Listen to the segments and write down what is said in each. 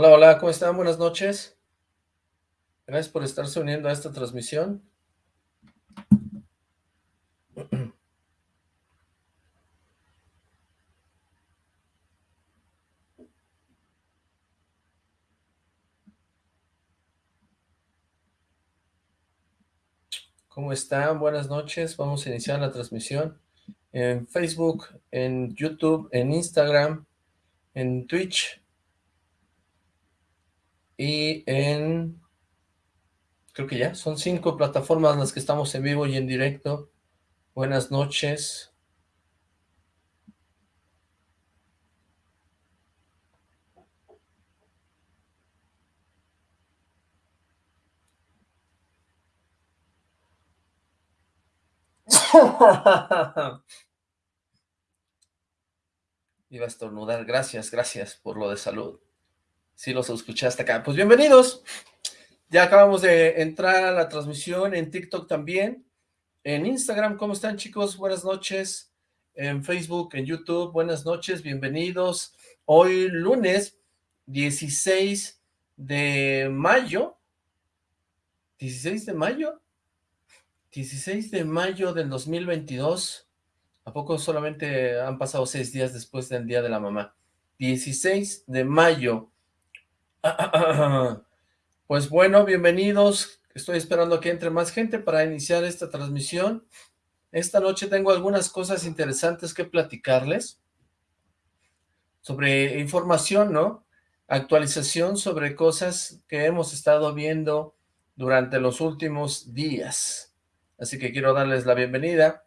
Hola, hola, ¿cómo están? Buenas noches. Gracias por estarse uniendo a esta transmisión. ¿Cómo están? Buenas noches. Vamos a iniciar la transmisión en Facebook, en YouTube, en Instagram, en Twitch y en... Creo que ya, son cinco plataformas las que estamos en vivo y en directo. Buenas noches. Iba a estornudar, gracias, gracias por lo de salud. Sí los escuché hasta acá. Pues bienvenidos. Ya acabamos de entrar a la transmisión en TikTok también. En Instagram, ¿cómo están chicos? Buenas noches. En Facebook, en YouTube, buenas noches, bienvenidos. Hoy lunes 16 de mayo. ¿16 de mayo? 16 de mayo del 2022. ¿A poco solamente han pasado seis días después del Día de la Mamá? 16 de mayo. Pues bueno, bienvenidos. Estoy esperando que entre más gente para iniciar esta transmisión. Esta noche tengo algunas cosas interesantes que platicarles. Sobre información, ¿no? Actualización sobre cosas que hemos estado viendo durante los últimos días así que quiero darles la bienvenida.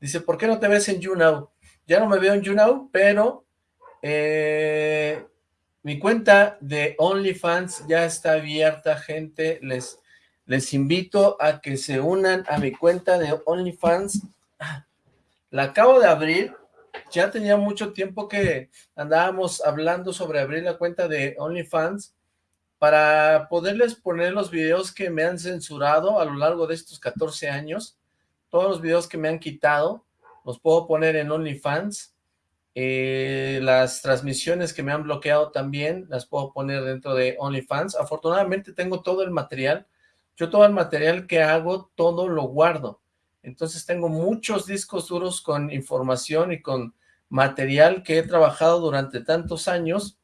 Dice, ¿por qué no te ves en YouNow? Ya no me veo en YouNow, pero eh, mi cuenta de OnlyFans ya está abierta, gente. Les, les invito a que se unan a mi cuenta de OnlyFans. La acabo de abrir. Ya tenía mucho tiempo que andábamos hablando sobre abrir la cuenta de OnlyFans para poderles poner los videos que me han censurado a lo largo de estos 14 años, todos los videos que me han quitado, los puedo poner en OnlyFans, eh, las transmisiones que me han bloqueado también, las puedo poner dentro de OnlyFans, afortunadamente tengo todo el material, yo todo el material que hago, todo lo guardo, entonces tengo muchos discos duros con información y con material que he trabajado durante tantos años,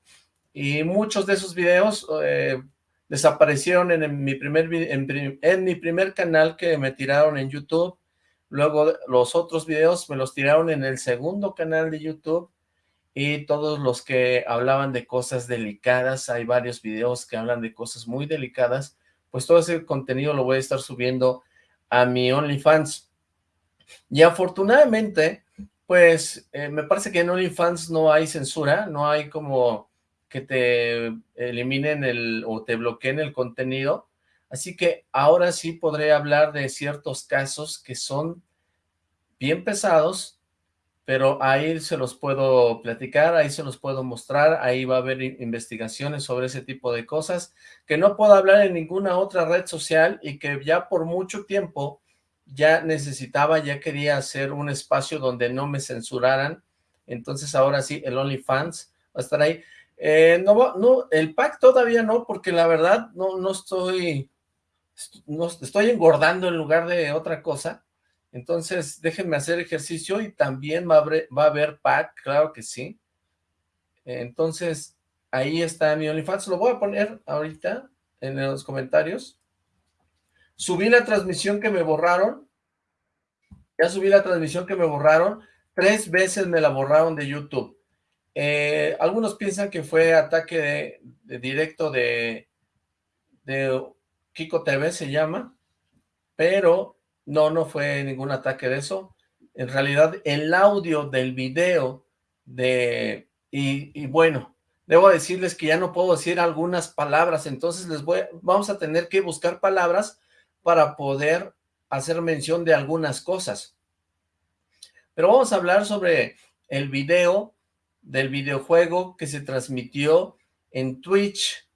y muchos de esos videos eh, desaparecieron en, mi primer en, mi primer canal que me tiraron en YouTube, luego los otros videos me los tiraron en el segundo canal de YouTube, y todos los que hablaban de cosas delicadas, hay varios videos que hablan de cosas muy delicadas, pues todo ese contenido lo voy a estar subiendo a mi OnlyFans. Y afortunadamente, pues eh, me parece que en OnlyFans no hay censura, no hay como que te eliminen el o te bloqueen el contenido. Así que ahora sí podré hablar de ciertos casos que son bien pesados, pero ahí se los puedo platicar, ahí se los puedo mostrar, ahí va a haber investigaciones sobre ese tipo de cosas, que no puedo hablar en ninguna otra red social y que ya por mucho tiempo ya necesitaba, ya quería hacer un espacio donde no me censuraran, entonces ahora sí, el OnlyFans va a estar ahí. Eh, no, no, el pack todavía no, porque la verdad no, no estoy, no, estoy engordando en lugar de otra cosa, entonces déjenme hacer ejercicio y también va a haber, va a haber pack, claro que sí, entonces ahí está mi OnlyFans, lo voy a poner ahorita en los comentarios, subí la transmisión que me borraron, ya subí la transmisión que me borraron, tres veces me la borraron de YouTube, eh, algunos piensan que fue ataque de, directo de, de Kiko TV, se llama, pero no, no fue ningún ataque de eso. En realidad, el audio del video de... Y, bueno, debo decirles que ya no puedo decir algunas palabras, entonces les voy, vamos a tener que buscar palabras para poder hacer mención de algunas cosas. Pero vamos a hablar sobre el video del videojuego que se transmitió en Twitch.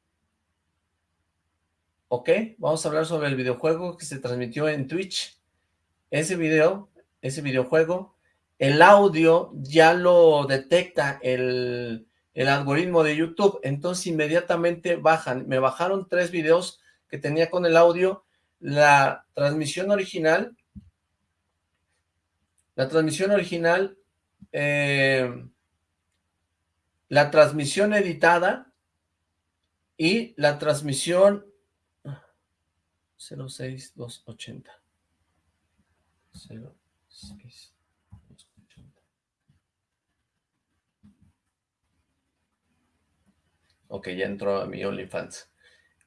¿Ok? Vamos a hablar sobre el videojuego que se transmitió en Twitch. Ese video, ese videojuego, el audio ya lo detecta el, algoritmo de YouTube, entonces inmediatamente bajan, me bajaron tres videos que tenía con el audio, la transmisión original, la transmisión original, eh, la transmisión editada y la transmisión 06280. 06280. Ok, ya entró a mi OnlyFans.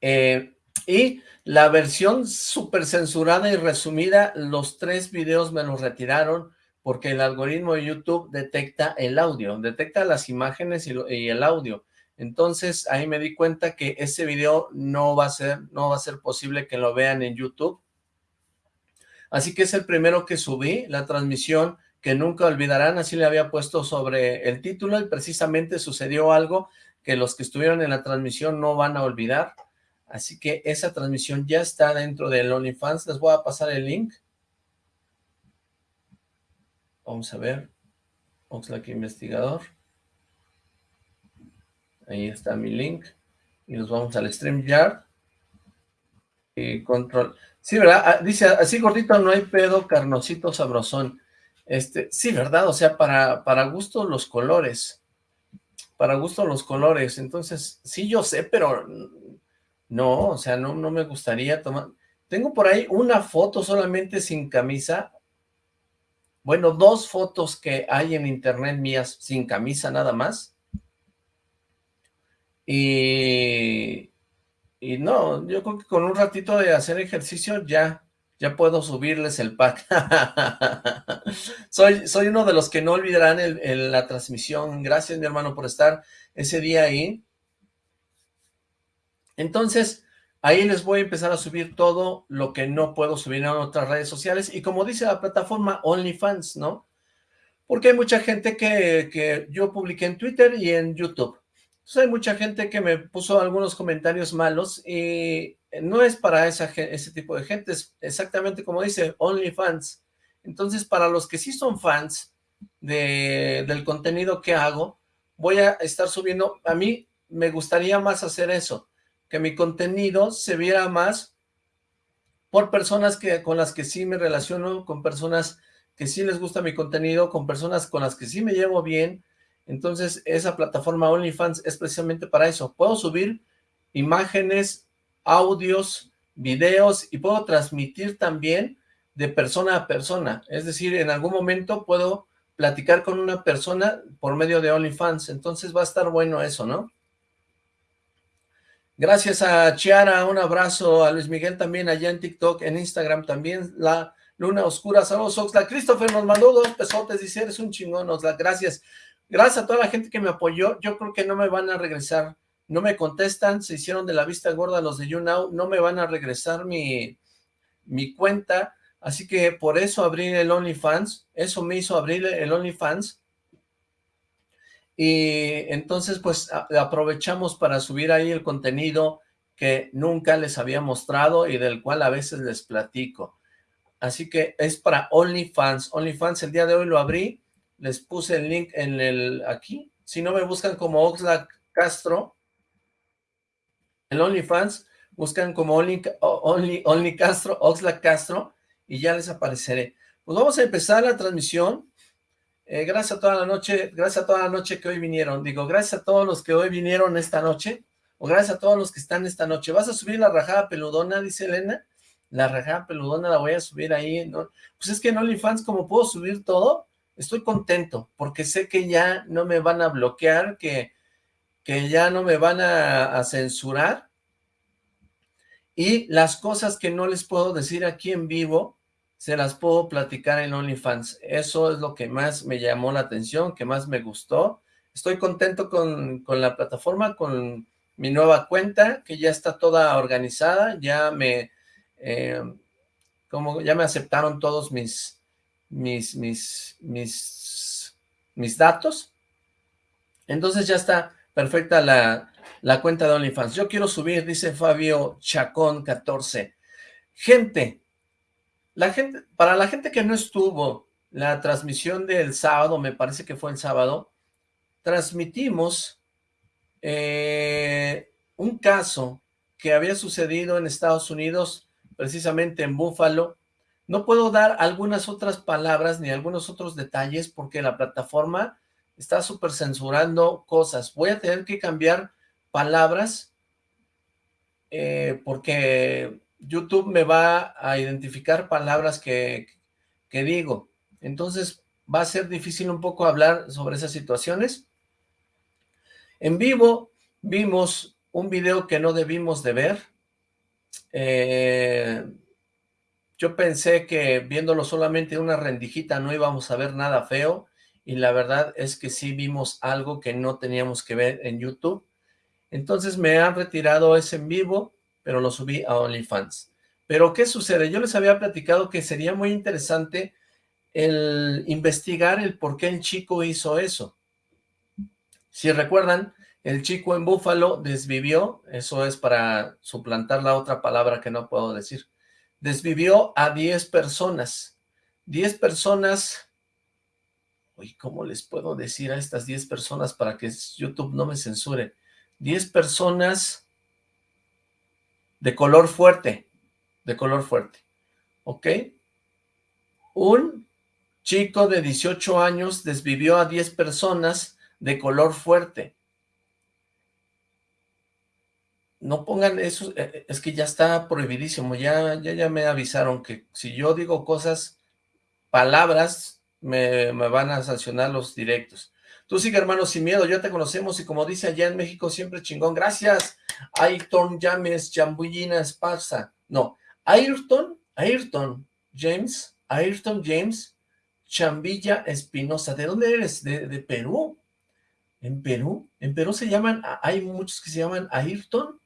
Eh, y la versión súper censurada y resumida, los tres videos me los retiraron porque el algoritmo de YouTube detecta el audio, detecta las imágenes y, el audio. Entonces ahí me di cuenta que ese video no va a ser, no va a ser posible que lo vean en YouTube. Así que es el primero que subí, la transmisión que nunca olvidarán, así le había puesto sobre el título y precisamente sucedió algo que los que estuvieron en la transmisión no van a olvidar. Así que esa transmisión ya está dentro del OnlyFans. Les voy a pasar el link. Vamos a ver. Oxlack Investigador. Ahí está mi link. Y nos vamos al StreamYard. Y control. Sí, ¿verdad? Ah, dice, así gordito no hay pedo, carnosito sabrosón. Este, sí, ¿verdad? O sea, para, para gusto los colores para gusto los colores, entonces, sí yo sé, pero no, o sea, no, no me gustaría tomar, tengo por ahí una foto solamente sin camisa, bueno, dos fotos que hay en internet mías sin camisa nada más, y, y no, yo creo que con un ratito de hacer ejercicio ya, ya puedo subirles el pack. soy, soy uno de los que no olvidarán la transmisión. Gracias, mi hermano, por estar ese día ahí. Entonces, ahí les voy a empezar a subir todo lo que no puedo subir en otras redes sociales. Y como dice la plataforma OnlyFans, ¿no? Porque hay mucha gente que, que yo publiqué en Twitter y en YouTube. Hay mucha gente que me puso algunos comentarios malos y no es para ese tipo de gente, es exactamente como dice, OnlyFans. Entonces, para los que sí son fans de, del contenido que hago, voy a estar subiendo, a mí me gustaría más hacer eso, que mi contenido se viera más por personas que con las que sí me relaciono, con personas que sí les gusta mi contenido, con personas con las que sí me llevo bien, entonces esa plataforma OnlyFans es precisamente para eso, puedo subir imágenes audios, videos y puedo transmitir también de persona a persona. Es decir, en algún momento puedo platicar con una persona por medio de OnlyFans. Entonces va a estar bueno eso, ¿no? Gracias a Chiara, un abrazo, a Luis Miguel también allá en TikTok, en Instagram también, la Luna Oscura, saludos Oxla, Christopher nos mandó dos pesotes, dice, eres un chingón, Oxla, gracias, gracias a toda la gente que me apoyó, yo creo que no me van a regresar. No me contestan, se hicieron de la vista gorda los de YouNow, no me van a regresar mi, mi cuenta, así que por eso abrí el OnlyFans, eso me hizo abrir el OnlyFans, y entonces pues aprovechamos para subir ahí el contenido que nunca les había mostrado y del cual a veces les platico. Así que es para OnlyFans. OnlyFans el día de hoy lo abrí, les puse el link en el aquí. Si no me buscan como Oxlack Castro, el OnlyFans, buscan como Only, Only, Castro, Oxlack Castro, y ya les apareceré. Pues vamos a empezar la transmisión. Eh, gracias a toda la noche, gracias a toda la noche que hoy vinieron. Digo, gracias a todos los que hoy vinieron esta noche, o gracias a todos los que están esta noche. ¿Vas a subir la rajada peludona? Dice Elena. La rajada peludona la voy a subir ahí. ¿no? Pues es que en OnlyFans, como puedo subir todo, estoy contento, porque sé que ya no me van a bloquear, que que ya no me van a, censurar y las cosas que no les puedo decir aquí en vivo, se las puedo platicar en OnlyFans. Eso es lo que más me llamó la atención, que más me gustó. Estoy contento con, la plataforma, con mi nueva cuenta, que ya está toda organizada, ya me, eh, como ya me aceptaron todos mis, mis, mis, mis, mis datos. Entonces ya está perfecta la, la cuenta de OnlyFans. Yo quiero subir, dice Fabio Chacón 14. Gente, la gente, para la gente que no estuvo, la transmisión del sábado, me parece que fue el sábado, transmitimos eh, un caso que había sucedido en Estados Unidos, precisamente en Buffalo. No puedo dar algunas otras palabras ni algunos otros detalles porque la plataforma está súper censurando cosas. Voy a tener que cambiar palabras eh, porque YouTube me va a identificar palabras que, que digo. Entonces va a ser difícil un poco hablar sobre esas situaciones. En vivo vimos un video que no debimos de ver. Eh, yo pensé que viéndolo solamente una rendijita no íbamos a ver nada feo y la verdad es que sí vimos algo que no teníamos que ver en YouTube. Entonces me han retirado ese en vivo, pero lo subí a OnlyFans. Pero ¿qué sucede? Yo les había platicado que sería muy interesante el investigar el por qué el chico hizo eso. Si recuerdan, el chico en Búfalo desvivió, eso es para suplantar la otra palabra que no puedo decir, desvivió a 10 personas. 10 personas, uy, ¿cómo les puedo decir a estas 10 personas para que YouTube no me censure? 10 personas de color fuerte, de color fuerte, ¿ok? Un chico de 18 años desvivió a 10 personas de color fuerte no pongan eso, eh, es que ya está prohibidísimo, ya, ya, ya me avisaron que si yo digo cosas, palabras, me, van a sancionar los directos. Tú sigue, hermano, sin miedo, ya te conocemos y como dice allá en México, siempre chingón. Gracias, Ayrton James, Jambullina Esparza. No, Ayrton, Ayrton James, Ayrton James, Chambilla Espinosa. ¿De dónde eres? ¿De, ¿De, Perú? ¿En Perú? En Perú se llaman, hay muchos que se llaman Ayrton.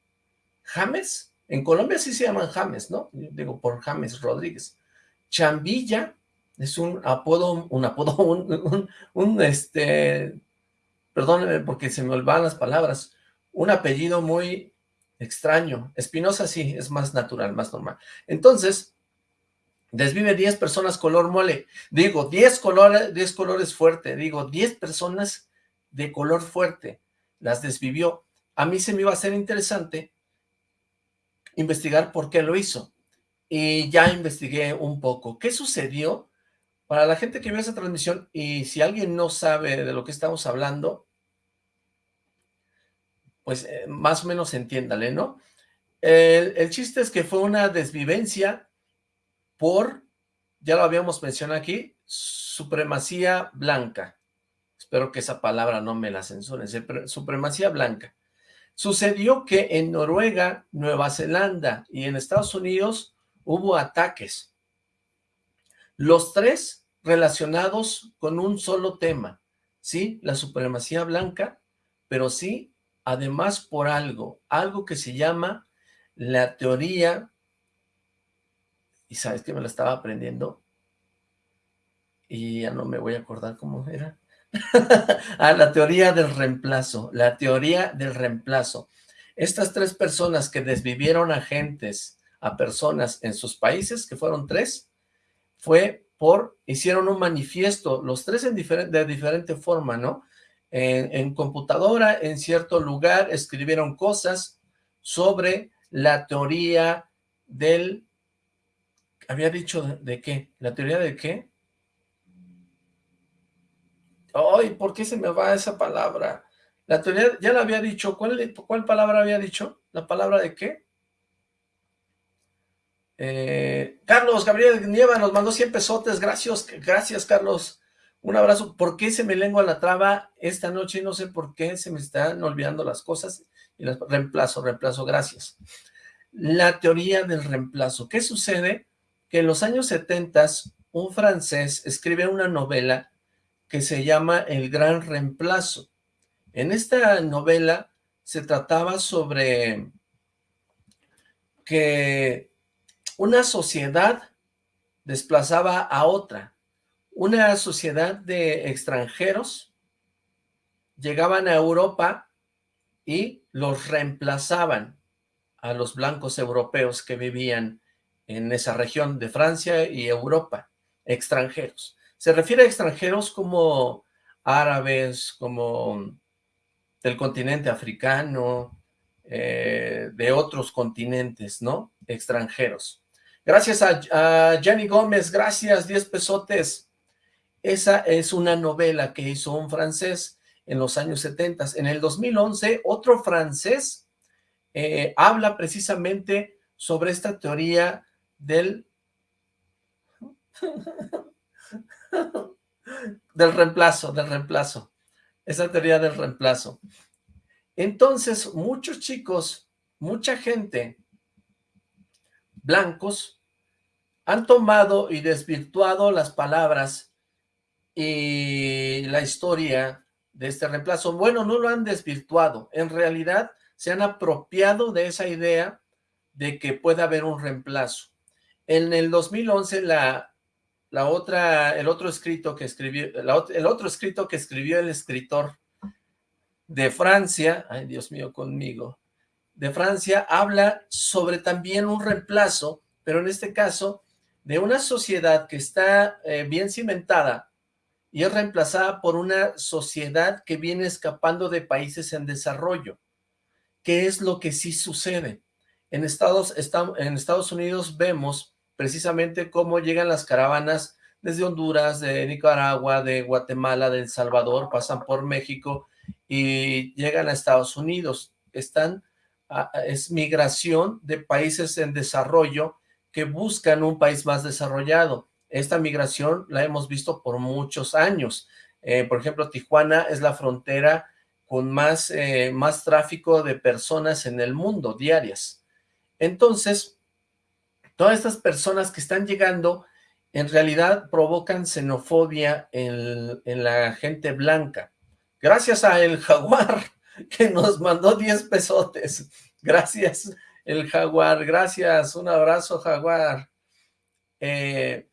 James, en Colombia sí se llaman James, ¿no? digo, por James Rodríguez. Chambilla es un apodo, un apodo, un, este, perdónenme porque se me olvidan las palabras, un apellido muy extraño. Espinosa sí, es más natural, más normal. Entonces, desvive 10 personas color mole. Digo, 10 colores, 10 colores fuerte. Digo, 10 personas de color fuerte. Las desvivió. A mí se me iba a hacer interesante investigar por qué lo hizo. Y ya investigué un poco. ¿Qué sucedió? Para la gente que vio esa transmisión, y si alguien no sabe de lo que estamos hablando, pues eh, más o menos entiéndale, ¿no? El, el, chiste es que fue una desvivencia por, ya lo habíamos mencionado aquí, supremacía blanca. Espero que esa palabra no me la censuren, supremacía blanca. Sucedió que en Noruega, Nueva Zelanda y en Estados Unidos hubo ataques. Los tres relacionados con un solo tema, ¿sí? La supremacía blanca, pero sí, además por algo, algo que se llama la teoría, y sabes que me la estaba aprendiendo, y ya no me voy a acordar cómo era, a la teoría del reemplazo, la teoría del reemplazo. Estas tres personas que desvivieron a gentes, a personas en sus países, que fueron tres, fue por, hicieron un manifiesto, los tres en de diferente forma, ¿no? En, computadora, en cierto lugar, escribieron cosas sobre la teoría del, había dicho de qué, la teoría de qué, Ay, ¿por qué se me va esa palabra? La teoría, ya la había dicho, ¿cuál, palabra había dicho? ¿La palabra de qué? Eh, Carlos Gabriel Nieva nos mandó 100 pesotes, gracias, gracias Carlos, un abrazo. ¿Por qué se me lengua la traba esta noche? No sé por qué se me están olvidando las cosas. Y las, reemplazo, reemplazo, gracias. La teoría del reemplazo. ¿Qué sucede? Que en los años 70 un francés escribe una novela que se llama El Gran Reemplazo. En esta novela se trataba sobre que una sociedad desplazaba a otra. Una sociedad de extranjeros llegaban a Europa y los reemplazaban a los blancos europeos que vivían en esa región de Francia y Europa, extranjeros. Se refiere a extranjeros como árabes, como del continente africano, eh, de otros continentes, ¿no? Extranjeros. Gracias a, a Gianni Gómez, gracias, 10 pesotes. Esa es una novela que hizo un francés en los años 70. En el 2011, otro francés eh, habla precisamente sobre esta teoría del... del reemplazo, del reemplazo. Esa teoría del reemplazo. Entonces, muchos chicos, mucha gente, blancos, han tomado y desvirtuado las palabras y la historia de este reemplazo. Bueno, no lo han desvirtuado, en realidad se han apropiado de esa idea de que puede haber un reemplazo. En el 2011, la, la otra, el otro escrito que escribió, el otro escrito que escribió el escritor de Francia, ay Dios mío conmigo, de Francia habla sobre también un reemplazo, pero en este caso de una sociedad que está eh, bien cimentada y es reemplazada por una sociedad que viene escapando de países en desarrollo. ¿Qué es lo que sí sucede? En Estados, en Estados Unidos vemos precisamente cómo llegan las caravanas desde Honduras, de Nicaragua, de Guatemala, de El Salvador, pasan por México y llegan a Estados Unidos. Están, es migración de países en desarrollo que buscan un país más desarrollado. Esta migración la hemos visto por muchos años. Eh, por ejemplo, Tijuana es la frontera con más, eh, más tráfico de personas en el mundo, diarias. Entonces, todas estas personas que están llegando, en realidad provocan xenofobia en, en la gente blanca. Gracias a el jaguar que nos mandó 10 pesotes. Gracias, el jaguar. Gracias, un abrazo, jaguar. Eh,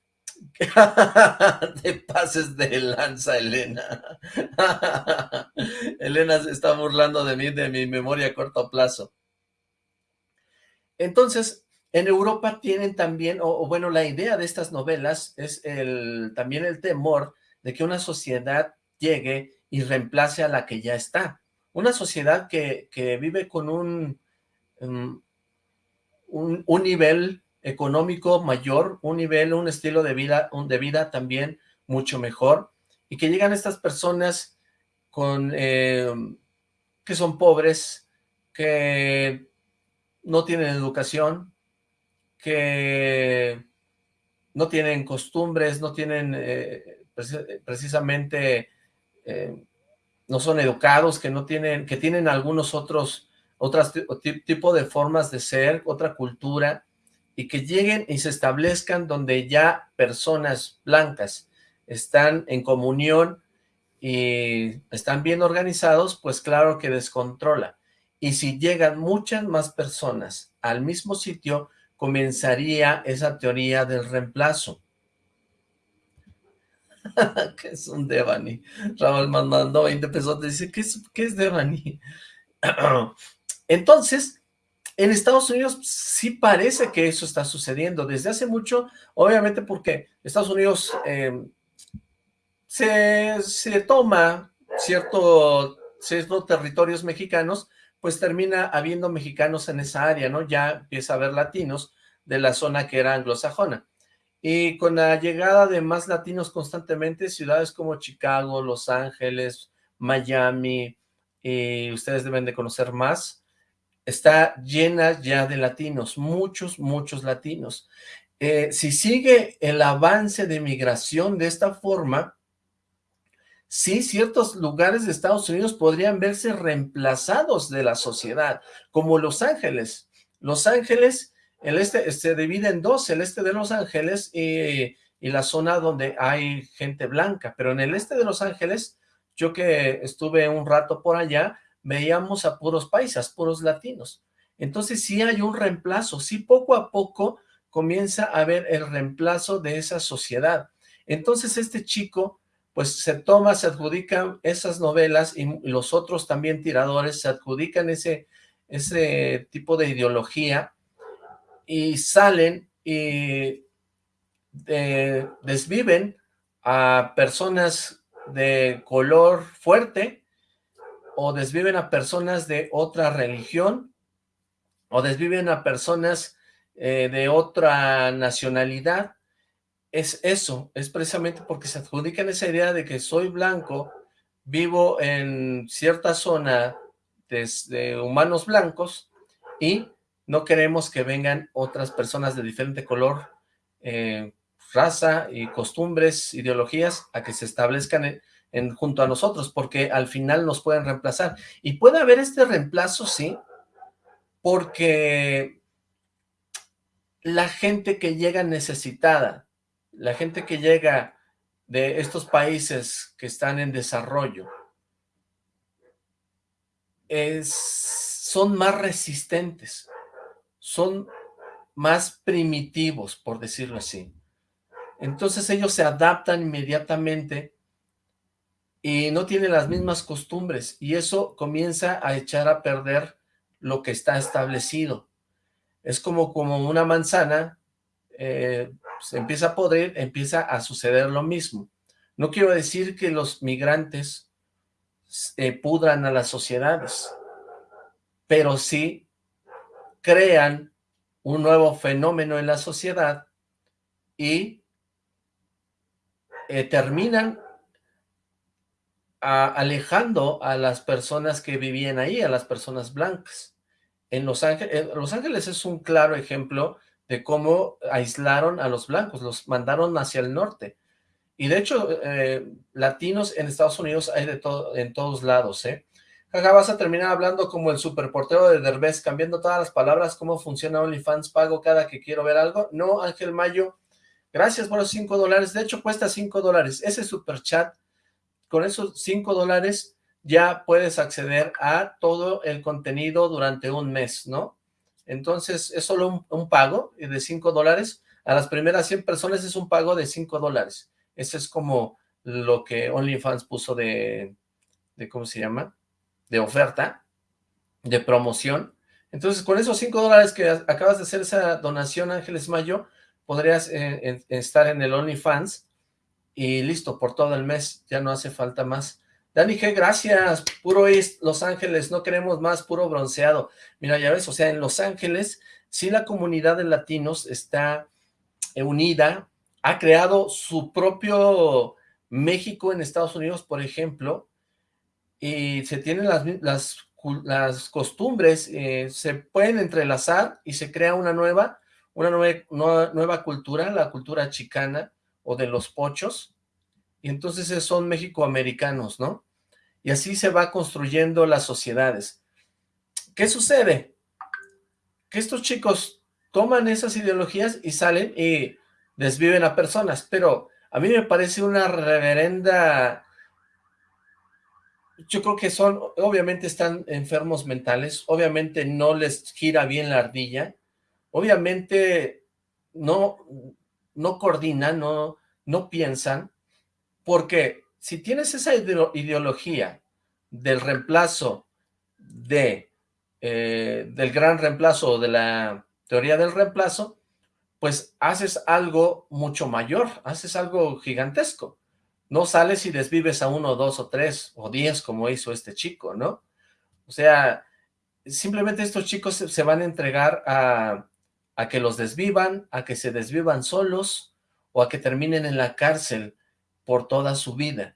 de pases de lanza, Elena. Elena se está burlando de mí, de mi memoria a corto plazo. Entonces, en Europa tienen también, o, bueno, la idea de estas novelas es también el temor de que una sociedad llegue y reemplace a la que ya está. Una sociedad que, vive con un, um, un, un nivel económico mayor, un nivel, un estilo de vida, un de vida también mucho mejor, y que llegan estas personas con eh, que son pobres, que no tienen educación, que no tienen costumbres, no tienen eh, precisamente, eh, no son educados, que no tienen, que tienen algunos otros, otros tipo de formas de ser, otra cultura, y que lleguen y se establezcan donde ya personas blancas están en comunión y están bien organizados, pues claro que descontrola. Y si llegan muchas más personas al mismo sitio, comenzaría esa teoría del reemplazo. ¿Qué es un Devani? Raúl mandó 20 pesos, dice, ¿qué es, qué es Devani? Entonces, en Estados Unidos sí parece que eso está sucediendo desde hace mucho, obviamente porque Estados Unidos em, se, se, toma cierto, ciertos territorios mexicanos, pues termina habiendo mexicanos en esa área, ¿no? Ya empieza a haber latinos de la zona que era anglosajona. Y con la llegada de más latinos constantemente, ciudades como Chicago, Los Ángeles, Miami, y ustedes deben de conocer más, está llena ya de latinos, muchos, muchos latinos. Eh, si sigue el avance de migración de esta forma, sí, ciertos lugares de Estados Unidos podrían verse reemplazados de la sociedad, como Los Ángeles. Los Ángeles, el este se divide en dos, el este de Los Ángeles y, la zona donde hay gente blanca, pero en el este de Los Ángeles, yo que estuve un rato por allá, veíamos a puros paisas, puros latinos. Entonces sí hay un reemplazo, sí poco a poco comienza a haber el reemplazo de esa sociedad. Entonces este chico pues se toma, se adjudican esas novelas y los otros también tiradores se adjudican ese, ese tipo de ideología y salen y eh, desviven a personas de color fuerte o desviven a personas de otra religión, o desviven a personas eh, de otra nacionalidad, es eso, es precisamente porque se adjudican esa idea de que soy blanco, vivo en cierta zona de, humanos blancos y no queremos que vengan otras personas de diferente color, eh, raza y costumbres, ideologías, a que se establezcan en, junto a nosotros, porque al final nos pueden reemplazar. Y puede haber este reemplazo, sí, porque la gente que llega necesitada, la gente que llega de estos países que están en desarrollo, es, son más resistentes, son más primitivos, por decirlo así. Entonces ellos se adaptan inmediatamente y no tienen las mismas costumbres y eso comienza a echar a perder lo que está establecido. Es como, como una manzana, eh, se empieza a podrir, empieza a suceder lo mismo. No quiero decir que los migrantes eh, pudran a las sociedades, pero sí crean un nuevo fenómeno en la sociedad y eh, terminan alejando a las personas que vivían ahí, a las personas blancas. En Los Ángeles, Los Ángeles es un claro ejemplo de cómo aislaron a los blancos, los mandaron hacia el norte. Y de hecho, eh, latinos en Estados Unidos hay de todo, en todos lados, ¿eh? Jaja, vas a terminar hablando como el superportero de Derbez, cambiando todas las palabras, cómo funciona OnlyFans, pago cada que quiero ver algo. No, Ángel Mayo, gracias por los cinco dólares, de hecho cuesta cinco dólares. Ese super chat, con esos cinco dólares ya puedes acceder a todo el contenido durante un mes, ¿no? Entonces es solo un, pago de cinco dólares. A las primeras 100 personas es un pago de cinco dólares. Ese es como lo que OnlyFans puso de, de, ¿cómo se llama? De oferta, de promoción. Entonces, con esos 5 dólares que acabas de hacer esa donación, Ángeles Mayo, podrías eh, estar en el OnlyFans y listo, por todo el mes, ya no hace falta más. Dani G, gracias, puro East, Los Ángeles, no queremos más, puro bronceado. Mira, ya ves, o sea, en Los Ángeles, sí la comunidad de latinos está unida, ha creado su propio México en Estados Unidos, por ejemplo, y se tienen las, costumbres, eh, se pueden entrelazar y se crea una nueva, una nueva cultura, la cultura chicana o de los pochos, y entonces son mexicoamericanos, ¿no? Y así se va construyendo las sociedades. ¿Qué sucede? Que estos chicos toman esas ideologías y salen y desviven a personas, pero a mí me parece una reverenda... Yo creo que son, obviamente están enfermos mentales, obviamente no les gira bien la ardilla, obviamente no, no coordinan, no, no piensan, porque si tienes esa ideología del reemplazo eh, del gran reemplazo, de la teoría del reemplazo, pues haces algo mucho mayor, haces algo gigantesco. No sales y desvives a uno, dos o tres o diez como hizo este chico, ¿no? O sea, simplemente estos chicos se van a entregar a que los desvivan, a que se desvivan solos o a que terminen en la cárcel por toda su vida.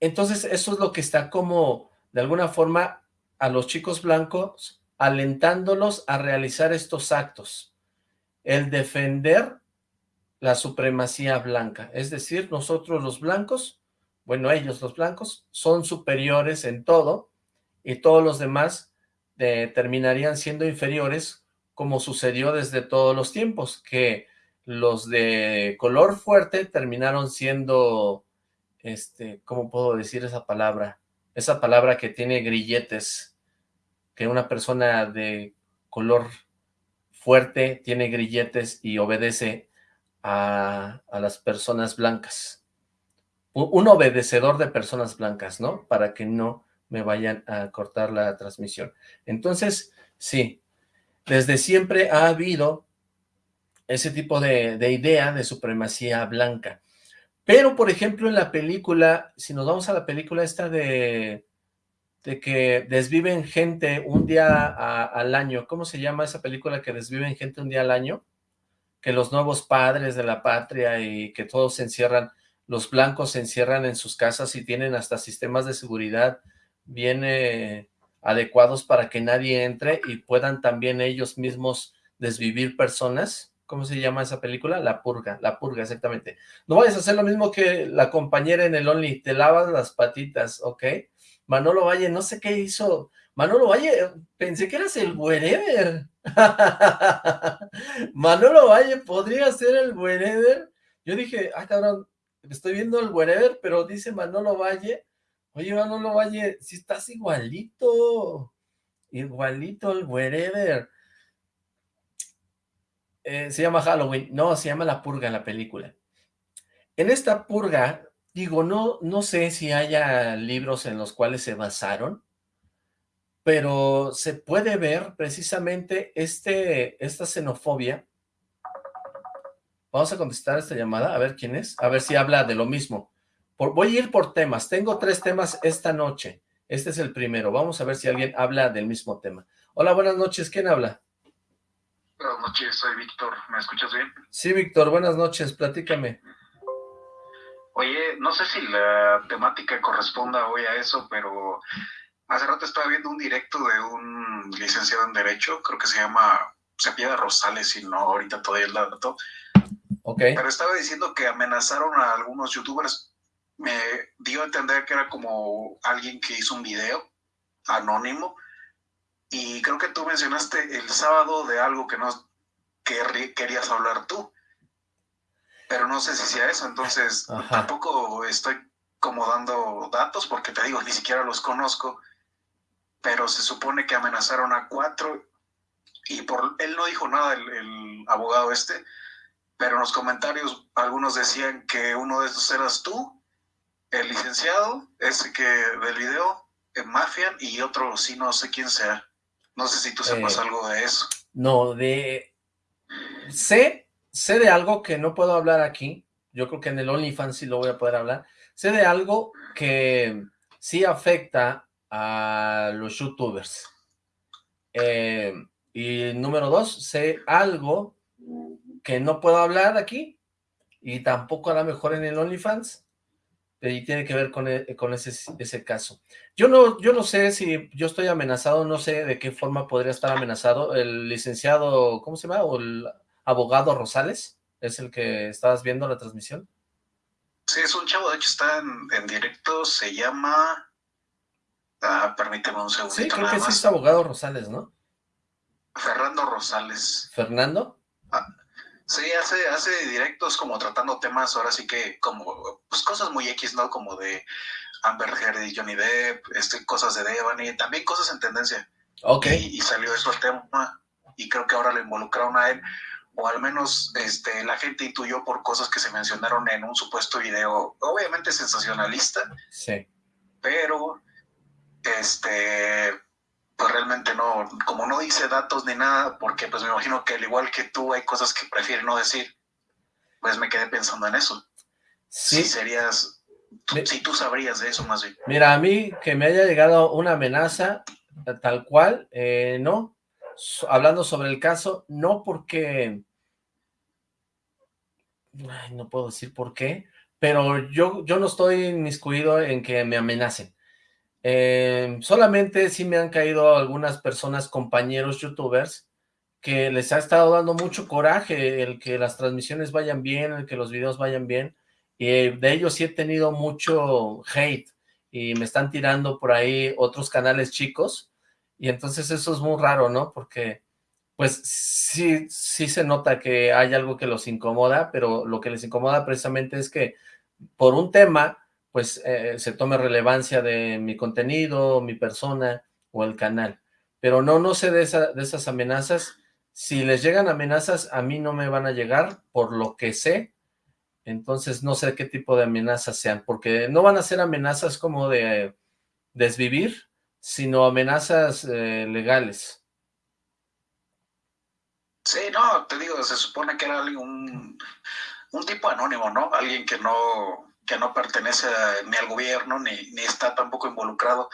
Entonces eso es lo que está como, de alguna forma, a los chicos blancos alentándolos a realizar estos actos. El defender la supremacía blanca, es decir, nosotros los blancos, bueno, ellos los blancos, son superiores en todo, y todos los demás terminarían siendo inferiores, como sucedió desde todos los tiempos, que los de color fuerte terminaron siendo, este, ¿cómo puedo decir esa palabra? Esa palabra que tiene grilletes, que una persona de color fuerte tiene grilletes y obedece a, las personas blancas. Un, obedecedor de personas blancas, ¿no? Para que no me vayan a cortar la transmisión. Entonces, sí, desde siempre ha habido ese tipo de, de idea de supremacía blanca. Pero, por ejemplo, en la película, si nos vamos a la película esta de, de que desviven gente un día al año, ¿cómo se llama esa película que desviven gente un día al año? Que los nuevos padres de la patria y que todos se encierran, los blancos se encierran en sus casas y tienen hasta sistemas de seguridad bien eh, adecuados para que nadie entre y puedan también ellos mismos desvivir personas. ¿Cómo se llama esa película? La Purga, La Purga, exactamente. No vayas a hacer lo mismo que la compañera en el Only, te lavas las patitas, ¿ok? Manolo Valle, no sé qué hizo. Manolo Valle, pensé que eras el wherever. Manolo Valle podría ser el wherever. Yo dije, ah, cabrón, estoy viendo el wherever, pero dice Manolo Valle. Oye, Manolo Valle, si estás igualito. Igualito el wherever. Eh, se llama Halloween. No, se llama La Purga la película. En esta purga, digo, no, no sé si haya libros en los cuales se basaron, pero se puede ver precisamente este, esta xenofobia. Vamos a contestar esta llamada, a ver quién es, a ver si habla de lo mismo. voy a ir por temas, tengo tres temas esta noche. Este es el primero, vamos a ver si alguien habla del mismo tema. Hola, buenas noches, ¿quién habla? Buenas noches, soy Víctor, ¿me escuchas bien? Sí, Víctor, buenas noches, platícame. Oye, no sé si la temática corresponda hoy a eso, pero hace rato estaba viendo un directo de un licenciado en Derecho, creo que se llama Cepeda Rosales, si no, ahorita todavía el dato. Ok. Pero estaba diciendo que amenazaron a algunos youtubers. Me dio a entender que era como alguien que hizo un video anónimo y creo que tú mencionaste el sábado de algo que no que querías hablar tú. Pero no sé si sea eso, entonces tampoco estoy como dando datos porque te digo, ni siquiera los conozco. Pero se supone que amenazaron a cuatro y por él no dijo nada el, el abogado este, pero en los comentarios algunos decían que uno de estos eras tú, el licenciado, ese que del video, en Mafian, y otro sí no sé quién sea. No sé si tú sepas eh, algo de eso. No, de... Sé, sé de algo que no puedo hablar aquí. Yo creo que en el OnlyFans sí lo voy a poder hablar. Sé de algo que sí afecta a los youtubers. Eh, y número dos, sé algo que no puedo hablar aquí y tampoco a lo mejor en el OnlyFans y tiene que ver con, e, con ese, ese caso. Yo no, yo no sé si yo estoy amenazado, no sé de qué forma podría estar amenazado. El licenciado, ¿cómo se llama? O el abogado Rosales, ¿es el que estabas viendo la transmisión? Sí, es un chavo, de hecho está en, directo, se llama... Ah, permíteme un segundo. Sí, creo que sí es abogado Rosales, ¿no? Fernando Rosales. ¿Fernando? Sí, hace, hace directos como tratando temas, ahora sí que como, pues cosas muy X, ¿no? Como de Amber Heard y Johnny Depp, este, cosas de Devani, también cosas en tendencia. Ok. Y, salió eso el tema, y creo que ahora lo involucraron a él, o al menos este, la gente intuyó por cosas que se mencionaron en un supuesto video, obviamente sensacionalista. Sí. Pero, este, pues realmente no, como no dice datos ni nada, porque pues me imagino que al igual que tú hay cosas que prefiere no decir, pues me quedé pensando en eso. Sí. Si serías, si tú sabrías de eso más bien. Mira, a mí que me haya llegado una amenaza tal cual, eh, no, hablando sobre el caso, no porque, no puedo decir por qué, pero yo, yo no estoy inmiscuido en que me amenacen. Eh, solamente sí me han caído algunas personas, compañeros youtubers, que les ha estado dando mucho coraje el que las transmisiones vayan bien, el que los videos vayan bien, y de ellos sí he tenido mucho hate, y me están tirando por ahí otros canales chicos, y entonces eso es muy raro, ¿no? Porque pues sí, sí se nota que hay algo que los incomoda, pero lo que les incomoda precisamente es que por un tema pues eh, se tome relevancia de mi contenido, mi persona o el canal. Pero no, no sé de, esas amenazas. Si les llegan amenazas, a mí no me van a llegar, por lo que sé. Entonces no sé qué tipo de amenazas sean, porque no van a ser amenazas como de desvivir, sino amenazas eh, legales. Sí, no, te digo, se supone que era un tipo anónimo, ¿no? Alguien que no, que no pertenece ni al gobierno, ni, ni está tampoco involucrado,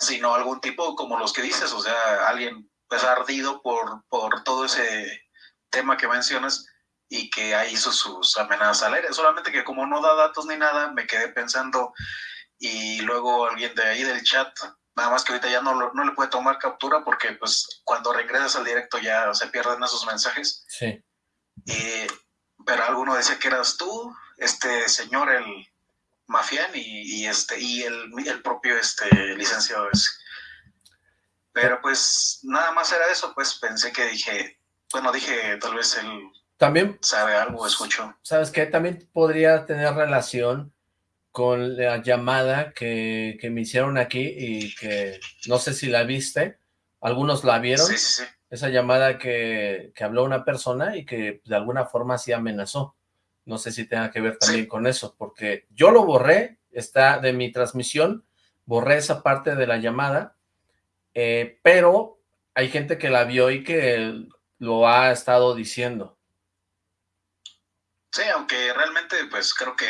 sino algún tipo como los que dices, o sea, alguien pues ardido por, por todo ese tema que mencionas y que ahí hizo sus amenazas al aire. Solamente que como no da datos ni nada, me quedé pensando y luego alguien de ahí del chat, nada más que ahorita ya no, no le puede tomar captura porque pues cuando regresas al directo ya se pierden esos mensajes. Sí. pero alguno decía que eras tú, este señor, el Mafián y, este, y el, el, propio este, licenciado ese. Pero pues nada más era eso, pues pensé que dije, bueno, dije tal vez él también sabe algo, escucho. ¿Sabes qué? También podría tener relación con la llamada que, que me hicieron aquí y que no sé si la viste, algunos la vieron. Sí, sí, sí. Esa llamada que, que habló una persona y que de alguna forma sí amenazó. No sé si tenga que ver también con eso, porque yo lo borré, está de mi transmisión, borré esa parte de la llamada, eh, pero hay gente que la vio y que lo ha estado diciendo. Sí, aunque realmente pues creo que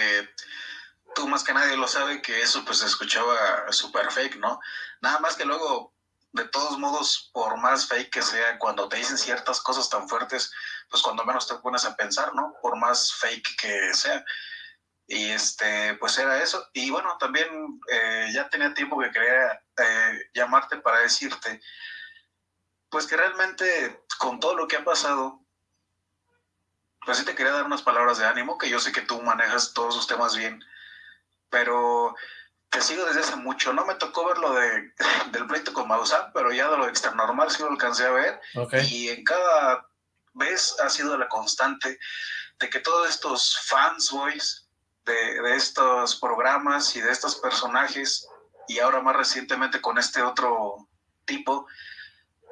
tú más que nadie lo sabe que eso pues se escuchaba súper fake, ¿no? Nada más que luego de todos modos, por más fake que sea, cuando te dicen ciertas cosas tan fuertes, pues cuando menos te pones a pensar, ¿no? Por más fake que sea. Y este, pues era eso. Y bueno, también eh, ya tenía tiempo que quería eh, llamarte para decirte, pues que realmente con todo lo que ha pasado, pues sí te quería dar unas palabras de ánimo, que yo sé que tú manejas todos los temas bien, pero te sigo desde hace mucho. No me tocó ver lo de, del pleito con Maussan, pero ya de lo extranormal sí lo alcancé a ver. Y en cada vez ha sido la constante de que todos estos fans boys de, de estos programas y de estos personajes, y ahora más recientemente con este otro tipo,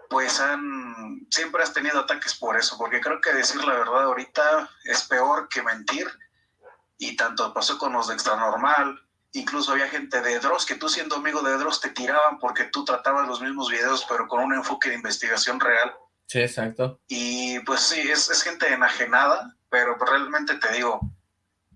pues han, siempre has tenido ataques por eso, porque creo que decir la verdad ahorita es peor que mentir, y tanto pasó con los de Extranormal, incluso había gente de Dross, que tú siendo amigo de Dross te tiraban porque tú tratabas los mismos videos, pero con un enfoque de investigación real. Sí, exacto. Y pues sí, es, es gente enajenada, pero realmente te digo,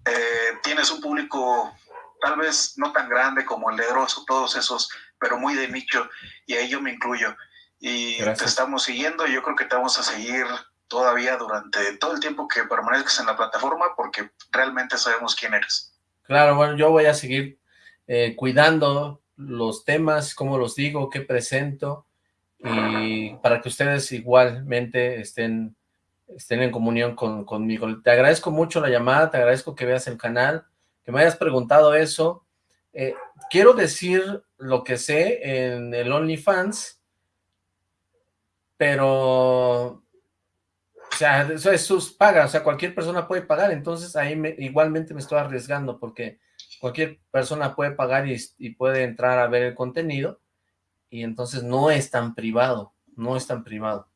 eh, tienes un público tal vez no tan grande como el de Dross o todos esos, pero muy de nicho, y ahí yo me incluyo. Y te estamos siguiendo, y yo creo que te vamos a seguir todavía durante todo el tiempo que permanezcas en la plataforma, porque realmente sabemos quién eres. Claro, bueno, yo voy a seguir eh, cuidando los temas, cómo los digo, qué presento, y para que ustedes igualmente estén, estén en comunión con, conmigo. Te agradezco mucho la llamada, te agradezco que veas el canal, que me hayas preguntado eso. Eh, quiero decir lo que sé en el OnlyFans, pero o sea, eso es sus pagas, o sea, cualquier persona puede pagar, entonces ahí me, igualmente me estoy arriesgando porque cualquier persona puede pagar y, puede entrar a ver el contenido y entonces no es tan privado, no es tan privado.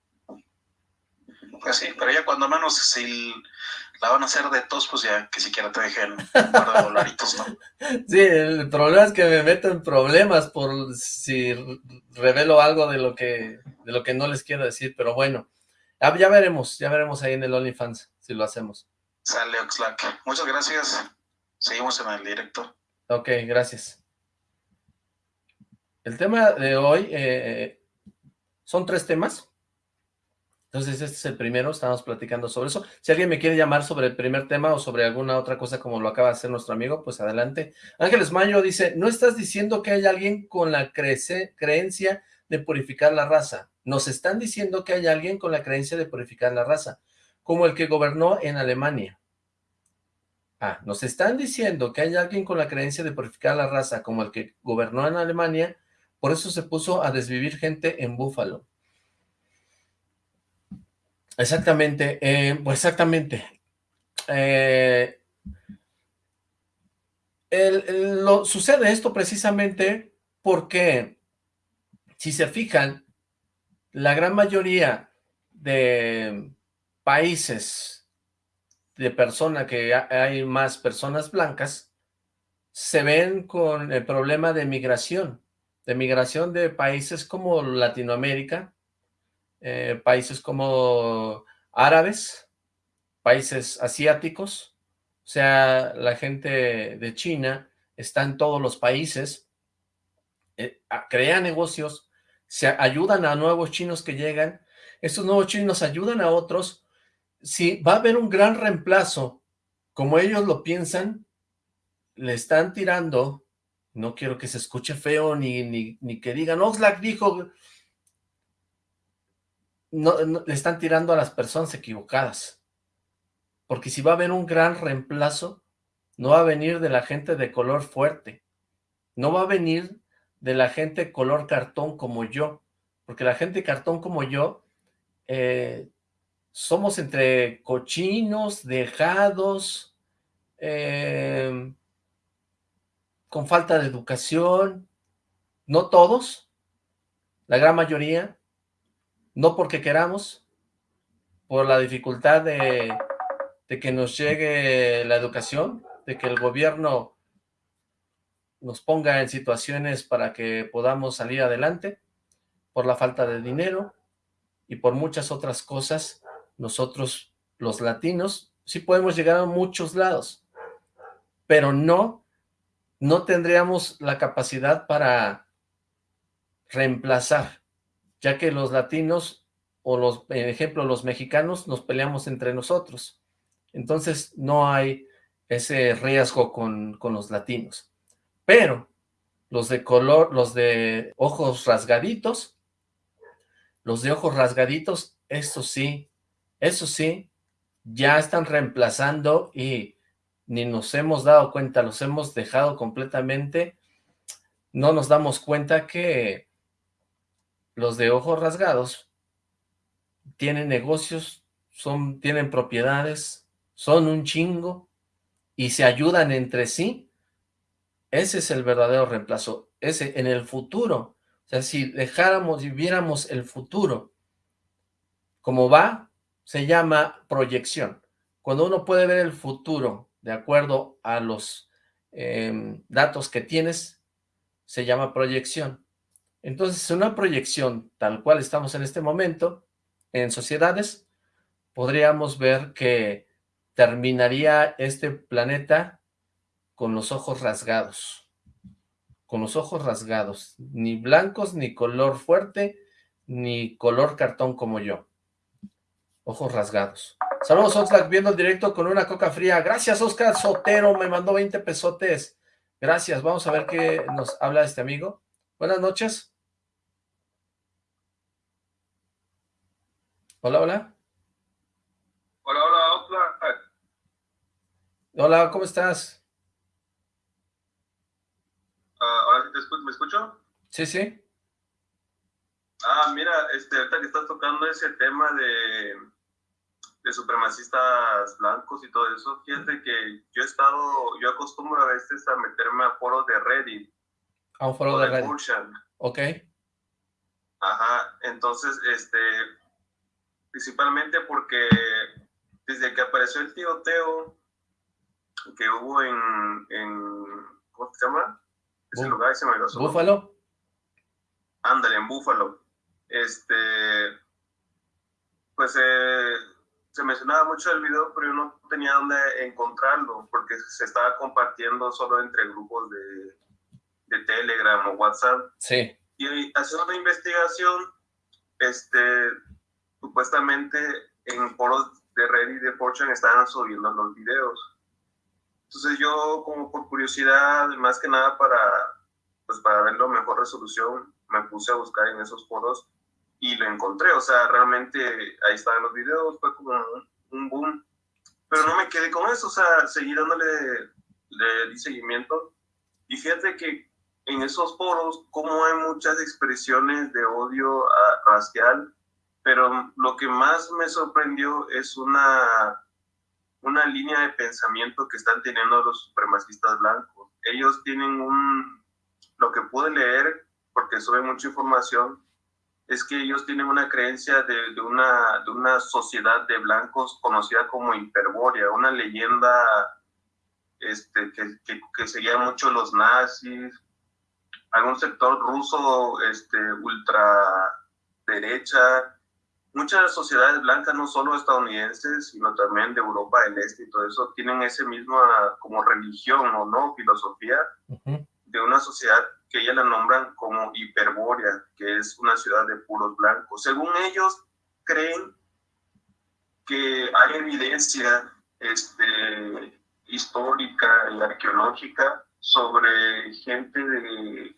Pues sí, pero ya cuando menos si la van a hacer de tos, pues ya que siquiera te dejen un par de dolaritos, ¿no? Sí, el problema es que me meto en problemas por si revelo algo de lo que, de lo que no les quiero decir, pero bueno, Ah, ya veremos, ya veremos ahí en el OnlyFans si lo hacemos. Sale Oxlack. Muchas gracias. Seguimos en el directo. Ok, gracias. El tema de hoy eh, son tres temas. Entonces este es el primero, estamos platicando sobre eso. Si alguien me quiere llamar sobre el primer tema o sobre alguna otra cosa como lo acaba de hacer nuestro amigo, pues adelante. Ángeles Mayo dice, ¿no estás diciendo que hay alguien con la creencia de purificar la raza? Nos están diciendo que hay alguien con la creencia de purificar la raza, como el que gobernó en Alemania. Ah, nos están diciendo que hay alguien con la creencia de purificar la raza, como el que gobernó en Alemania, por eso se puso a desvivir gente en Búfalo. Exactamente, eh, pues exactamente. Eh, lo, sucede esto precisamente porque, si se fijan, la gran mayoría de países de personas que hay más personas blancas se ven con el problema de migración, de migración de países como Latinoamérica, eh, países como árabes, países asiáticos, o sea, la gente de China está en todos los países, eh, crea negocios, se ayudan a nuevos chinos que llegan, estos nuevos chinos ayudan a otros, si va a haber un gran reemplazo, como ellos lo piensan, le están tirando, no quiero que se escuche feo, ni, ni, ni que digan, Oxlack dijo, no, le están tirando a las personas equivocadas, porque si va a haber un gran reemplazo, no va a venir de la gente de color fuerte, no va a venir de la gente color cartón como yo, porque la gente cartón como yo, eh, somos entre cochinos, dejados, eh, con falta de educación, no todos, la gran mayoría, no porque queramos, por la dificultad de, de que nos llegue la educación, de que el gobierno nos ponga en situaciones para que podamos salir adelante, por la falta de dinero y por muchas otras cosas, nosotros los latinos sí podemos llegar a muchos lados, pero no, no tendríamos la capacidad para reemplazar, ya que los latinos o los, ejemplo, los mexicanos nos peleamos entre nosotros. Entonces no hay ese riesgo con, con los latinos. Pero los de color, los de ojos rasgaditos, los de ojos rasgaditos, eso sí, eso sí, ya están reemplazando y ni nos hemos dado cuenta, los hemos dejado completamente, no nos damos cuenta que los de ojos rasgados tienen negocios, son, tienen propiedades, son un chingo y se ayudan entre sí. Ese es el verdadero reemplazo. Ese, en el futuro, o sea, si dejáramos y viéramos el futuro como va, se llama proyección. Cuando uno puede ver el futuro de acuerdo a los em, datos que tienes, se llama proyección. Entonces, una proyección tal cual estamos en este momento, en sociedades, podríamos ver que terminaría este planeta con los ojos rasgados. Con los ojos rasgados. Ni blancos, ni color fuerte, ni color cartón como yo. Ojos rasgados. Saludos, Oxlack, viendo el directo con una coca fría. Gracias, Oscar Sotero, me mandó 20 pesotes. Gracias, vamos a ver qué nos habla este amigo. Buenas noches. Hola, hola. Hola, hola, Oxlack. Hola, ¿cómo estás? Ah, ¿Ahora me escucho? Sí, sí. Ah, mira, este, ahorita que estás tocando ese tema de de supremacistas blancos y todo eso, fíjate que yo he estado, yo acostumbro a veces a meterme a foros de Reddit. A un foro de, Reddit. Ok. Ajá, entonces, este, principalmente porque desde que apareció el tiroteo que hubo en, en ¿cómo se llama? Ese lugar se me Búfalo. Ándale, en Búfalo. Este, pues eh, se mencionaba mucho el video, pero yo no tenía dónde encontrarlo, porque se estaba compartiendo solo entre grupos de, de Telegram o WhatsApp. Sí. Y haciendo una investigación, este, supuestamente en foros de Reddit y de Fortune estaban subiendo los videos. Entonces yo, como por curiosidad, más que nada para, pues para ver la mejor resolución, me puse a buscar en esos foros y lo encontré, o sea, realmente ahí estaban los videos, fue como un, boom, pero no me quedé con eso, o sea, seguí dándole de, seguimiento. Y fíjate que en esos foros, como hay muchas expresiones de odio racial, pero lo que más me sorprendió es una, una línea de pensamiento que están teniendo los supremacistas blancos. Ellos tienen un, lo que pude leer, porque sube mucha información, es que ellos tienen una creencia de, de, una, de una sociedad de blancos conocida como Hiperbórea, una leyenda este, que, que, que seguía mucho los nazis, algún sector ruso este, ultra derecha, muchas sociedades blancas, no solo estadounidenses, sino también de Europa del Este y todo eso, tienen ese mismo como religión o no, filosofía de una sociedad que ellas la nombran como Hiperbórea, que es una ciudad de puros blancos. Según ellos, creen que hay evidencia este, histórica y arqueológica sobre gente de,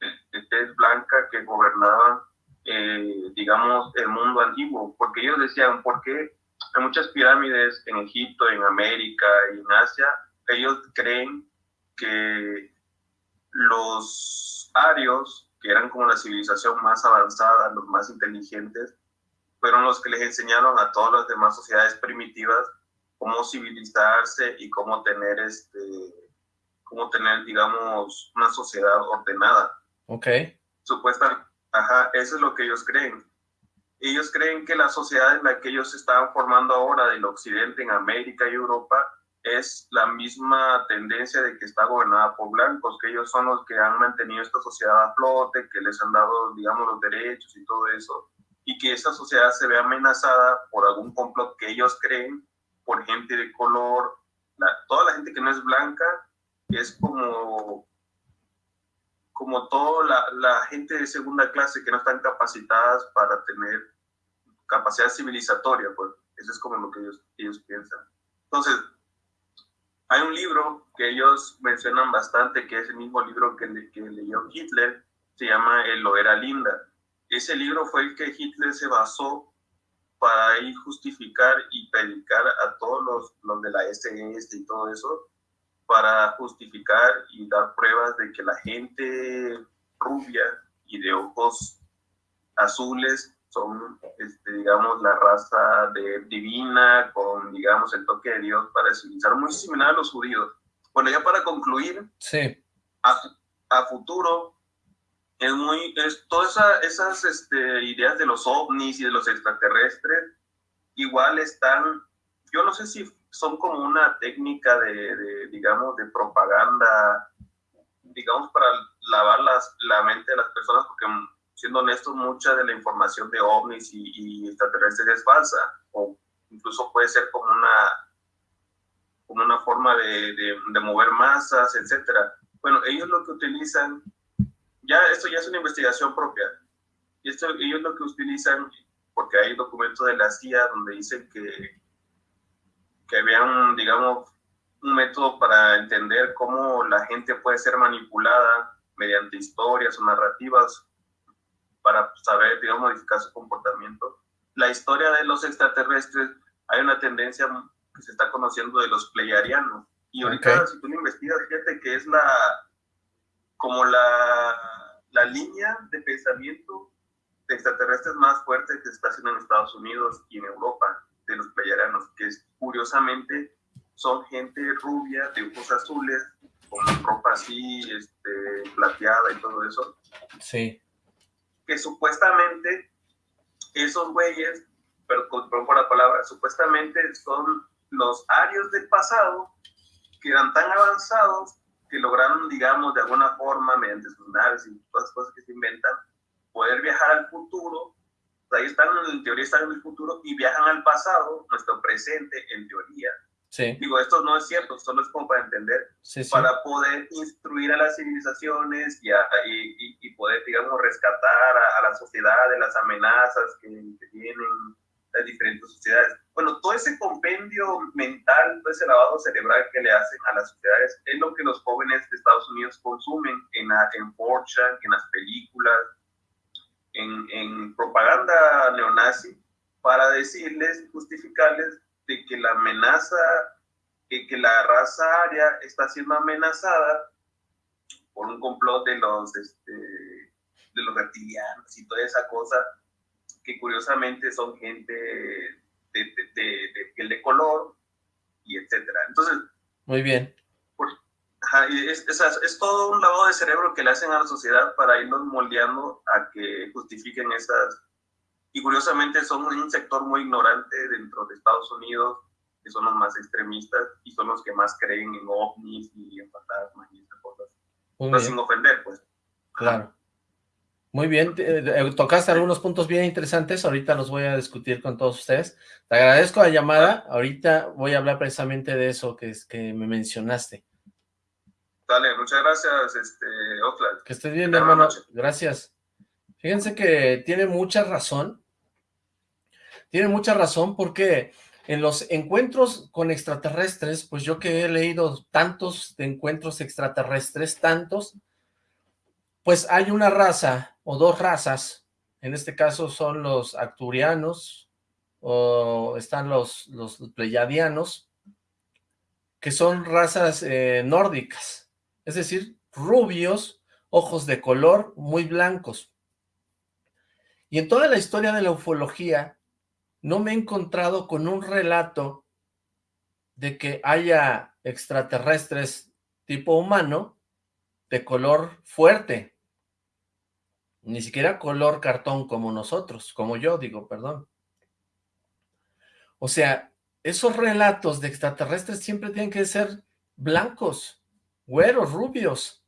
de, tez blanca que gobernaba, eh, digamos, el mundo antiguo, porque ellos decían, ¿por qué hay muchas pirámides en Egipto, en América y en Asia? Ellos creen que los arios, que eran como la civilización más avanzada, los más inteligentes, fueron los que les enseñaron a todas las demás sociedades primitivas cómo civilizarse y cómo tener este cómo tener digamos una sociedad ordenada. Ok. Supuestamente, ajá, eso es lo que ellos creen. Ellos creen que la sociedad en la que ellos estaban formando ahora del occidente en América y Europa es la misma tendencia de que está gobernada por blancos, que ellos son los que han mantenido esta sociedad a flote, que les han dado, digamos, los derechos y todo eso y que esa sociedad se ve amenazada por algún complot que ellos creen, por gente de color, toda la gente que no es blanca es como, como toda la, la, gente de segunda clase que no están capacitadas para tener capacidad civilizatoria, pues eso es como lo que ellos, ellos piensan. Entonces, hay un libro que ellos mencionan bastante, que es el mismo libro que, que leyó Hitler, se llama El lo era linda ese libro fue el que Hitler se basó para ir justificar y predicar a todos los, los de la SS y todo eso, para justificar y dar pruebas de que la gente rubia y de ojos azules son, este, digamos, la raza de, divina con, digamos, el toque de Dios para civilizar, muy similar a los judíos. Bueno, ya para concluir, sí. a, a futuro, es muy, es, todas esas este, ideas de los ovnis y de los extraterrestres, igual están, yo no sé si son como una técnica de, digamos, de propaganda, digamos, para lavar las, la mente de las personas, porque siendo honestos, mucha de la información de ovnis y, extraterrestres es falsa, o incluso puede ser como una, como una forma de, de, de mover masas, etcétera. Bueno, ellos lo que utilizan ya esto ya es una investigación propia. Y esto ellos lo que utilizan, porque hay documentos de la CIA donde dicen que, que vean, digamos, un método para entender cómo la gente puede ser manipulada mediante historias o narrativas para saber, digamos, modificar su comportamiento. La historia de los extraterrestres, hay una tendencia que se está conociendo de los pleiadianos. Y ahorita, si tú lo investigas, fíjate que es la, como la la línea de pensamiento de extraterrestres más fuerte que se está haciendo en Estados Unidos y en Europa, de los playaranos, que es, curiosamente son gente rubia, de ojos azules, con ropa así, este, plateada y todo eso. Sí. Que supuestamente esos güeyes, perdón por la palabra, supuestamente son los arios del pasado que eran tan avanzados que lograron, digamos, de alguna forma, mediante sus naves y todas las cosas que se inventan, poder viajar al futuro. Ahí están, en teoría están en el futuro y viajan al pasado, nuestro presente, en teoría. Sí. Digo, esto no es cierto, solo es como para entender, para poder instruir a las civilizaciones y, y, y, poder, digamos, rescatar a, la sociedad de las amenazas que, que tienen las diferentes sociedades. Bueno, todo ese compendio mental, todo ese lavado cerebral que le hacen a las sociedades es lo que los jóvenes de Estados Unidos consumen en, en Fortune, en las películas, en, en propaganda neonazi, para decirles, justificarles de que la amenaza, que, que la raza aria está siendo amenazada por un complot de los, este, de los reptilianos y toda esa cosa, que curiosamente son gente de, de, piel de color y etcétera. Entonces... Muy bien. Es, es, todo un lavado de cerebro que le hacen a la sociedad para irnos moldeando a que justifiquen esas... Y curiosamente son un sector muy ignorante dentro de Estados Unidos, que son los más extremistas y son los que más creen en ovnis y en fantasmas y esas cosas. sin ofender, pues. Claro. Muy bien, eh, tocaste algunos puntos bien interesantes, ahorita los voy a discutir con todos ustedes. Te agradezco la llamada, ahorita voy a hablar precisamente de eso que, es, que me mencionaste. Dale, muchas gracias, este, Oakland. Que estés bien, hermano, gracias. Fíjense que tiene mucha razón, tiene mucha razón porque en los encuentros con extraterrestres, pues yo que he leído tantos de encuentros extraterrestres, tantos, pues hay una raza o dos razas, en este caso son los acturianos o están los, los pleyadianos, que son razas eh, nórdicas, es decir, rubios, ojos de color, muy blancos. Y en toda la historia de la ufología, no me he encontrado con un relato de que haya extraterrestres tipo humano de color fuerte, ni siquiera color cartón como nosotros, como yo digo, perdón. O sea, esos relatos de extraterrestres siempre tienen que ser blancos, güeros, rubios,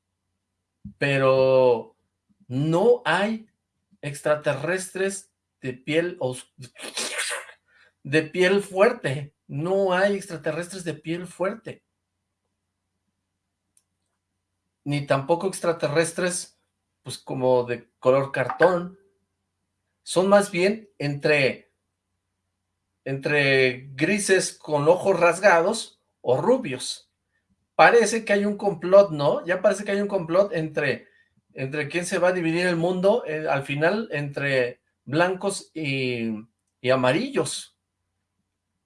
pero no hay extraterrestres de piel de piel fuerte, no hay extraterrestres de piel fuerte, ni tampoco extraterrestres pues como de color cartón, son más bien entre, entre grises con ojos rasgados o rubios. Parece que hay un complot, ¿no? Ya parece que hay un complot entre, entre quién se va a dividir el mundo, eh, al final entre blancos y, y, amarillos.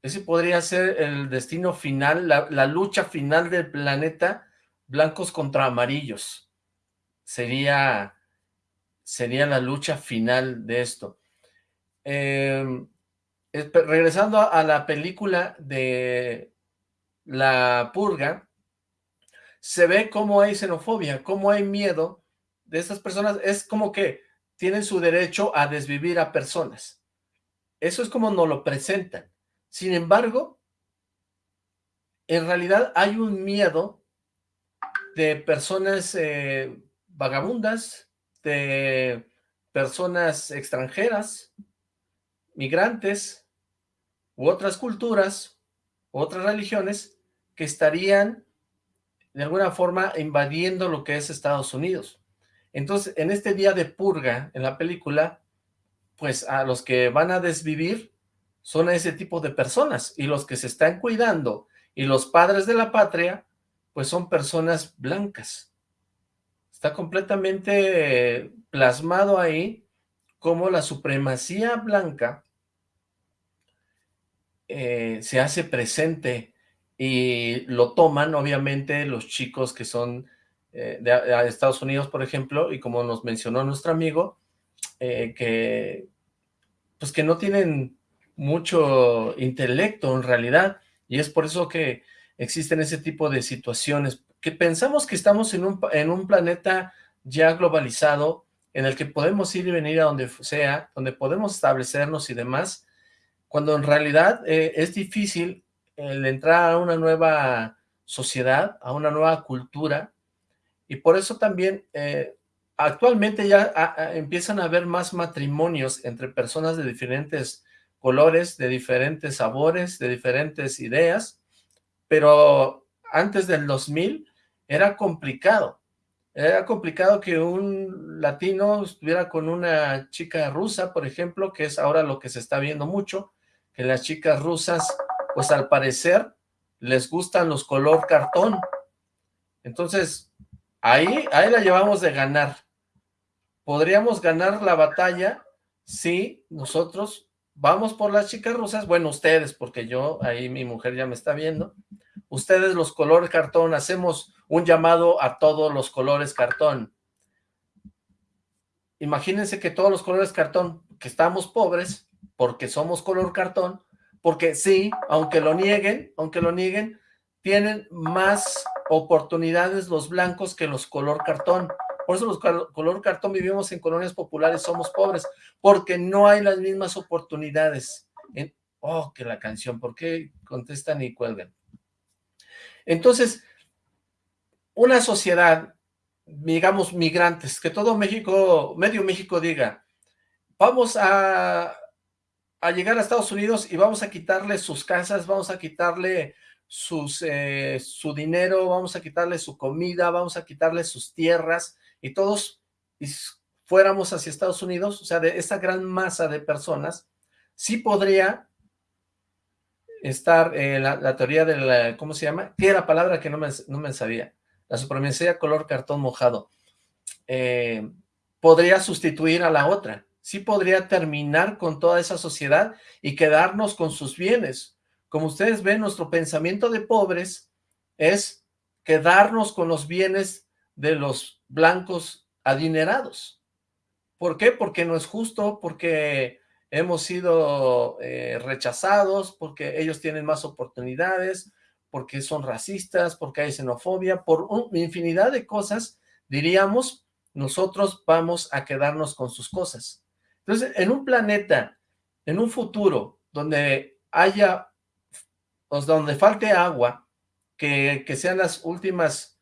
Ese podría ser el destino final, la, la lucha final del planeta, blancos contra amarillos sería, sería la lucha final de esto. Em, regresando a la película de La Purga, se ve cómo hay xenofobia, cómo hay miedo de estas personas. Es como que tienen su derecho a desvivir a personas. Eso es como nos lo presentan. Sin embargo, en realidad hay un miedo de personas eh, vagabundas, de personas extranjeras, migrantes, u otras culturas, otras religiones, que estarían de alguna forma invadiendo lo que es Estados Unidos. Entonces, en este día de purga, en la película, pues a los que van a desvivir son ese tipo de personas, y los que se están cuidando, y los padres de la patria, pues son personas blancas, Está completamente plasmado ahí cómo la supremacía blanca eh, se hace presente y lo toman obviamente los chicos que son eh, de, Estados Unidos, por ejemplo, y como nos mencionó nuestro amigo, eh, que pues que no tienen mucho intelecto en realidad, y es por eso que existen ese tipo de situaciones, que pensamos que estamos en un, en un planeta ya globalizado, en el que podemos ir y venir a donde sea, donde podemos establecernos y demás, cuando en realidad eh, es difícil el entrar a una nueva sociedad, a una nueva cultura, y por eso también eh, actualmente ya empiezan a haber más matrimonios entre personas de diferentes colores, de diferentes sabores, de diferentes ideas, pero antes del 2000 era complicado. Era complicado que un latino estuviera con una chica rusa, por ejemplo, que es ahora lo que se está viendo mucho, que las chicas rusas, pues al parecer, les gustan los color cartón. Entonces, ahí, ahí la llevamos de ganar. Podríamos ganar la batalla si nosotros vamos por las chicas rusas, bueno, ustedes, porque yo, ahí mi mujer ya me está viendo, ustedes los colores cartón, hacemos un llamado a todos los colores cartón. Imagínense que todos los colores cartón, que estamos pobres, porque somos color cartón, porque sí, aunque lo nieguen, aunque lo nieguen, tienen más oportunidades los blancos que los color cartón. Por eso los color cartón vivimos en colonias populares, somos pobres, porque no hay las mismas oportunidades. oh, que la canción, ¿por qué contestan y cuelgan? Entonces, una sociedad digamos, migrantes, que todo México, medio México diga, vamos a, a llegar a Estados Unidos y vamos a quitarle sus casas, vamos a quitarle sus, eh, su dinero, vamos a quitarle su comida, vamos a quitarle sus tierras, y todos fuéramos hacia Estados Unidos, o sea, de esa gran masa de personas, sí podría estar eh, la, teoría de la, ¿cómo se llama? ¿Qué era la palabra que no me, no me sabía? La supremacía color cartón mojado. Eh, podría sustituir a la otra. Sí podría terminar con toda esa sociedad y quedarnos con sus bienes. Como ustedes ven, nuestro pensamiento de pobres es quedarnos con los bienes de los blancos adinerados. ¿Por qué? Porque no es justo, porque hemos sido eh, rechazados, porque ellos tienen más oportunidades, porque son racistas, porque hay xenofobia, por una infinidad de cosas, diríamos, nosotros vamos a quedarnos con sus cosas. Entonces, en un planeta, en un futuro, donde haya, o donde falte agua, que, que sean las últimas,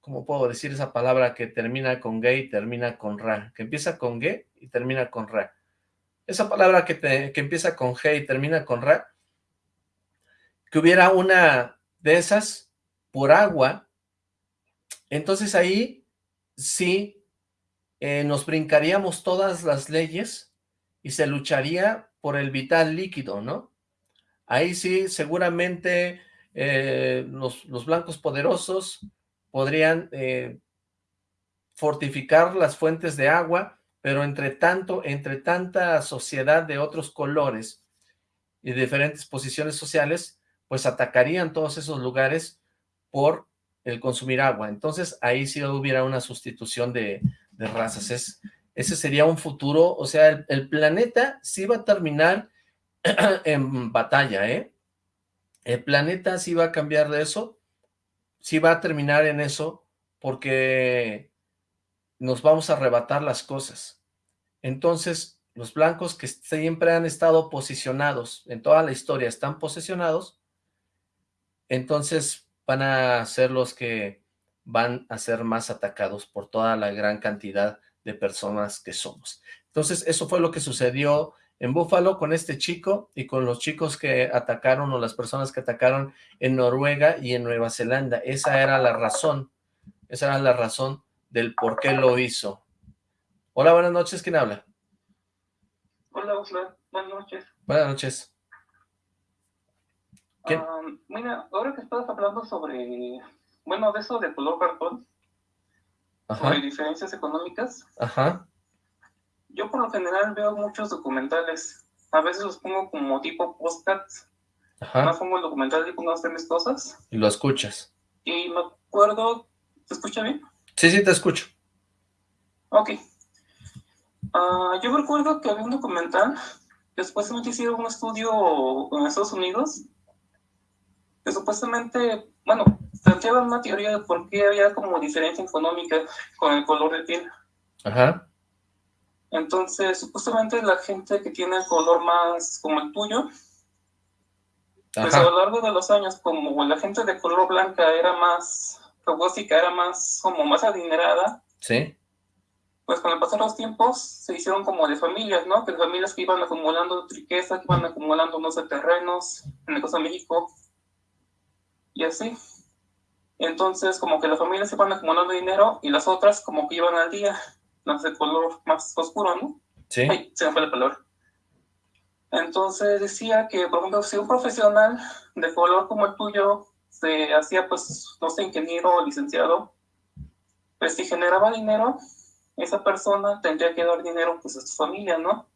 ¿cómo puedo decir esa palabra que termina con gay y termina con ra? Que empieza con gay y termina con ra. Esa palabra que, que empieza con g y termina con ra, que hubiera una de esas por agua, entonces ahí sí eh, nos brincaríamos todas las leyes y se lucharía por el vital líquido, ¿no? Ahí sí seguramente eh, los, blancos poderosos podrían eh, fortificar las fuentes de agua, pero entre tanto, entre tanta sociedad de otros colores y diferentes posiciones sociales, pues atacarían todos esos lugares por el consumir agua. Entonces, ahí sí hubiera una sustitución de, razas. Es, ese sería un futuro, o sea, el, planeta sí va a terminar en batalla, ¿eh? El planeta sí va a cambiar de eso, sí va a terminar en eso, porque nos vamos a arrebatar las cosas. Entonces, los blancos que siempre han estado posicionados, en toda la historia están posicionados, entonces van a ser los que van a ser más atacados por toda la gran cantidad de personas que somos. Entonces, eso fue lo que sucedió en Búfalo con este chico y con los chicos que atacaron o las personas que atacaron en Noruega y en Nueva Zelanda. Esa era la razón, esa era la razón del por qué lo hizo. Hola, buenas noches, ¿quién habla? Hola, hola, buenas noches. Buenas noches. Ah, mira, ahora que estás hablando sobre, bueno, de eso de color cartón, sobre diferencias económicas, Ajá. yo por lo general veo muchos documentales, a veces los pongo como tipo postcards, Ajá. más pongo el documental y pongo a hacer mis cosas. Y lo escuchas. Y me acuerdo, ¿te escucha bien? Sí, sí, te escucho. Ok. Uh, yo recuerdo que había un documental, después se me hicieron un estudio en Estados Unidos, que supuestamente, bueno, planteaban una teoría de por qué había como diferencia económica con el color de piel. Ajá. Entonces, supuestamente la gente que tiene el color más como el tuyo, pues a lo largo de los años, como la gente de color blanca era más robótica, era más, como más adinerada. Sí. Pues con el pasar de los tiempos se hicieron como de familias, ¿no? Que familias que iban acumulando riqueza, que iban acumulando, no sé, terrenos, en el caso de México, y así. Entonces, como que las familias se van acumulando dinero y las otras como que iban al día, las de color más oscuro, ¿no? Sí. se me fue la palabra. Entonces decía que, por ejemplo, si un profesional de color como el tuyo se hacía, pues, no sé, ingeniero o licenciado, pues si generaba dinero, esa persona tendría que dar dinero pues a su familia, ¿no?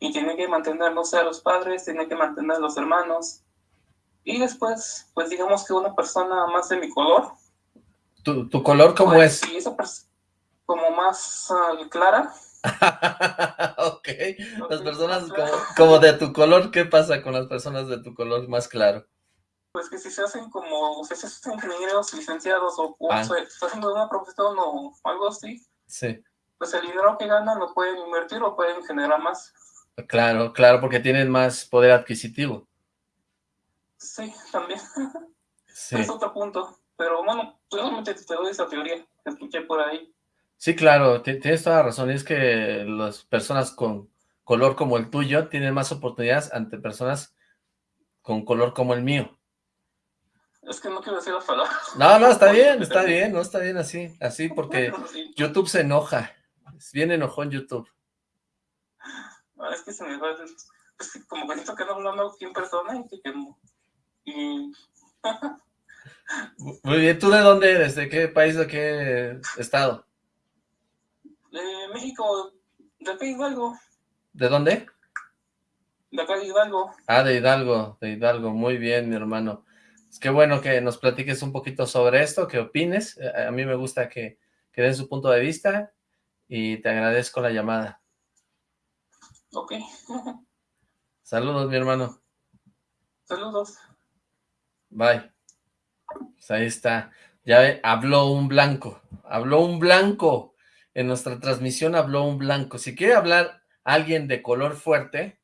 Y tiene que mantener, no sé, a los padres, tiene que mantener a los hermanos, y después, pues digamos que una persona más de mi color. ¿Tu, tu color cómo pues, es? Sí, esa como más ah, clara. ok, las personas como, de tu color, ¿qué pasa con las personas de tu color más claro? Pues que si se hacen como, si se hacen ingenieros, licenciados o, ah. se está haciendo una profesión o algo así, sí. pues el dinero que ganan lo pueden invertir o pueden generar más. Claro, claro, porque tienen más poder adquisitivo. Sí, también. Es otro punto. Pero bueno, solamente te doy esa teoría. escuché por ahí. Sí, claro, tienes toda la razón, es que las personas con color como el tuyo tienen más oportunidades ante personas con color como el mío. Es que no quiero decir las palabras. No, no, está bien, está bien, no está bien así, así porque YouTube se enoja, es bien enojón YouTube. No, es que se me va, es como que siento que no hablando aquí en persona y que y... Muy bien, ¿tú de dónde eres? ¿De qué país, de qué estado? De México, de acá Hidalgo. ¿De dónde? De acá de Hidalgo. Ah, de Hidalgo, de Hidalgo, muy bien, mi hermano. Es que bueno que nos platiques un poquito sobre esto, que opines. A mí me gusta que, que den su punto de vista y te agradezco la llamada. Ok. Saludos, mi hermano. Saludos. Bye. Pues ahí está. Ya habló un blanco. Habló un blanco. En nuestra transmisión habló un blanco. Si quiere hablar alguien de color fuerte,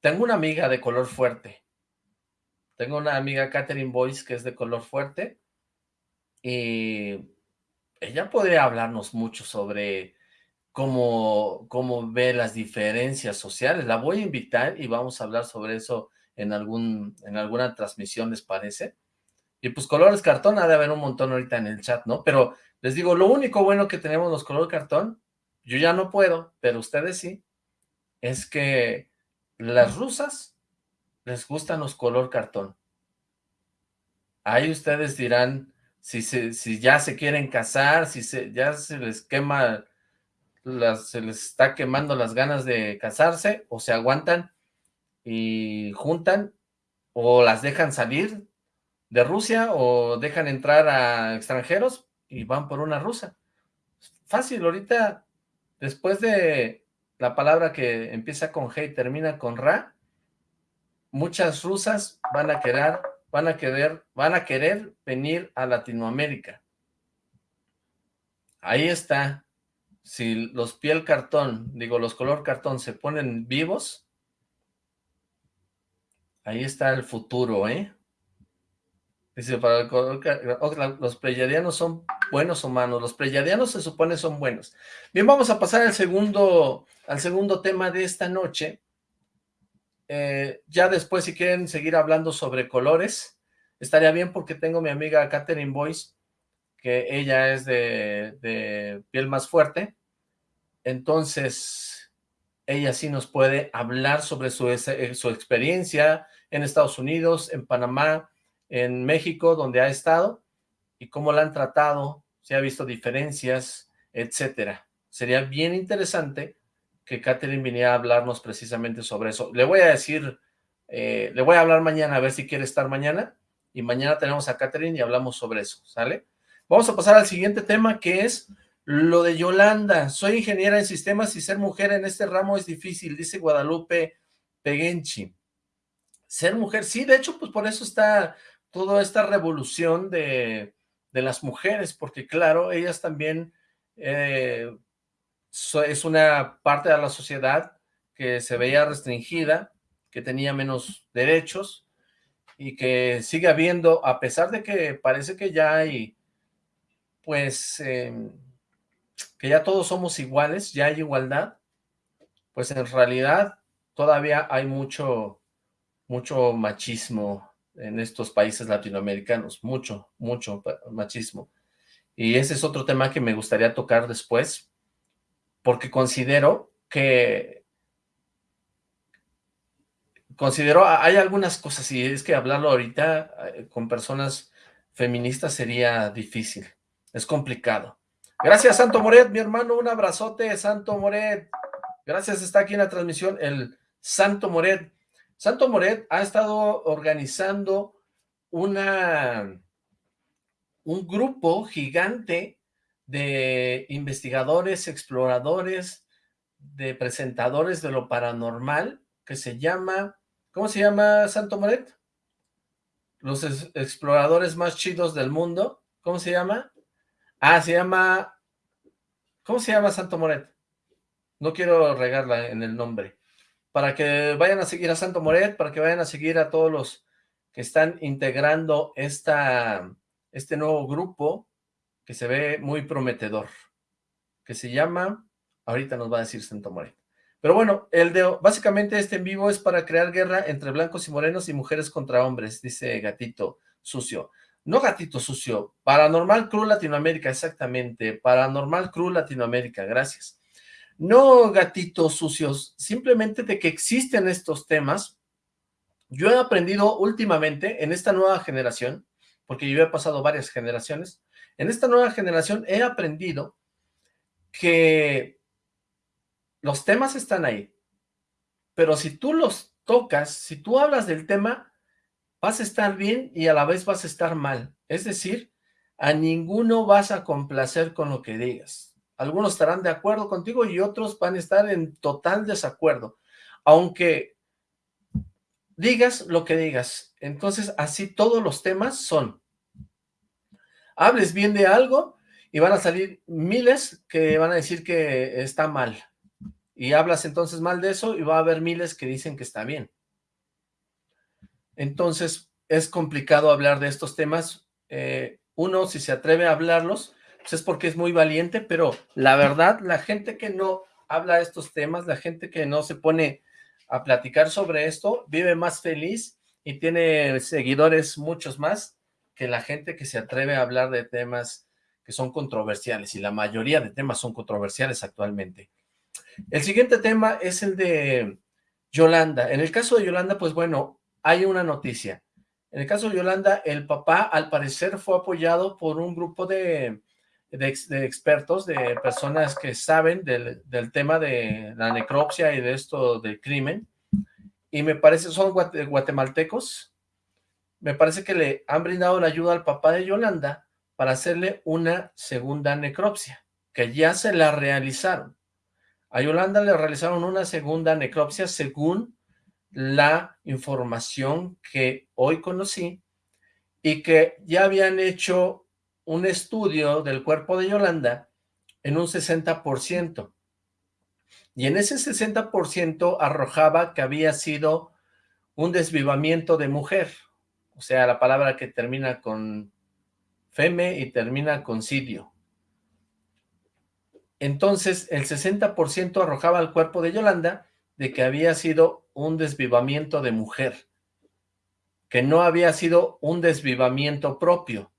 tengo una amiga de color fuerte. Tengo una amiga, Catherine Boyce, que es de color fuerte. Y ella podría hablarnos mucho sobre cómo, cómo ve las diferencias sociales. La voy a invitar y vamos a hablar sobre eso en, algún, en alguna transmisión, ¿les parece? Y pues colores cartón, ha de haber un montón ahorita en el chat, ¿no? Pero les digo, lo único bueno que tenemos los color cartón, yo ya no puedo, pero ustedes sí, es que las rusas les gustan los color cartón. Ahí ustedes dirán si, si ya se quieren casar, si se, ya se les quema, se les está quemando las ganas de casarse, o se aguantan y juntan, o las dejan salir de Rusia, o dejan entrar a extranjeros y van por una rusa. Fácil, ahorita, después de la palabra que empieza con G y termina con Ra, muchas rusas van a querer, van a querer, van a querer venir a Latinoamérica. Ahí está. Si los piel cartón, digo, los color cartón se ponen vivos, ahí está el futuro, ¿eh? Dice, para los pleyadianos son buenos o malos. Los pleyadianos se supone son buenos. Bien, vamos a pasar al segundo, al segundo tema de esta noche. Eh, ya después, si quieren seguir hablando sobre colores, estaría bien porque tengo mi amiga Catherine Boyce, que ella es de, piel más fuerte. Entonces, ella sí nos puede hablar sobre su, su experiencia en Estados Unidos, en Panamá, en México, donde ha estado, y cómo la han tratado, si ha visto diferencias, etcétera. Sería bien interesante que Catherine viniera a hablarnos precisamente sobre eso. Le voy a decir, eh, le voy a hablar mañana a ver si quiere estar mañana, y mañana tenemos a Catherine y hablamos sobre eso, ¿sale? Vamos a pasar al siguiente tema, que es lo de Yolanda. Soy ingeniera en sistemas y ser mujer en este ramo es difícil, dice Guadalupe Peguenchi. Ser mujer, sí, de hecho, pues por eso está toda esta revolución de, las mujeres, porque claro, ellas también eh, es una parte de la sociedad que se veía restringida, que tenía menos derechos y que sigue habiendo, a pesar de que parece que ya hay, pues, em, que ya todos somos iguales, ya hay igualdad, pues en realidad todavía hay mucho, mucho machismo en estos países latinoamericanos, mucho, mucho machismo. Y ese es otro tema que me gustaría tocar después, porque considero que, considero, hay algunas cosas, y es que hablarlo ahorita eh, con personas feministas sería difícil, es complicado. Gracias, Santo Moret, mi hermano, un abrazote, Santo Moret. Gracias, está aquí en la transmisión el Santo Moret. Santo Moret ha estado organizando una, un grupo gigante de investigadores, exploradores, de presentadores de lo paranormal, que se llama, ¿cómo se llama Santo Moret? Los exploradores más chidos del mundo, ¿cómo se llama? Ah, se llama, ¿cómo se llama Santo Moret? No quiero regarla en el nombre para que vayan a seguir a Santo Moret, para que vayan a seguir a todos los que están integrando esta, este nuevo grupo que se ve muy prometedor, que se llama, ahorita nos va a decir Santo Moreno. Pero bueno, el de, básicamente este en vivo es para crear guerra entre blancos y morenos y mujeres contra hombres, dice Gatito Sucio. No Gatito Sucio, Paranormal Crew Latinoamérica, exactamente, Paranormal Crew Latinoamérica, gracias. No gatitos sucios, simplemente de que existen estos temas. Yo he aprendido últimamente en esta nueva generación, porque yo he pasado varias generaciones, en esta nueva generación he aprendido que los temas están ahí, pero si tú los tocas, si tú hablas del tema, vas a estar bien y a la vez vas a estar mal. Es decir, a ninguno vas a complacer con lo que digas. Algunos estarán de acuerdo contigo y otros van a estar en total desacuerdo. Aunque digas lo que digas. Entonces, así todos los temas son. Hables bien de algo y van a salir miles que van a decir que está mal. Y hablas entonces mal de eso y va a haber miles que dicen que está bien. Entonces, es complicado hablar de estos temas. Eh, uno, si se atreve a hablarlos, pues es porque es muy valiente, pero la verdad, la gente que no habla de estos temas, la gente que no se pone a platicar sobre esto, vive más feliz y tiene seguidores muchos más que la gente que se atreve a hablar de temas que son controversiales, y la mayoría de temas son controversiales actualmente. El siguiente tema es el de Yolanda. En el caso de Yolanda, pues bueno, hay una noticia. En el caso de Yolanda, el papá al parecer fue apoyado por un grupo de, de, expertos, de personas que saben del, del, tema de la necropsia y de esto del crimen, y me parece, son guatemaltecos, me parece que le han brindado la ayuda al papá de Yolanda para hacerle una segunda necropsia, que ya se la realizaron. A Yolanda le realizaron una segunda necropsia según la información que hoy conocí y que ya habían hecho un estudio del cuerpo de Yolanda en un 60%. Y en ese 60% arrojaba que había sido un desvivamiento de mujer. O sea, la palabra que termina con feme y termina con sidio. Entonces, el 60% arrojaba al cuerpo de Yolanda de que había sido un desvivamiento de mujer, que no había sido un desvivamiento propio.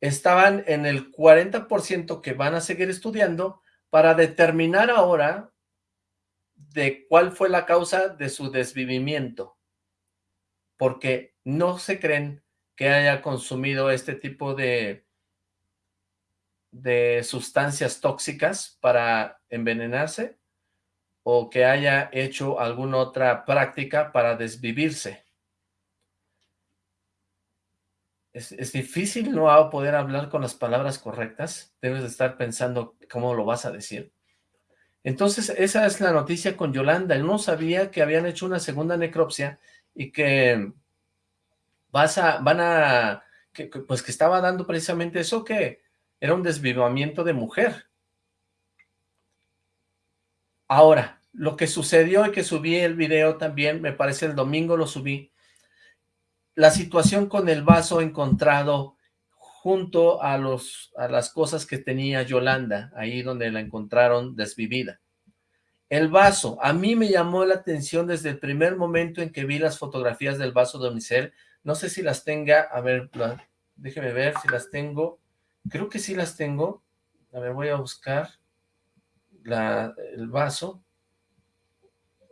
Estaban en el 40% que van a seguir estudiando para determinar ahora de cuál fue la causa de su desvivimiento, porque no se creen que haya consumido este tipo de de sustancias tóxicas para envenenarse o que haya hecho alguna otra práctica para desvivirse. Es, difícil no poder hablar con las palabras correctas, debes de estar pensando cómo lo vas a decir. Entonces, esa es la noticia con Yolanda. Él no sabía que habían hecho una segunda necropsia y que vas a, van a, pues que estaba dando precisamente eso que era un desvivamiento de mujer. Ahora, lo que sucedió y que subí el video también, me parece el domingo lo subí, la situación con el vaso encontrado junto a, los, a las cosas que tenía Yolanda, ahí donde la encontraron desvivida. El vaso, a mí me llamó la atención desde el primer momento en que vi las fotografías del vaso de Unicel, no sé si las tenga, a ver, déjeme ver si las tengo, Creo que sí las tengo. A ver, voy a buscar la, el vaso.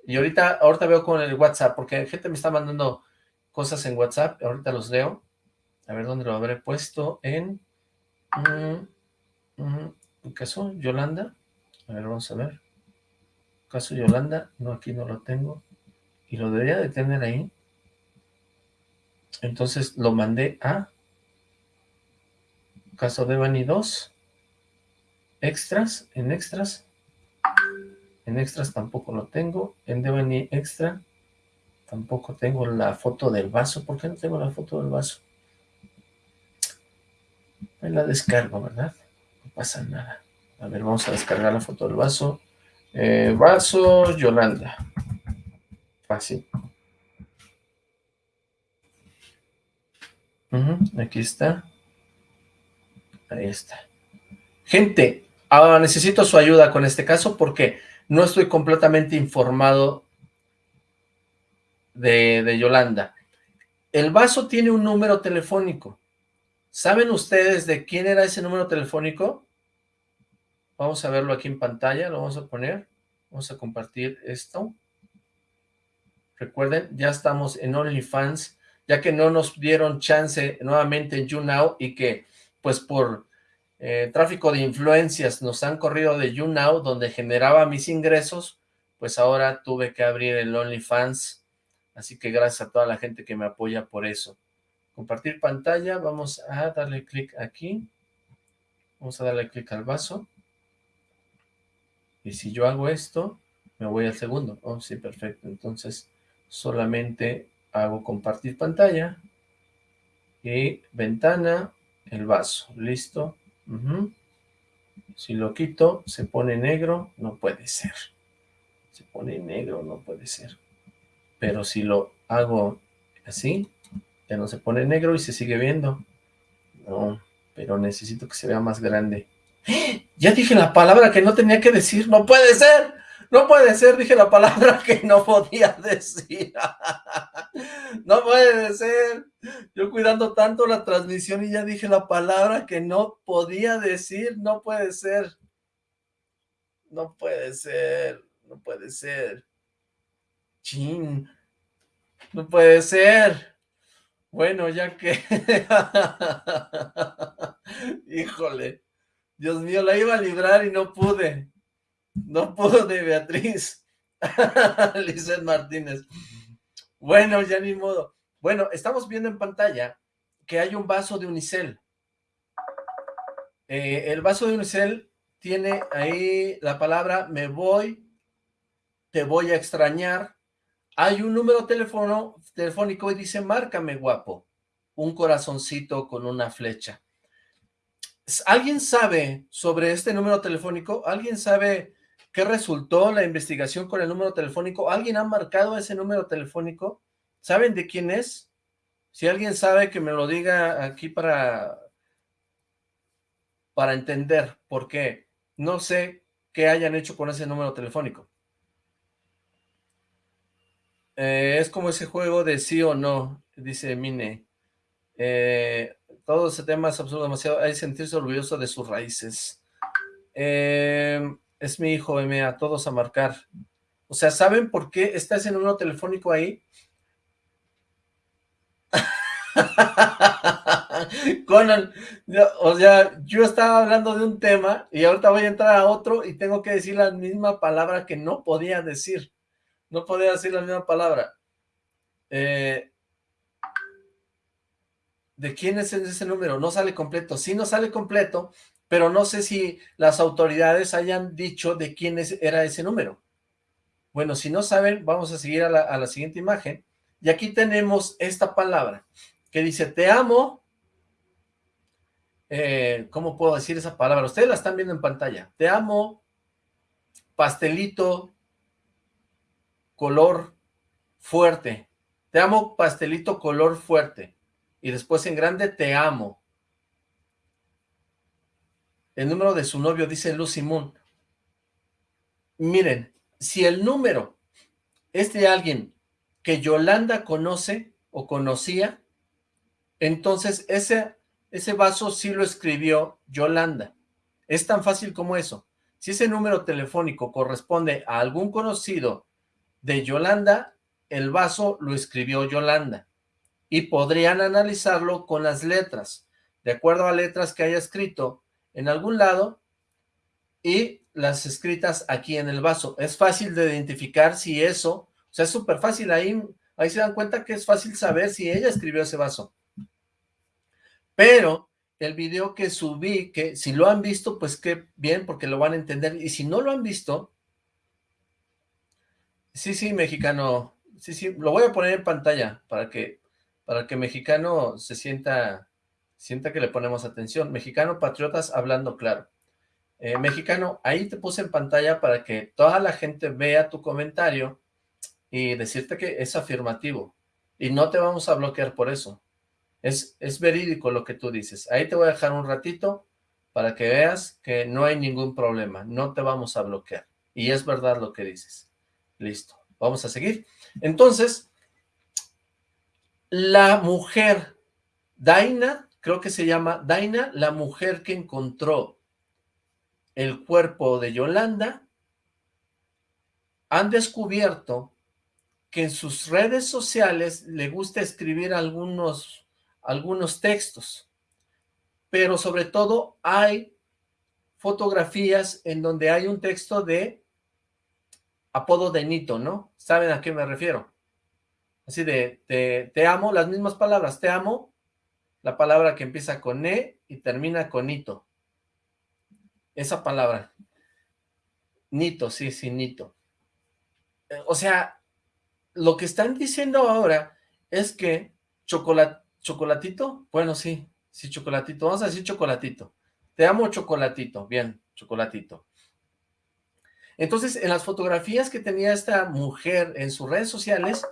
Y ahorita, ahorita veo con el WhatsApp, porque gente me está mandando cosas en WhatsApp, ahorita los leo. A ver dónde lo habré puesto, en... Mm, caso Yolanda. A ver, vamos a ver. Caso Yolanda, no, aquí no lo tengo. Y lo debería de tener ahí. Entonces lo mandé a caso de Bani 2, extras, en extras, en extras tampoco lo tengo, en Devani extra tampoco tengo la foto del vaso, ¿por qué no tengo la foto del vaso? Ahí la descargo, ¿verdad? No pasa nada. A ver, vamos a descargar la foto del vaso. Eh, vaso Yolanda. Fácil. aquí está. Ahí está. Gente, ahora necesito su ayuda con este caso porque no estoy completamente informado de, Yolanda. El vaso tiene un número telefónico. ¿Saben ustedes de quién era ese número telefónico? Vamos a verlo aquí en pantalla, lo vamos a poner. Vamos a compartir esto. Recuerden, ya estamos en OnlyFans, ya que no nos dieron chance nuevamente en YouNow y que, pues por eh, tráfico de influencias nos han corrido de YouNow, donde generaba mis ingresos, pues ahora tuve que abrir el OnlyFans. Así que gracias a toda la gente que me apoya por eso. Compartir pantalla, vamos a darle clic aquí. Vamos a darle clic al vaso. Y si yo hago esto, me voy al segundo. Oh, sí, perfecto. Entonces, solamente hago compartir pantalla y ventana, el vaso, listo. Si lo quito, se pone negro, no puede ser. Se pone negro, no puede ser. Pero si lo hago así, ya no se pone negro y se sigue viendo. No, pero necesito que se vea más grande. Ya dije la palabra que no tenía que decir, no puede ser. No puede ser, dije la palabra que no podía decir. No puede ser. Yo cuidando tanto la transmisión y ya dije la palabra que no podía decir. No puede ser. No puede ser. No puede ser. Chin. No puede ser. Bueno, ya que... Híjole. Dios mío, la iba a librar y no pude. No pude, Beatriz. Lizeth Martínez. Bueno, ya ni modo. Bueno, estamos viendo en pantalla que hay un vaso de unicel. Eh, el vaso de unicel tiene ahí la palabra me voy, te voy a extrañar. Hay un número telefónico y dice márcame guapo. Un corazoncito con una flecha. ¿Alguien sabe sobre este número telefónico? ¿Alguien sabe qué resultó la investigación con el número telefónico? ¿Alguien ha marcado ese número telefónico? ¿Saben de quién es? Si alguien sabe, que me lo diga aquí para, para entender, porque no sé qué hayan hecho con ese número telefónico. Eh, es como ese juego de sí o no, dice Mine. Eh, todo ese tema es absurdo, demasiado, hay sentirse orgulloso de sus raíces. Eh, es mi hijo, M, a todos a marcar. O sea, ¿saben por qué está ese número telefónico ahí? Conan, o sea, yo estaba hablando de un tema y ahorita voy a entrar a otro y tengo que decir la misma palabra que no podía decir. No podía decir la misma palabra. Eh, ¿De quién es ese número? No sale completo. Sí, no sale completo, pero no sé si las autoridades hayan dicho de quién era ese número. Bueno, si no saben, vamos a seguir a la, siguiente imagen. Y aquí tenemos esta palabra que dice, te amo. Eh, ¿Cómo puedo decir esa palabra? Ustedes la están viendo en pantalla. Te amo, pastelito, color fuerte. Te amo, pastelito, color fuerte y después en grande te amo. El número de su novio dice Lucy Moon. Miren, si el número es de alguien que Yolanda conoce o conocía, entonces ese, ese vaso sí lo escribió Yolanda. Es tan fácil como eso. Si ese número telefónico corresponde a algún conocido de Yolanda, el vaso lo escribió Yolanda y podrían analizarlo con las letras, de acuerdo a letras que haya escrito en algún lado y las escritas aquí en el vaso. Es fácil de identificar si eso, o sea, es súper fácil, ahí, ahí se dan cuenta que es fácil saber si ella escribió ese vaso. Pero el video que subí, que si lo han visto, pues qué bien, porque lo van a entender, y si no lo han visto, sí, sí, mexicano, sí, sí, lo voy a poner en pantalla para que para que mexicano se sienta, sienta que le ponemos atención. Mexicano Patriotas hablando claro. Eh, mexicano, ahí te puse en pantalla para que toda la gente vea tu comentario y decirte que es afirmativo. Y no te vamos a bloquear por eso. Es, es verídico lo que tú dices. Ahí te voy a dejar un ratito para que veas que no hay ningún problema, no te vamos a bloquear. Y es verdad lo que dices. Listo, vamos a seguir. Entonces, la mujer Daina, creo que se llama Daina, la mujer que encontró el cuerpo de Yolanda, han descubierto que en sus redes sociales le gusta escribir algunos, algunos textos, pero sobre todo hay fotografías en donde hay un texto de apodo de Nito, ¿no? ¿Saben a qué me refiero? Así de, te, amo, las mismas palabras, te amo, la palabra que empieza con E y termina con Nito. Esa palabra. Nito, sí, sí, Nito. Eh, o sea, lo que están diciendo ahora es que chocolatito, bueno, sí, sí, chocolatito, vamos a decir chocolatito. Te amo chocolatito, bien, chocolatito. Entonces, en las fotografías que tenía esta mujer en sus redes sociales,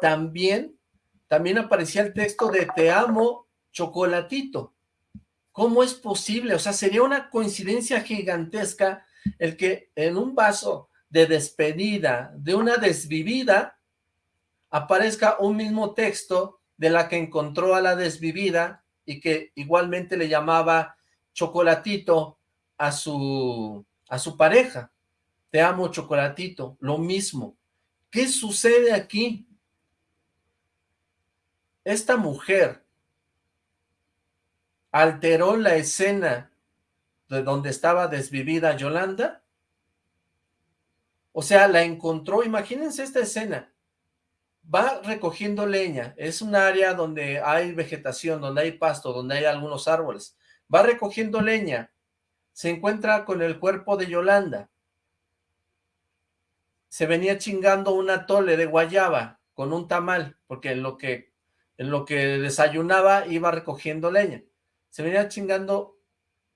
también, también aparecía el texto de te amo chocolatito. ¿Cómo es posible? O sea, sería una coincidencia gigantesca el que en un vaso de despedida de una desvivida aparezca un mismo texto de la que encontró a la desvivida y que igualmente le llamaba chocolatito a su, a su pareja. Te amo chocolatito, lo mismo. ¿Qué sucede aquí? Esta mujer alteró la escena de donde estaba desvivida Yolanda. O sea, la encontró, imagínense esta escena, va recogiendo leña, es un área donde hay vegetación, donde hay pasto, donde hay algunos árboles, va recogiendo leña, se encuentra con el cuerpo de Yolanda, se venía chingando un atole de guayaba con un tamal, porque en lo que, en lo que desayunaba iba recogiendo leña, se venía chingando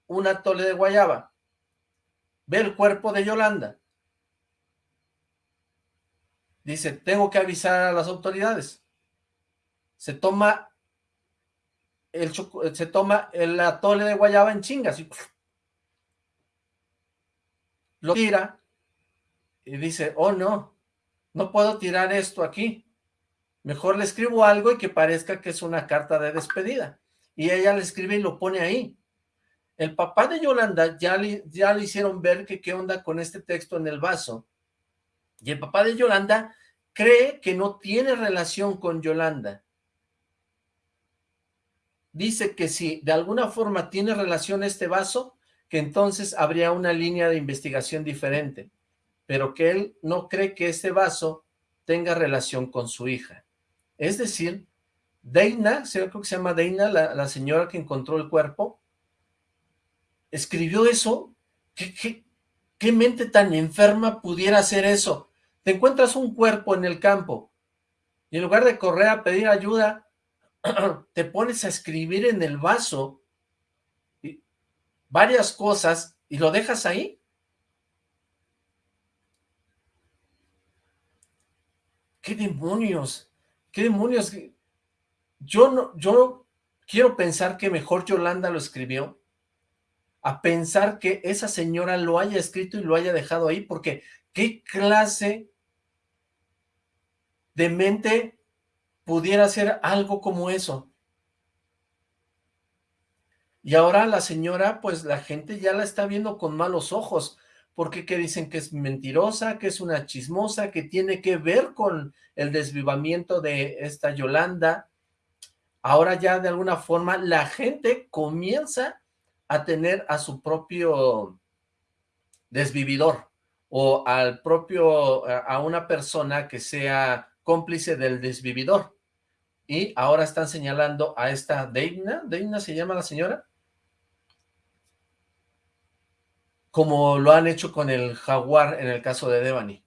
un atole de guayaba, ve el cuerpo de Yolanda, dice, tengo que avisar a las autoridades. Se toma el, se toma el atole de guayaba en chingas y lo tira y dice, oh no, no puedo tirar esto aquí. Mejor le escribo algo y que parezca que es una carta de despedida. Y ella le escribe y lo pone ahí. El papá de Yolanda ya le, ya le hicieron ver que qué onda con este texto en el vaso y el papá de Yolanda cree que no tiene relación con Yolanda. Dice que si de alguna forma tiene relación este vaso, que entonces habría una línea de investigación diferente, pero que él no cree que este vaso tenga relación con su hija. Es decir, Deina, creo que se llama Deina, la, la señora que encontró el cuerpo, escribió eso. ¿Qué, qué, qué mente tan enferma pudiera hacer eso? Te encuentras un cuerpo en el campo y en lugar de correr a pedir ayuda, te pones a escribir en el vaso varias cosas y lo dejas ahí. ¿Qué demonios? ¿Qué demonios? Yo no, yo quiero pensar que mejor Yolanda lo escribió a pensar que esa señora lo haya escrito y lo haya dejado ahí, porque ¿qué clase de mente pudiera hacer algo como eso. Y ahora la señora, pues la gente ya la está viendo con malos ojos, porque que dicen que es mentirosa, que es una chismosa, que tiene que ver con el desvivamiento de esta Yolanda. Ahora ya de alguna forma la gente comienza a tener a su propio desvividor o al propio, a una persona que sea cómplice del desvividor. Y ahora están señalando a esta Deina, Deina se llama la señora, como lo han hecho con el jaguar en el caso de Devani.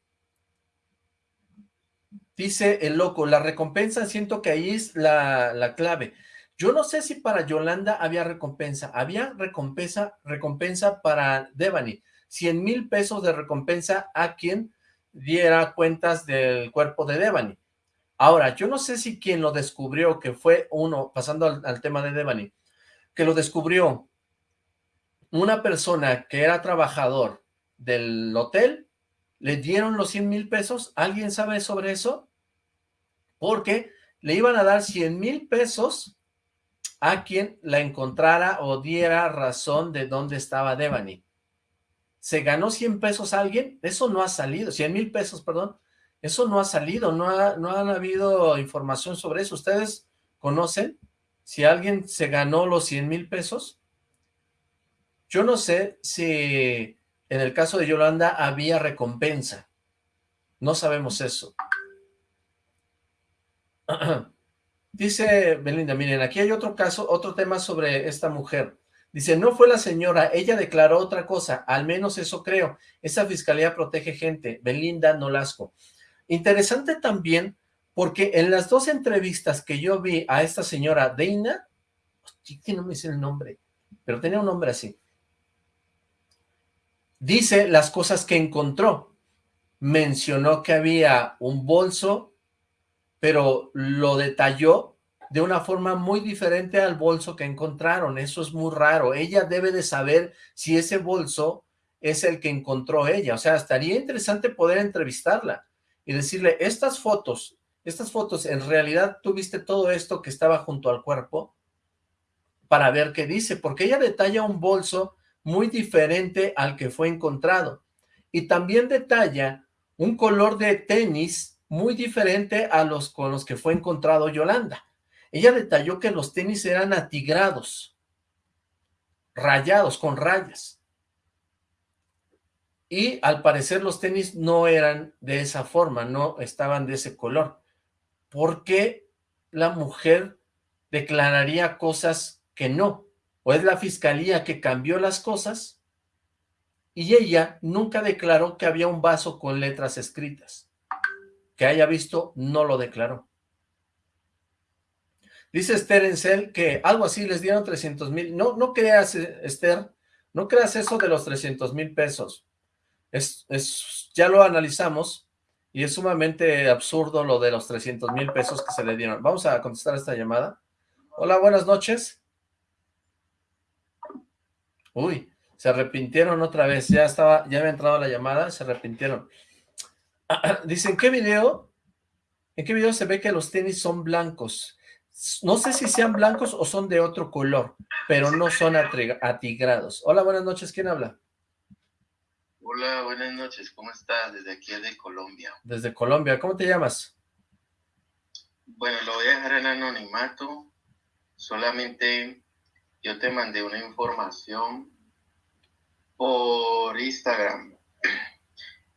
Dice el loco, la recompensa siento que ahí es la, la clave. Yo no sé si para Yolanda había recompensa. Había recompensa, recompensa para Devani. 100 mil pesos de recompensa a quien diera cuentas del cuerpo de Devani. Ahora, yo no sé si quien lo descubrió, que fue uno, pasando al, tema de Devani, que lo descubrió, una persona que era trabajador del hotel, le dieron los 100 mil pesos, ¿alguien sabe sobre eso? Porque le iban a dar 100 mil pesos a quien la encontrara o diera razón de dónde estaba Devani. ¿Se ganó 100 pesos alguien? Eso no ha salido, 100 mil pesos, perdón. Eso no ha salido, no, ha, no han habido información sobre eso. ¿Ustedes conocen si alguien se ganó los 100 mil pesos? Yo no sé si en el caso de Yolanda había recompensa. No sabemos eso. Dice Belinda, miren, aquí hay otro caso, otro tema sobre esta mujer. Dice, no fue la señora, ella declaró otra cosa, al menos eso creo. Esa fiscalía protege gente. Belinda Nolasco. Interesante también, porque en las dos entrevistas que yo vi a esta señora Deina, que no me dice el nombre, pero tenía un nombre así, dice las cosas que encontró. Mencionó que había un bolso, pero lo detalló de una forma muy diferente al bolso que encontraron. Eso es muy raro. Ella debe de saber si ese bolso es el que encontró ella. O sea, estaría interesante poder entrevistarla y decirle, estas fotos, estas fotos, en realidad tuviste todo esto que estaba junto al cuerpo para ver qué dice, porque ella detalla un bolso muy diferente al que fue encontrado. Y también detalla un color de tenis muy diferente a los con los que fue encontrado Yolanda. Ella detalló que los tenis eran atigrados, rayados, con rayas. Y al parecer los tenis no eran de esa forma, no estaban de ese color. ¿Por qué la mujer declararía cosas que no? ¿O es la fiscalía que cambió las cosas? Y ella nunca declaró que había un vaso con letras escritas. Que haya visto, no lo declaró. Dice Esther Encel que algo así les dieron 300 mil. No, no creas, Esther, no creas eso de los 300 mil pesos es, ya lo analizamos y es sumamente absurdo lo de los 300 mil pesos que se le dieron. Vamos a contestar esta llamada. Hola, buenas noches. Uy, se arrepintieron otra vez. Ya estaba, ya había entrado la llamada, se arrepintieron. Dicen, ¿qué video? ¿En qué video se ve que los tenis son blancos? No sé si sean blancos o son de otro color, pero no son atigrados. Hola, buenas noches. ¿Quién habla? Hola, buenas noches, ¿cómo estás? Desde aquí de Colombia. Desde Colombia, ¿cómo te llamas? Bueno, lo voy a dejar en anonimato, solamente yo te mandé una información por Instagram.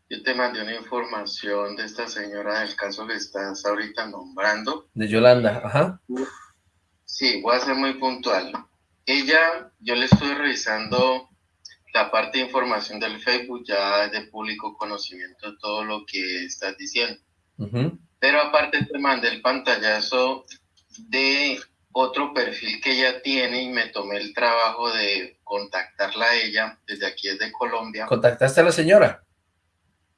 Yo te mandé una información de esta señora del caso que estás ahorita nombrando. De Yolanda, ajá. Sí, voy a ser muy puntual. Ella, yo le estoy revisando la parte de información del Facebook ya es de público conocimiento todo lo que estás diciendo. Pero aparte te mandé el pantallazo de otro perfil que ella tiene y me tomé el trabajo de contactarla a ella desde aquí desde Colombia. ¿Contactaste a la señora?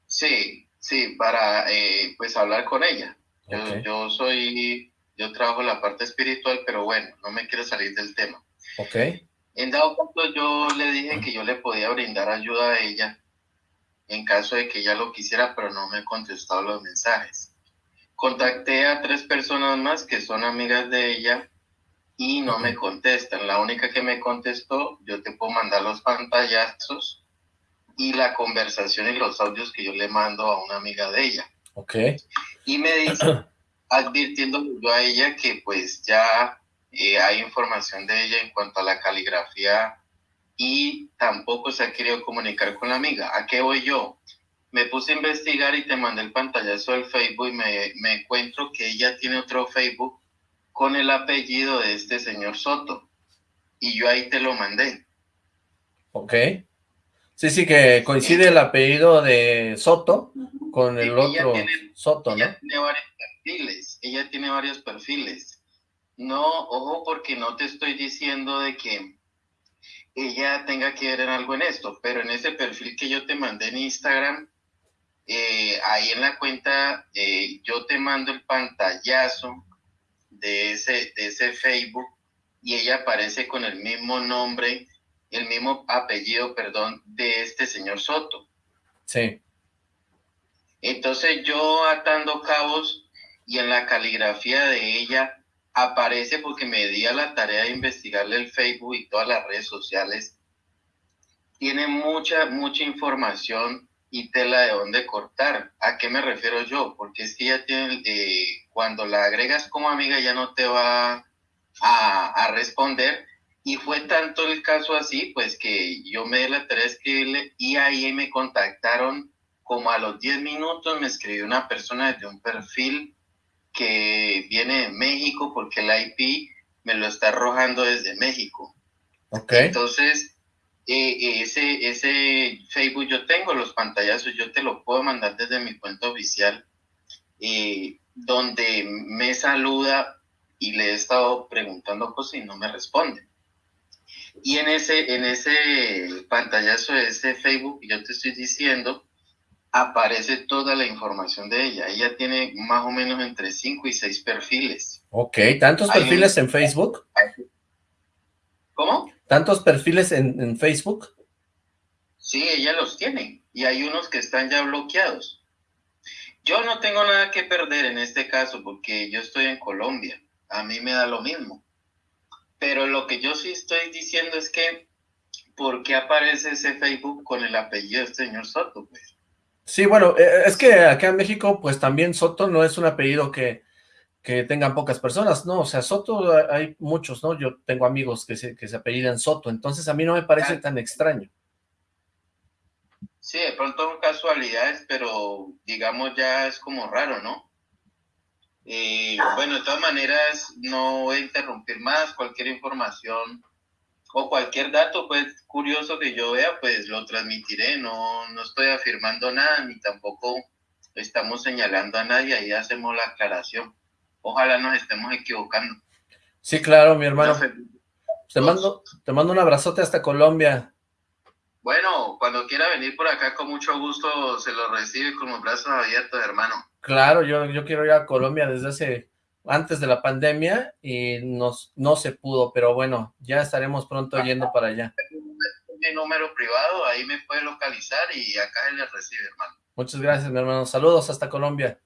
Sí, sí, para eh, pues hablar con ella. Yo, yo, soy, yo trabajo la parte espiritual, pero bueno, no me quiero salir del tema. Ok. En dado caso yo le dije que yo le podía brindar ayuda a ella en caso de que ella lo quisiera, pero no me ha contestado los mensajes. Contacté a tres personas más que son amigas de ella y no me contestan. La única que me contestó, yo te puedo mandar los pantallazos y la conversación y los audios que yo le mando a una amiga de ella. Ok. Y me dice, advirtiendo yo a ella que pues ya eh, hay información de ella en cuanto a la caligrafía y tampoco se ha querido comunicar con la amiga. ¿A qué voy yo? Me puse a investigar y te mandé el pantallazo del Facebook y me, me encuentro que ella tiene otro Facebook con el apellido de este señor Soto. Y yo ahí te lo mandé. Ok. Sí, sí, que coincide el apellido de Soto con el otro Soto, ¿no? Ella tiene varios perfiles. Ella tiene varios perfiles. No, ojo, porque no te estoy diciendo de que ella tenga que ver en algo en esto, pero en ese perfil que yo te mandé en Instagram, eh, ahí en la cuenta, eh, yo te mando el pantallazo de ese, de ese Facebook y ella aparece con el mismo nombre el mismo apellido, perdón, de este señor Soto. Sí. Entonces yo atando cabos y en la caligrafía de ella aparece porque me di a la tarea de investigarle el Facebook y todas las redes sociales. Tiene mucha, mucha información y tela de dónde cortar. ¿A qué me refiero yo? Porque es que ya tiene, eh, cuando la agregas como amiga ya no te va a, a, responder. Y fue tanto el caso así, pues que yo me di la tarea de escribirle y ahí me contactaron como a los 10 minutos, me escribió una persona desde un perfil que viene de México porque el IP me lo está arrojando desde México. Okay. Entonces, eh, ese, ese Facebook yo tengo los pantallazos, yo te lo puedo mandar desde mi cuenta oficial, eh, donde me saluda y le he estado preguntando cosas y no me responde. Y en ese, en ese pantallazo de ese Facebook, yo te estoy diciendo, aparece toda la información de ella. Ella tiene más o menos entre 5 y 6 perfiles. Ok, ¿tantos perfiles en Facebook? ¿Cómo? ¿Tantos perfiles en, en, Facebook? Sí, ella los tiene. Y hay unos que están ya bloqueados. Yo no tengo nada que perder en este caso porque yo estoy en Colombia. A mí me da lo mismo. Pero lo que yo sí estoy diciendo es que, ¿por qué aparece ese Facebook con el apellido del señor Soto? Pues? Sí, bueno, eh, es que acá en México, pues también Soto no es un apellido que, que tengan pocas personas, ¿no? O sea, Soto hay muchos, ¿no? Yo tengo amigos que se, que se apellidan Soto, entonces a mí no me parece tan extraño. Sí, de pronto son casualidades, pero digamos ya es como raro, ¿no? Eh, bueno, de todas maneras, no voy a interrumpir más, cualquier información o cualquier dato pues curioso que yo vea, pues lo transmitiré, no, no estoy afirmando nada, ni tampoco estamos señalando a nadie, ahí hacemos la aclaración. Ojalá nos estemos equivocando. Sí, claro, mi hermano. Te mando, te mando un abrazote hasta Colombia. Bueno, cuando quiera venir por acá, con mucho gusto se lo recibe con los brazos abiertos, hermano. Claro, yo, yo quiero ir a Colombia desde hace antes de la pandemia y nos, no se pudo, pero bueno, ya estaremos pronto yendo para allá. Mi número privado, ahí me puede localizar y acá él le recibe, hermano. Muchas gracias, mi hermano. Saludos hasta Colombia.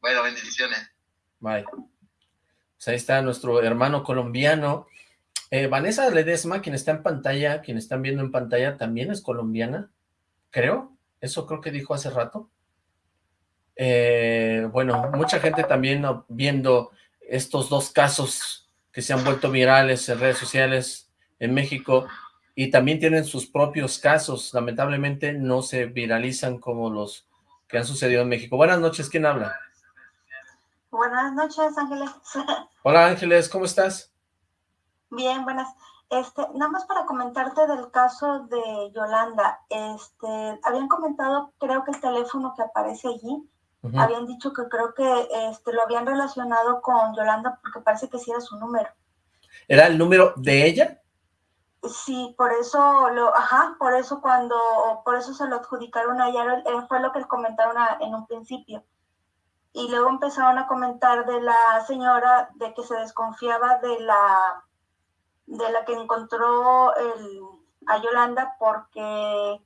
Bueno, bendiciones. Bye. Pues ahí está nuestro hermano colombiano. Eh, Vanessa Ledesma, quien está en pantalla, quien están viendo en pantalla, también es colombiana, creo. Eso creo que dijo hace rato. Eh, bueno, mucha gente también viendo estos dos casos que se han vuelto virales en redes sociales en México y también tienen sus propios casos, lamentablemente no se viralizan como los que han sucedido en México. Buenas noches, ¿quién habla? Buenas noches, Ángeles. Hola, Ángeles, ¿cómo estás? Bien, buenas. Este, nada más para comentarte del caso de Yolanda, este, habían comentado, creo que el teléfono que aparece allí, Uh -huh. Habían dicho que creo que este, lo habían relacionado con Yolanda porque parece que sí era su número. ¿Era el número de ella? Sí, por eso, lo, ajá, por eso cuando, por eso se lo adjudicaron a ella, fue lo que comentaron a, en un principio. Y luego empezaron a comentar de la señora de que se desconfiaba de la, de la que encontró el, a Yolanda porque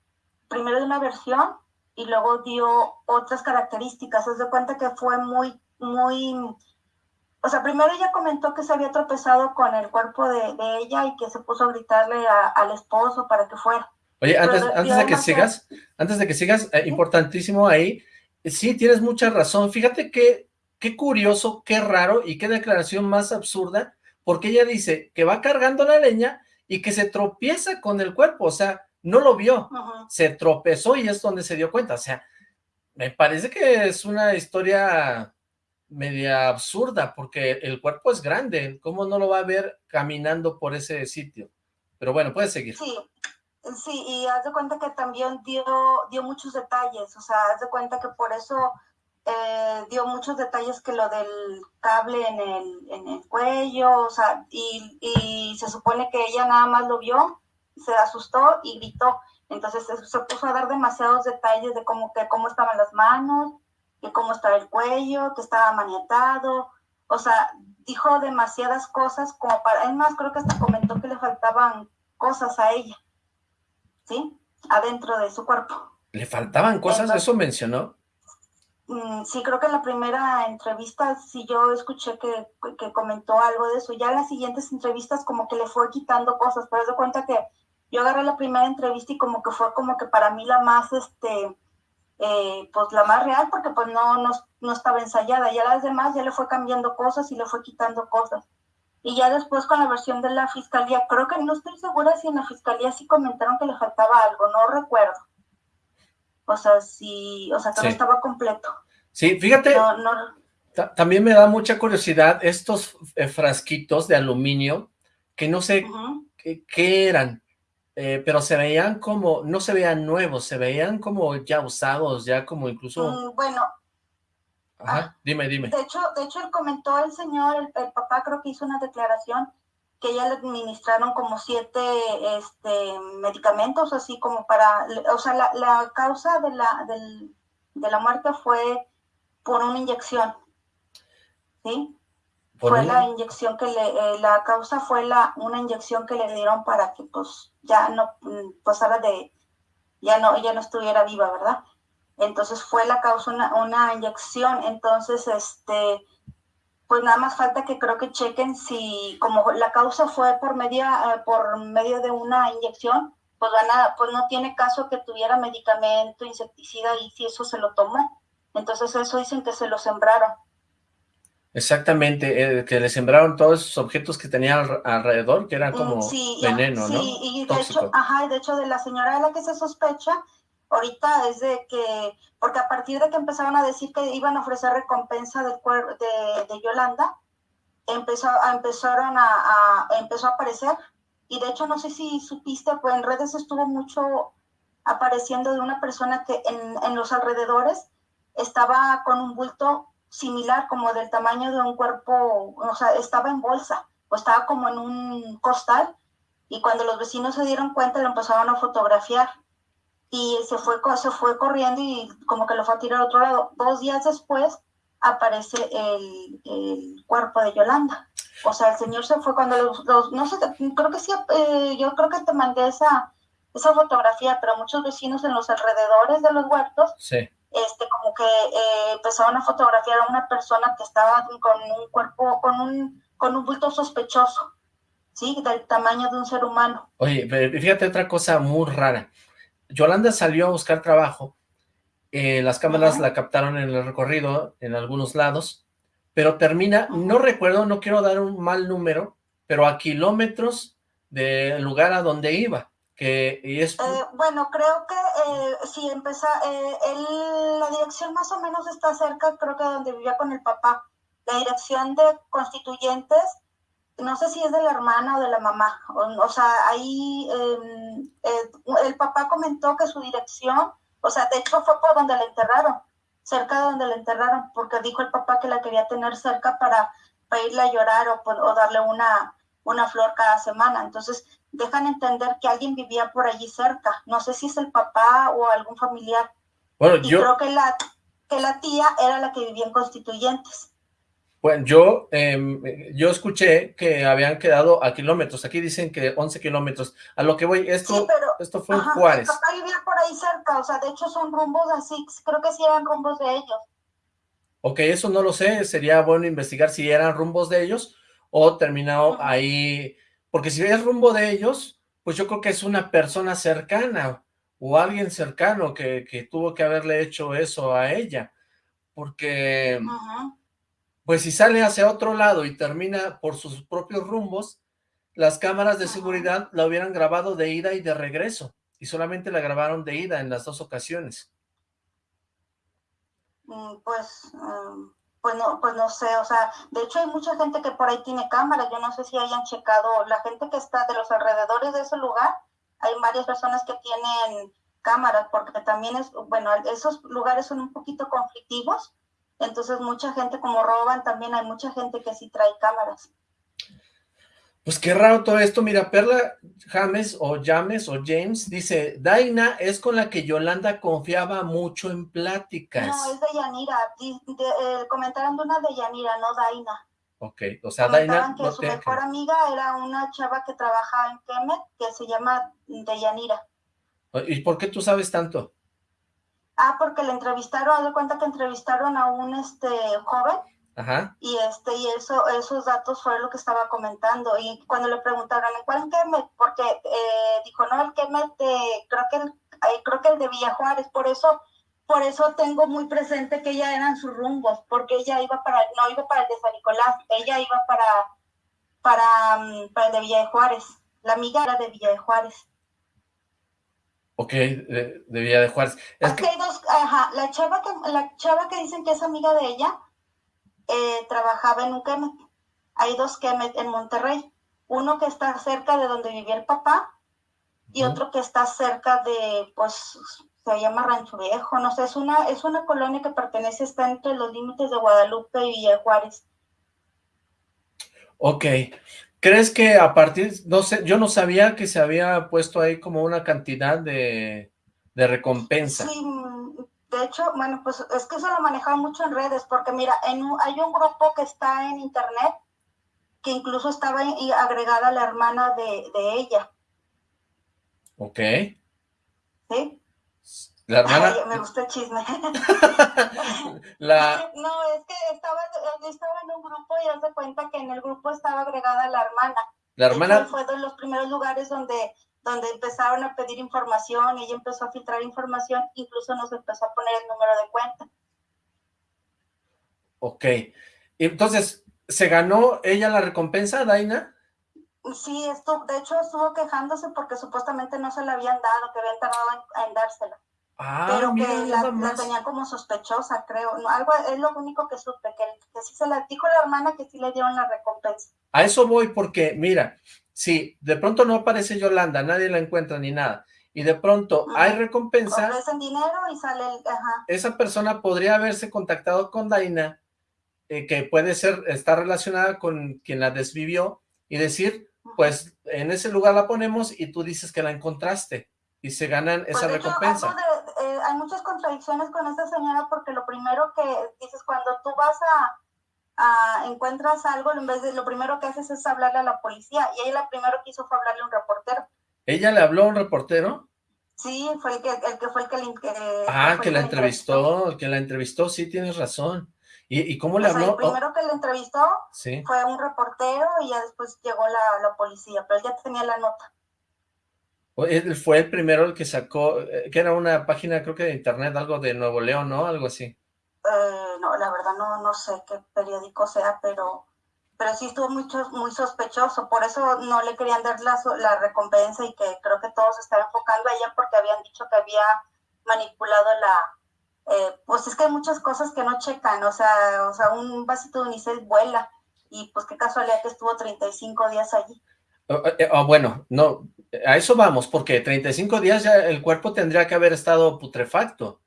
primero de una versión y luego dio otras características. Haz de cuenta que fue muy, muy... O sea, primero ella comentó que se había tropezado con el cuerpo de, de ella y que se puso a gritarle a, al esposo para que fuera. Oye, antes, Pero, antes de que sigas, antes de que sigas, eh, importantísimo ahí, sí, tienes mucha razón. Fíjate que, qué curioso, qué raro y qué declaración más absurda, porque ella dice que va cargando la leña y que se tropieza con el cuerpo, o sea, no lo vio, se tropezó y es donde se dio cuenta, o sea, me parece que es una historia media absurda, porque el cuerpo es grande, ¿cómo no lo va a ver caminando por ese sitio? Pero bueno, puedes seguir. Sí, sí, y haz de cuenta que también dio, dio muchos detalles, o sea, haz de cuenta que por eso eh, dio muchos detalles que lo del cable en el, en el cuello, o sea, y, y se supone que ella nada más lo vio, se asustó y gritó. Entonces se, se, puso a dar demasiados detalles de cómo, que, cómo estaban las manos, que cómo estaba el cuello, que estaba maniatado. O sea, dijo demasiadas cosas como para... Es más, creo que hasta comentó que le faltaban cosas a ella, ¿sí? Adentro de su cuerpo. ¿Le faltaban cosas? ¿Eso mencionó? Mm, sí, creo que en la primera entrevista sí yo escuché que, que, comentó algo de eso. Ya en las siguientes entrevistas como que le fue quitando cosas, pero de cuenta que yo agarré la primera entrevista y como que fue como que para mí la más, este, eh, pues la más real, porque pues no, no, no estaba ensayada. Ya las demás ya le fue cambiando cosas y le fue quitando cosas. Y ya después con la versión de la fiscalía, creo que no estoy segura si en la fiscalía sí comentaron que le faltaba algo, no recuerdo. O sea, sí, o sea, que no estaba completo. Sí, fíjate, también me da mucha curiosidad estos eh, frasquitos de aluminio, que no sé qué, eran, eh, pero se veían como, no se veían nuevos, se veían como ya usados, ya como incluso... Mm, bueno, Ajá, dime, dime. De hecho, de hecho, él comentó el señor, el, papá creo que hizo una declaración que ya le administraron como siete este, medicamentos, así como para, o sea, la, la causa de la, del, de la muerte fue por una inyección, ¿sí? Fue la inyección que le, eh, la causa fue la, una inyección que le dieron para que pues ya no mm, pasara de, ya no, ya no estuviera viva, ¿verdad? entonces fue la causa una, inyección, entonces este pues nada más falta que creo que chequen si como la causa fue por medio eh, por medio de una inyección, pues van pues no tiene caso que tuviera medicamento, insecticida y si eso se lo tomó. Entonces eso dicen que se lo sembraron. Exactamente, eh, que le sembraron todos esos objetos que tenía alrededor, que eran mm, como veneno, ¿no? Sí, y de hecho, ajá, de hecho de la señora de la que se sospecha, ahorita es de que, porque a partir de que empezaron a decir que iban a ofrecer recompensa del de, de Yolanda, empezó, empezaron a, empezó a aparecer, y de hecho no sé si supiste, pues en redes estuvo mucho apareciendo de una persona que en, en los alrededores estaba con un bulto similar como del tamaño de un cuerpo, o sea, estaba en bolsa, o estaba como en un costal, y cuando los vecinos se dieron cuenta lo empezaron a fotografiar y se fue, se fue corriendo y como que lo fue a tirar a otro lado. Dos días después aparece el, el cuerpo de Yolanda. O sea, el señor se fue cuando los, no sé, creo que sí, eh, yo creo que te mandé esa, esa fotografía, pero muchos vecinos en los alrededores de los huertos, este, como que eh, empezaron a fotografiar a una persona que estaba con un cuerpo, con un, con un bulto sospechoso, ¿sí? Del tamaño de un ser humano. Oye, fíjate otra cosa muy rara. Yolanda salió a buscar trabajo, eh, las cámaras la captaron en el recorrido en algunos lados, pero termina, no recuerdo, no quiero dar un mal número, pero a kilómetros del lugar a donde iba, que es... Eh, bueno, creo que eh, si empieza, la dirección más o menos está cerca, creo que donde vivía con el papá, la dirección de constituyentes no sé si es de la hermana o de la mamá, o, sea, ahí el, papá comentó que su dirección, o sea, de hecho fue por donde la enterraron, cerca de donde la enterraron, porque dijo el papá que la quería tener cerca para, para irle a llorar o, o darle una, una flor cada semana, entonces dejan entender que alguien vivía por allí cerca, no sé si es el papá o algún familiar. Bueno, y yo... creo que la, que la tía era la que vivía en Constituyentes. Bueno, yo, em, yo escuché que habían quedado a kilómetros, aquí dicen que 11 kilómetros, a lo que voy, esto, esto fue en Juárez. papá vivía por ahí cerca, o sea, de hecho son rumbos así, creo que sí eran rumbos de ellos. Ok, eso no lo sé, sería bueno investigar si eran rumbos de ellos o terminado ahí, porque si es rumbo de ellos, pues yo creo que es una persona cercana o alguien cercano que, que tuvo que haberle hecho eso a ella, porque pues si sale hacia otro lado y termina por sus propios rumbos, las cámaras de seguridad la hubieran grabado de ida y de regreso, y solamente la grabaron de ida en las dos ocasiones. Mm, pues, mm, pues, no, pues no sé, o sea, de hecho hay mucha gente que por ahí tiene cámaras, yo no sé si hayan checado, la gente que está de los alrededores de ese lugar, hay varias personas que tienen cámaras, porque también es, bueno, esos lugares son un poquito conflictivos, entonces mucha gente como roban, también hay mucha gente que sí trae cámaras. Pues qué raro todo esto, mira, Perla James o James o James dice, Daina es con la que Yolanda confiaba mucho en pláticas. No, es de Yanira, eh, comentaron de una de Yanira, no Daina. Ok, o sea, Daina... que su mejor amiga era una chava que trabajaba en Kemet, que se llama Deyanira. ¿Y por qué tú sabes tanto? Ah, porque le entrevistaron, haz de cuenta que entrevistaron a un este joven Ajá. y este y eso esos datos fue lo que estaba comentando y cuando le preguntaron en cuál Kemet, porque eh, dijo no el Kemet de, creo que el, creo que el de Villa Juárez, por eso por eso tengo muy presente que ella eran sus rumbos, porque ella iba para, no iba para el de San Nicolás, ella iba para, para, mm, para el de Villa de Juárez, la amiga era de Villa de Juárez. Ok, de, Villa de Juárez. Es que... hay dos, ajá, la chava que, la chava que dicen que es amiga de ella, eh, trabajaba en un Kemet. Hay dos Kemet en Monterrey. Uno que está cerca de donde vivía el papá y otro que está cerca de, pues, se llama Rancho Viejo, no sé, es una, es una colonia que pertenece, está entre los límites de Guadalupe y Villa Juárez. Ok, ¿crees que a partir, no sé, yo no sabía que se había puesto ahí como una cantidad de, de recompensa? Sí, de hecho, bueno, pues es que eso lo manejaba mucho en redes, porque mira, en hay un grupo que está en internet, que incluso estaba agregada la hermana de, de ella. Ok. ¿Sí? La hermana... me gusta el chisme. la... No, es que estaba, estaba en un grupo y hace cuenta que en el grupo estaba agregada la hermana. La hermana... fue de los primeros lugares donde, donde empezaron a pedir información, ella empezó a filtrar información, incluso nos empezó a poner el número de cuenta. Ok. Entonces, ¿se ganó ella la recompensa, Daina? Sí, esto, de hecho estuvo quejándose porque supuestamente no se la habían dado, que habían tardado en dársela. Ah, pero que la, tenía como sospechosa, creo. algo es lo único que supe, que, que sí se la dijo la hermana que sí le dieron la recompensa. A eso voy porque, mira, si de pronto no aparece Yolanda, nadie la encuentra ni nada, y de pronto hay recompensa... Ofrecen dinero y sale el... Ajá. Esa persona podría haberse contactado con Daina, eh, que puede ser, está relacionada con quien la desvivió, y decir, pues en ese lugar la ponemos y tú dices que la encontraste y se ganan esa pues, recompensa. Eh, hay muchas contradicciones con esta señora porque lo primero que dices cuando tú vas a, encuentras algo, en vez de lo primero que haces es hablarle a la policía y ella lo primero que hizo fue hablarle a un reportero. ¿Ella le habló a un reportero? Sí, fue el que, el que fue el que le Ah, que, la entrevistó, que la entrevistó, sí, tienes razón. ¿Y, cómo le habló? El primero que le entrevistó fue un reportero y ya después llegó la, la policía, pero él ya tenía la nota. Él fue el primero el que sacó, eh, que era una página creo que de internet, algo de Nuevo León, ¿no? Algo así. Eh, no, la verdad no, no sé qué periódico sea, pero, pero sí estuvo muy, muy sospechoso, por eso no le querían dar la, la recompensa y que creo que todos estaban enfocando a ella porque habían dicho que había manipulado la... Eh, pues es que hay muchas cosas que no checan, o sea, o sea, un vasito de unicel vuela y pues qué casualidad que estuvo 35 días allí. Oh, bueno, no, a eso vamos, porque 35 días ya el cuerpo tendría que haber estado putrefacto.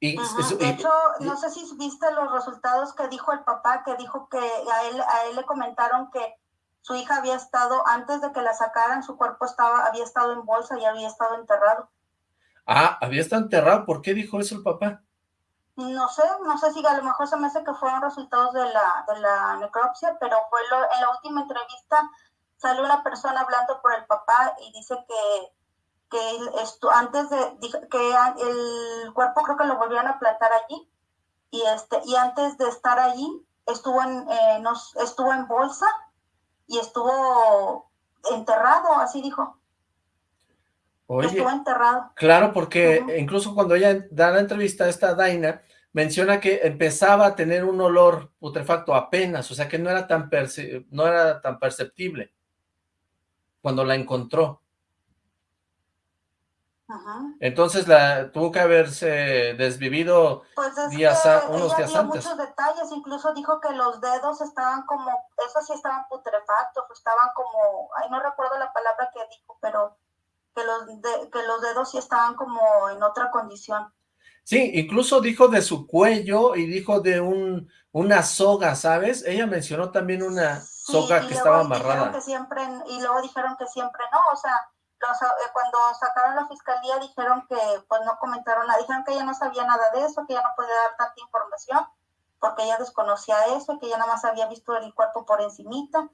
Y, de hecho, no sé si viste los resultados que dijo el papá, que dijo que a él, a él le comentaron que su hija había estado, antes de que la sacaran, su cuerpo estaba, había estado en bolsa y había estado enterrado. Ah, había estado enterrado, ¿por qué dijo eso el papá? No sé, no sé si a lo mejor se me hace que fueron resultados de la, de la necropsia, pero fue en la última entrevista sale una persona hablando por el papá y dice que, que esto, antes de que el cuerpo creo que lo volvieron a plantar allí y este y antes de estar allí estuvo en eh, nos, estuvo en bolsa y estuvo enterrado así dijo. Estuvo enterrado. claro porque incluso cuando ella da la entrevista a esta Daina menciona que empezaba a tener un olor putrefacto apenas, o sea que no era tan no era tan perceptible cuando la encontró. Entonces la tuvo que haberse desvivido pues días unos días dio muchos detalles, incluso dijo que los dedos estaban como, esos sí estaban putrefactos, estaban como, ay no recuerdo la palabra que dijo, pero que los, que los dedos sí estaban como en otra condición. Sí, incluso dijo de su cuello y dijo de un una soga, ¿sabes? Ella mencionó también una soga que estaba amarrada. Que siempre, y luego dijeron que siempre no, o sea, eh, cuando sacaron la fiscalía dijeron que pues no comentaron nada, dijeron que ella no sabía nada de eso, que ella no podía dar tanta información, porque ella desconocía eso, que ella nada más había visto el cuerpo por encimita,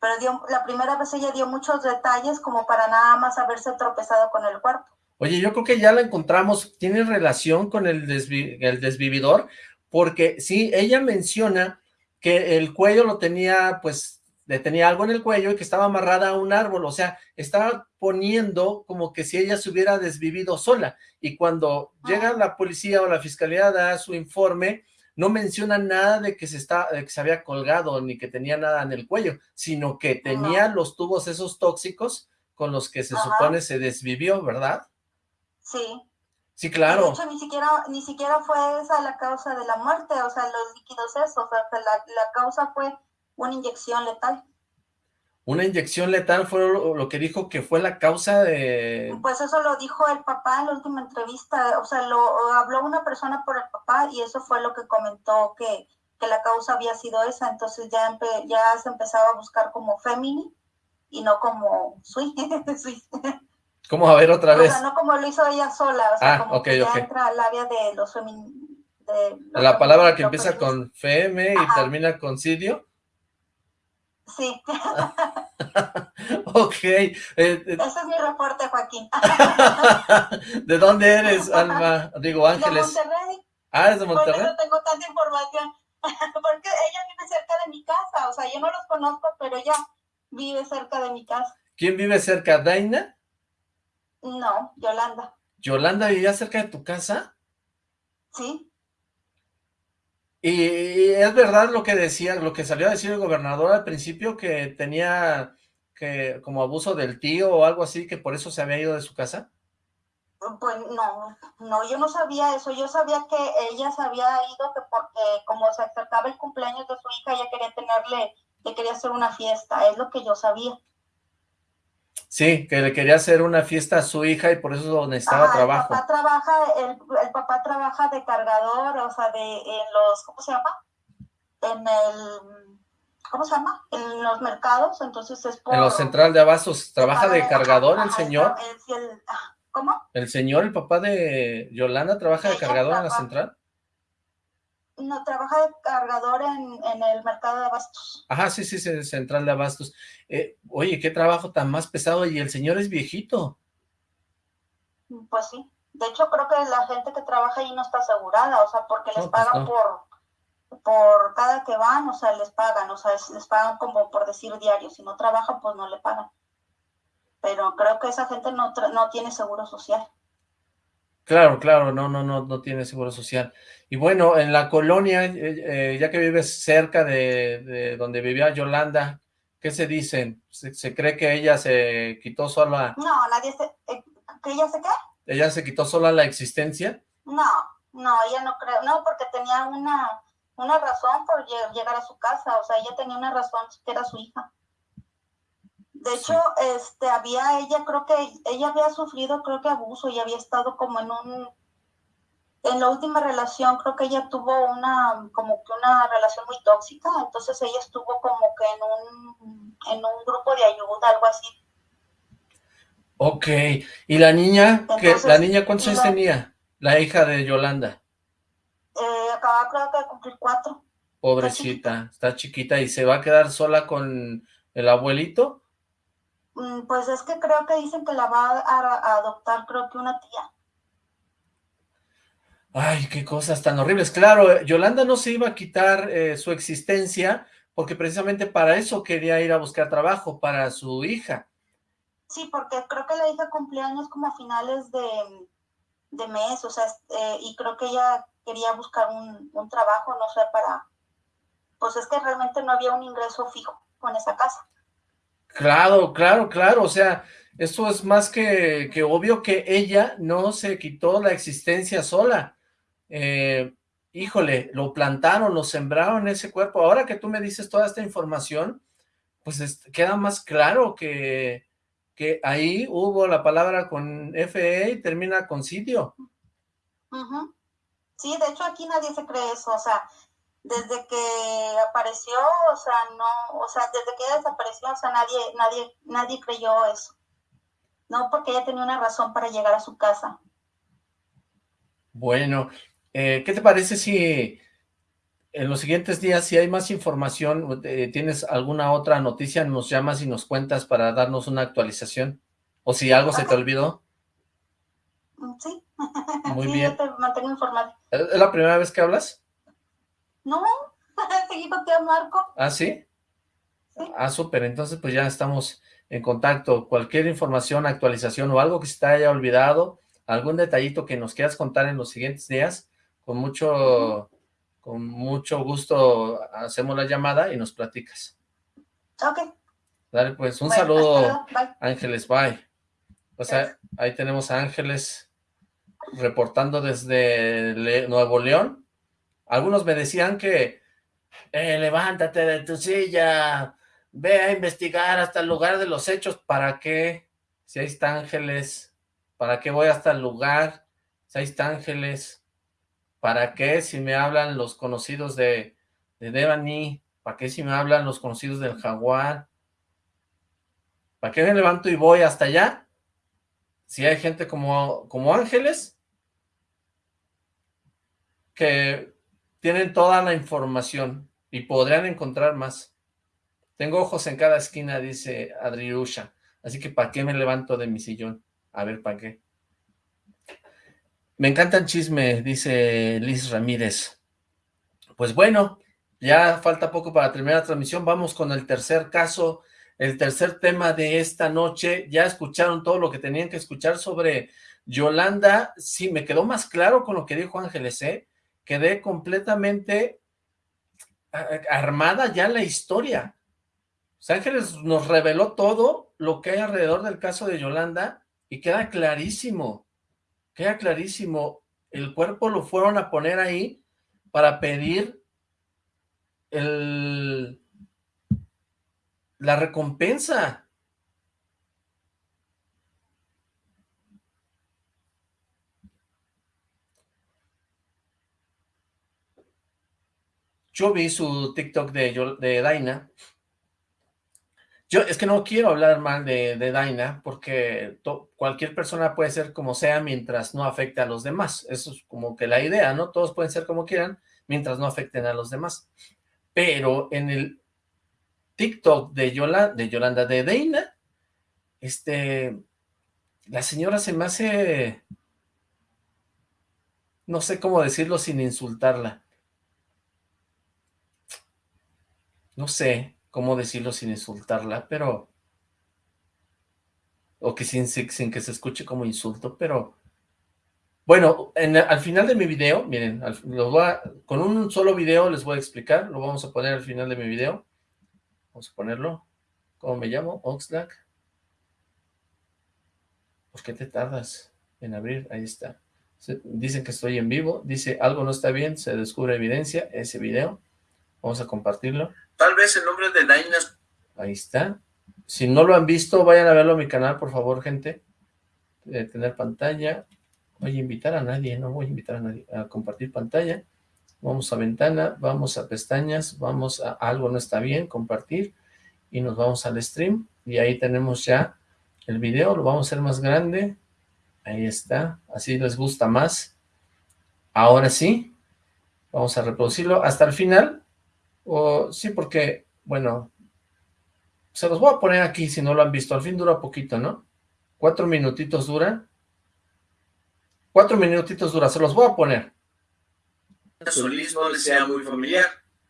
pero dio, la primera vez ella dio muchos detalles como para nada más haberse tropezado con el cuerpo. Oye, yo creo que ya la encontramos, ¿tiene relación con el, el desvividor? Porque sí, ella menciona que el cuello lo tenía, pues, le tenía algo en el cuello y que estaba amarrada a un árbol, o sea, estaba poniendo como que si ella se hubiera desvivido sola, y cuando llega la policía o la fiscalía a dar su informe, no menciona nada de que se está, que se había colgado, ni que tenía nada en el cuello, sino que tenía los tubos esos tóxicos con los que se supone se desvivió, ¿verdad? Sí. Sí, claro. De hecho, ni siquiera, ni siquiera fue esa la causa de la muerte, o sea, los líquidos esos, o sea, la, causa fue una inyección letal. Una inyección letal fue lo, que dijo que fue la causa de... Pues eso lo dijo el papá en la última entrevista, o sea, lo habló una persona por el papá y eso fue lo que comentó que, que la causa había sido esa, entonces ya, ya se empezaba a buscar como femini y no como sweet. ¿Cómo a ver otra vez? O sea, no como lo hizo ella sola, o sea, ah, como que ya entra al área de los femeninos. La palabra que empieza con fm y termina con sidio. Sí. ok. Eh, eh. Ese es mi reporte, Joaquín. ¿De dónde eres, Alma? Digo, Ángeles. De Monterrey. Ah, ¿es de Monterrey? Por eso tengo tanta información. Porque ella vive cerca de mi casa. O sea, yo no los conozco, pero ella vive cerca de mi casa. ¿Quién vive cerca? ¿Daina? No, Yolanda. ¿Yolanda vivía cerca de tu casa? Sí. Y es verdad lo que decía, lo que salió a decir el gobernador al principio, que tenía que como abuso del tío o algo así, que por eso se había ido de su casa. Pues no, no, yo no sabía eso, yo sabía que ella se había ido que porque como se acercaba el cumpleaños de su hija, ella quería tenerle, le quería hacer una fiesta, es lo que yo sabía. Sí, que le quería hacer una fiesta a su hija y por eso necesitaba trabajo. El papá trabaja, el, papá trabaja de cargador, o sea, de en los, ¿cómo se llama? En el, ¿cómo se llama? En los mercados, entonces es por... En los central de abastos, ¿trabaja de, cargador el señor? Ah, ¿Cómo? ¿El señor, el papá de Yolanda, trabaja de cargador en la central? No, trabaja de cargador en, el mercado de abastos. Ajá, sí, sí, sí, central de abastos. Eh, oye, qué trabajo tan más pesado, y el señor es viejito. Pues sí. De hecho, creo que la gente que trabaja ahí no está asegurada, o sea, porque les pues pagan por por cada que van, o sea, les pagan, o sea, les pagan como por decir diario, si no trabajan, pues no le pagan. Pero creo que esa gente no, no tiene seguro social. Claro, claro, no, no, no, no tiene seguro social. Y bueno, en la colonia, eh, eh, ya que vives cerca de, donde vivía Yolanda, ¿qué se dicen? ¿Se, cree que ella se quitó sola? No, nadie se... Eh, ¿Que ella se qué? ¿Ella se quitó sola la existencia? No, no, ella no creo, no, porque tenía una, una razón por llegar a su casa, o sea, ella tenía una razón que era su hija. De hecho, este, había ella, creo que ella había sufrido, creo que abuso y había estado como en un, en la última relación, creo que ella tuvo una, como que una relación muy tóxica, entonces ella estuvo como que en un, en un grupo de ayuda, algo así. Ok, ¿y la niña, que la niña cuántos años tenía? La hija de Yolanda. Eh, acaba creo que de cumplir cuatro. Pobrecita, está chiquita y se va a quedar sola con el abuelito. Mm, pues es que creo que dicen que la va a, adoptar, creo que una tía. Ay, qué cosas tan horribles. Claro, Yolanda no se iba a quitar eh, su existencia porque precisamente para eso quería ir a buscar trabajo, para su hija. Sí, porque creo que la hija cumpleaños como a finales de, de mes, o sea, eh, y creo que ella quería buscar un, un trabajo, no sé, para... Pues es que realmente no había un ingreso fijo con esa casa. Claro, claro, claro, o sea, eso es más que, que obvio que ella no se quitó la existencia sola. Eh, híjole, lo plantaron, lo sembraron ese cuerpo. Ahora que tú me dices toda esta información, pues queda más claro que, que ahí hubo la palabra con FE y termina con sitio. Sí, de hecho aquí nadie se cree eso, o sea, desde que apareció, o sea, no, o sea, desde que ella desapareció, o sea, nadie, nadie, nadie creyó eso. No, porque ella tenía una razón para llegar a su casa. Bueno, eh, ¿qué te parece si en los siguientes días, si hay más información, eh, tienes alguna otra noticia, nos llamas y nos cuentas para darnos una actualización. O si algo se te olvidó. Mm, sí. Muy bien. te mantengo informado. ¿Es la primera vez que hablas? No, seguí contigo, Marco. ¿Ah, sí? Ah, súper. Entonces, pues ya estamos en contacto. Cualquier información, actualización o algo que se te haya olvidado, algún detallito que nos quieras contar en los siguientes días, con mucho, con mucho gusto hacemos la llamada y nos platicas. Ok. Dale, pues, un saludo, Ángeles, bye. O sea, ahí tenemos a Ángeles reportando desde Nuevo León. Algunos me decían que, eh, levántate de tu silla, ve a investigar hasta el lugar de los hechos. ¿Para qué? Si está Ángeles, ¿para qué voy hasta el lugar? Si está Ángeles, ¿para qué si me hablan los conocidos de, de Devani? ¿Para qué si me hablan los conocidos del Jaguar? ¿Para qué me levanto y voy hasta allá? Si hay gente como, como Ángeles, que tienen toda la información y podrían encontrar más. Tengo ojos en cada esquina, dice Adriusha. Así que ¿para qué me levanto de mi sillón? A ver, ¿para qué? Me encanta el chisme, dice Liz Ramírez. Pues bueno, ya falta poco para terminar la transmisión. Vamos con el tercer caso, el tercer tema de esta noche. Ya escucharon todo lo que tenían que escuchar sobre Yolanda. Sí, me quedó más claro con lo que dijo Ángeles, ¿eh? Quedé completamente armada ya la historia. Ángeles nos reveló todo lo que hay alrededor del caso de Yolanda y queda clarísimo, queda clarísimo. El cuerpo lo fueron a poner ahí para pedir el, la recompensa. Yo vi su TikTok de, de Daina yo es que no quiero hablar mal de, de Daina porque cualquier persona puede ser como sea mientras no afecte a los demás. Eso es como que la idea, ¿no? Todos pueden ser como quieran mientras no afecten a los demás. Pero en el TikTok de, de Yolanda, de Daina, este, la señora se me hace, no sé cómo decirlo sin insultarla. No sé, cómo decirlo sin insultarla, pero... O que sin, sin que se escuche como insulto, pero... Bueno, en, al final de mi video, miren, con un solo video les voy a explicar, lo vamos a poner al final de mi video. Vamos a ponerlo. ¿Cómo me llamo? Oxlack. ¿Por qué te tardas en abrir? Ahí está. Dicen que estoy en vivo. Dice, algo no está bien, se descubre evidencia. Ese video. Vamos a compartirlo. Tal vez el nombre de Daina... Ahí está. Si no lo han visto, vayan a verlo a mi canal, por favor, gente. Tener pantalla. Voy a invitar a nadie, no voy a invitar a nadie a compartir pantalla. Vamos a ventana, vamos a pestañas, vamos a algo no está bien, compartir. Y nos vamos al stream. Y ahí tenemos ya el video, lo vamos a hacer más grande. Ahí está, así les gusta más. Ahora sí, vamos a reproducirlo hasta el final o, sí, porque, bueno, se los voy a poner aquí si no lo han visto. Al fin dura poquito, ¿no? Cuatro minutitos dura. Cuatro minutitos dura, se los voy a poner. Solís no le sea muy familiar.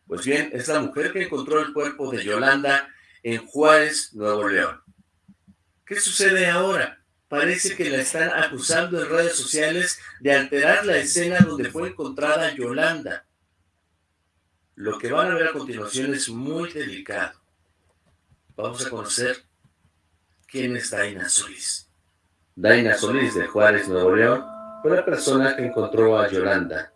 Pues bien, es la mujer que encontró el cuerpo de Yolanda en Juárez, Nuevo León. ¿Qué sucede ahora? Parece que la están acusando en redes sociales de alterar la escena donde fue encontrada Yolanda. Lo que van a ver a continuación es muy delicado. Vamos a conocer quién es Daina Solís. Daina Solís de Juárez, Nuevo León, fue la persona que encontró a Yolanda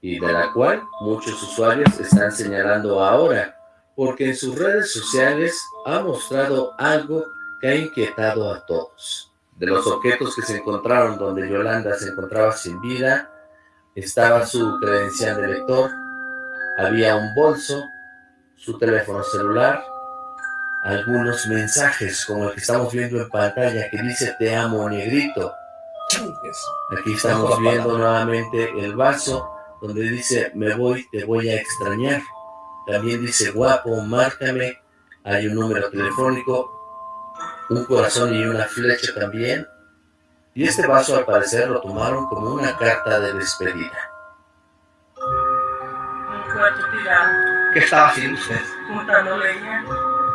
y de la cual muchos usuarios están señalando ahora porque en sus redes sociales ha mostrado algo que ha inquietado a todos. De los objetos que se encontraron donde Yolanda se encontraba sin vida, estaba su credencial de lector, había un bolso, su teléfono celular, algunos mensajes como el que estamos viendo en pantalla que dice te amo negrito. Aquí estamos viendo nuevamente el vaso donde dice, me voy, te voy a extrañar. También dice, guapo, márcame. Hay un número telefónico, un corazón y una flecha también. Y este vaso al parecer lo tomaron como una carta de despedida. ¿Qué estaba haciendo usted? Juntando leña.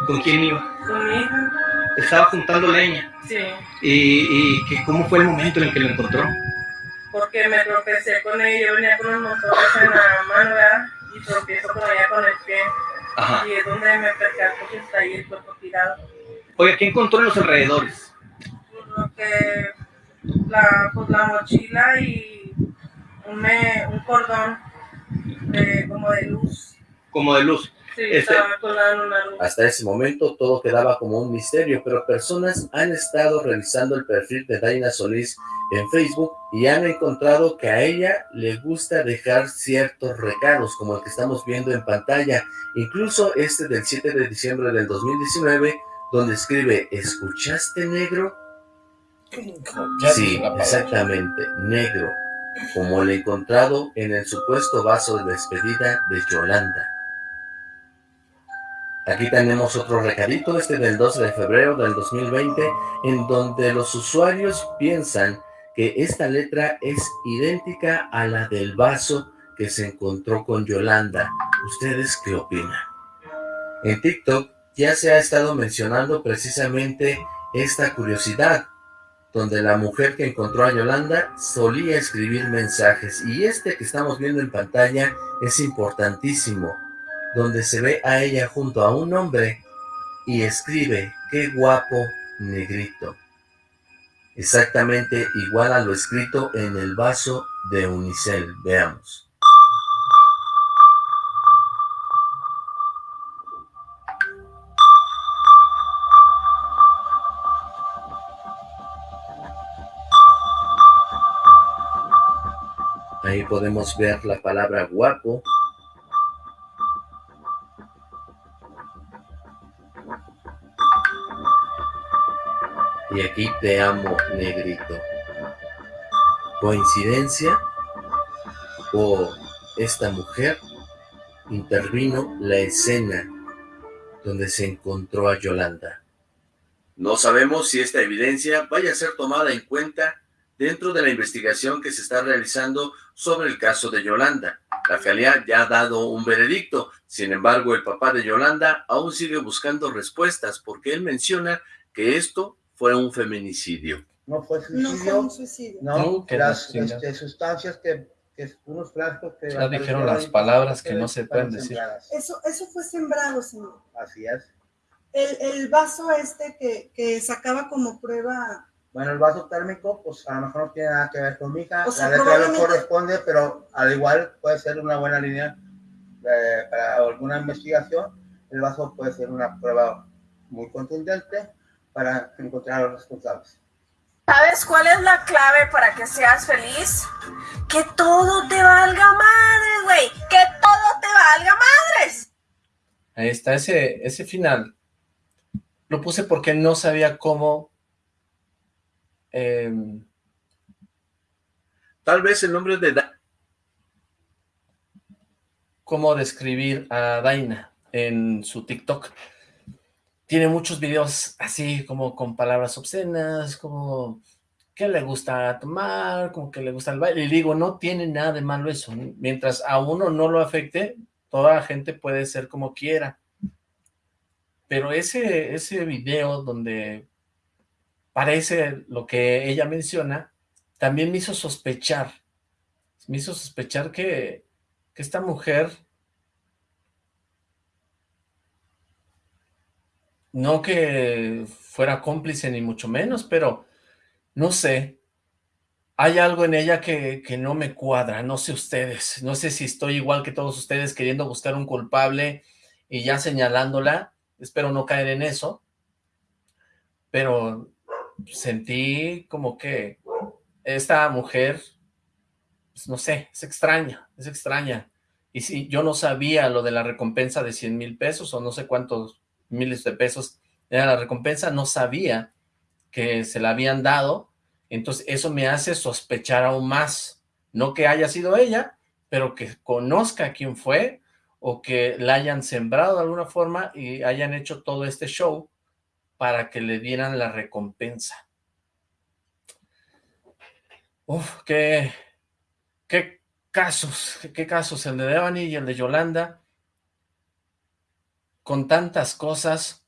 ¿Con quién iba? Con mi hija. Estaba juntando leña. Sí. ¿Y, y cómo fue el momento en el que lo encontró? Porque me tropecé con ella, yo venía con los motores en la mano, ¿verdad? Y tropiezo con ella con el pie. Ajá. Y es donde me percato que está ahí el cuerpo tirado. Oiga, ¿qué encontró en los alrededores? Lo que la, pues, la mochila y un, me- un cordón como de luz. Como de luz. Sí, Este- una luz. Hasta ese momento todo quedaba como un misterio, pero personas han estado revisando el perfil de Daina Solís en Facebook y han encontrado que a ella le gusta dejar ciertos regalos, como el que estamos viendo en pantalla, incluso este del 7 de diciembre del 2019, donde escribe, ¿escuchaste negro? Sí, exactamente, negro, como el encontrado en el supuesto vaso de despedida de Yolanda. Aquí tenemos otro recadito, este del 12 de febrero del 2020, en donde los usuarios piensan que esta letra es idéntica a la del vaso que se encontró con Yolanda. ¿Ustedes qué opinan? En TikTok ya se ha estado mencionando precisamente esta curiosidad, donde la mujer que encontró a Yolanda solía escribir mensajes, y este que estamos viendo en pantalla es importantísimo, donde se ve a ella junto a un hombre y escribe, qué guapo negrito. Exactamente igual a lo escrito en el vaso de Unicel. Veamos. Podemos ver la palabra guapo. Y aquí te amo, negrito. ¿Coincidencia? ¿O esta mujer intervino la escena donde se encontró a Yolanda? No sabemos si esta evidencia vaya a ser tomada en cuenta dentro de la investigación que se está realizando sobre el caso de Yolanda. La Fiscalía ya ha dado un veredicto, sin embargo el papá de Yolanda aún sigue buscando respuestas porque él menciona que esto fue un feminicidio. No fue No suicidio. fue un suicidio. No, No, que las no, este, sustancias que, que unos frascos que... Ya dijeron las palabras que no se pueden decir. sembradas. Eso, eso fue sembrado, señor. Así es. El, el vaso este que, que sacaba como prueba, Bueno, el vaso térmico, pues a lo mejor no tiene nada que ver con mi hija. O sea, la letra no corresponde, pero al igual puede ser una buena línea eh, para alguna investigación. El vaso puede ser una prueba muy contundente para encontrar a los responsables. ¿Sabes cuál es la clave para que seas feliz? Que todo te valga madres, güey. Que todo te valga madres. Ahí está, ese, ese final. Lo puse porque no sabía cómo... em, Tal vez el nombre de... Cómo describir a Daina en su TikTok. Tiene muchos videos así como con palabras obscenas, como que le gusta tomar, como que le gusta el baile. Y digo, no tiene nada de malo eso. Mientras a uno no lo afecte, toda la gente puede ser como quiera. Pero ese, ese video donde parece lo que ella menciona, también me hizo sospechar. Me hizo sospechar que, que esta mujer no que fuera cómplice ni mucho menos, pero no sé, hay algo en ella que, que no me cuadra, no sé ustedes, no sé si estoy igual que todos ustedes queriendo buscar un culpable y ya señalándola, espero no caer en eso, pero sentí como que esta mujer, pues, no sé, es extraña, es extraña, y si yo no sabía lo de la recompensa de 100 mil pesos o no sé cuántos miles de pesos era la recompensa, no sabía que se la habían dado, entonces eso me hace sospechar aún más, no que haya sido ella, pero que conozca quién fue o que la hayan sembrado de alguna forma y hayan hecho todo este show para que le dieran la recompensa. Uf, qué, qué casos, qué casos, el de Devani y el de Yolanda, con tantas cosas.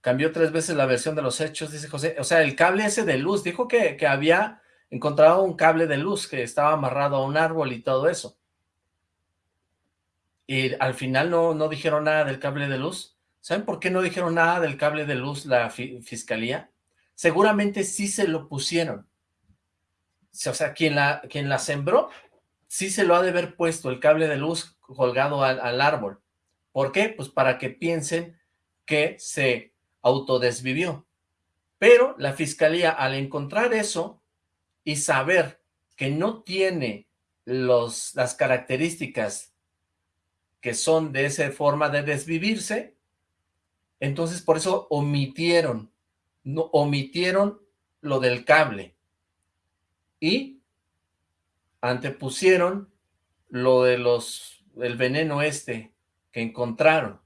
Cambió tres veces la versión de los hechos, dice José. O sea, el cable ese de luz, dijo que, que había encontrado un cable de luz que estaba amarrado a un árbol y todo eso. Y al final no, no dijeron nada del cable de luz. ¿Saben por qué no dijeron nada del cable de luz la fiscalía? Seguramente sí se lo pusieron. O sea, quien la, quien sembró, sí se lo ha de haber puesto el cable de luz colgado al, al árbol. ¿Por qué? Pues para que piensen que se autodesvivió. Pero la fiscalía, al encontrar eso y saber que no tiene los, las características que son de esa forma de desvivirse, entonces por eso omitieron, no, omitieron lo del cable y antepusieron lo de los, el veneno este que encontraron.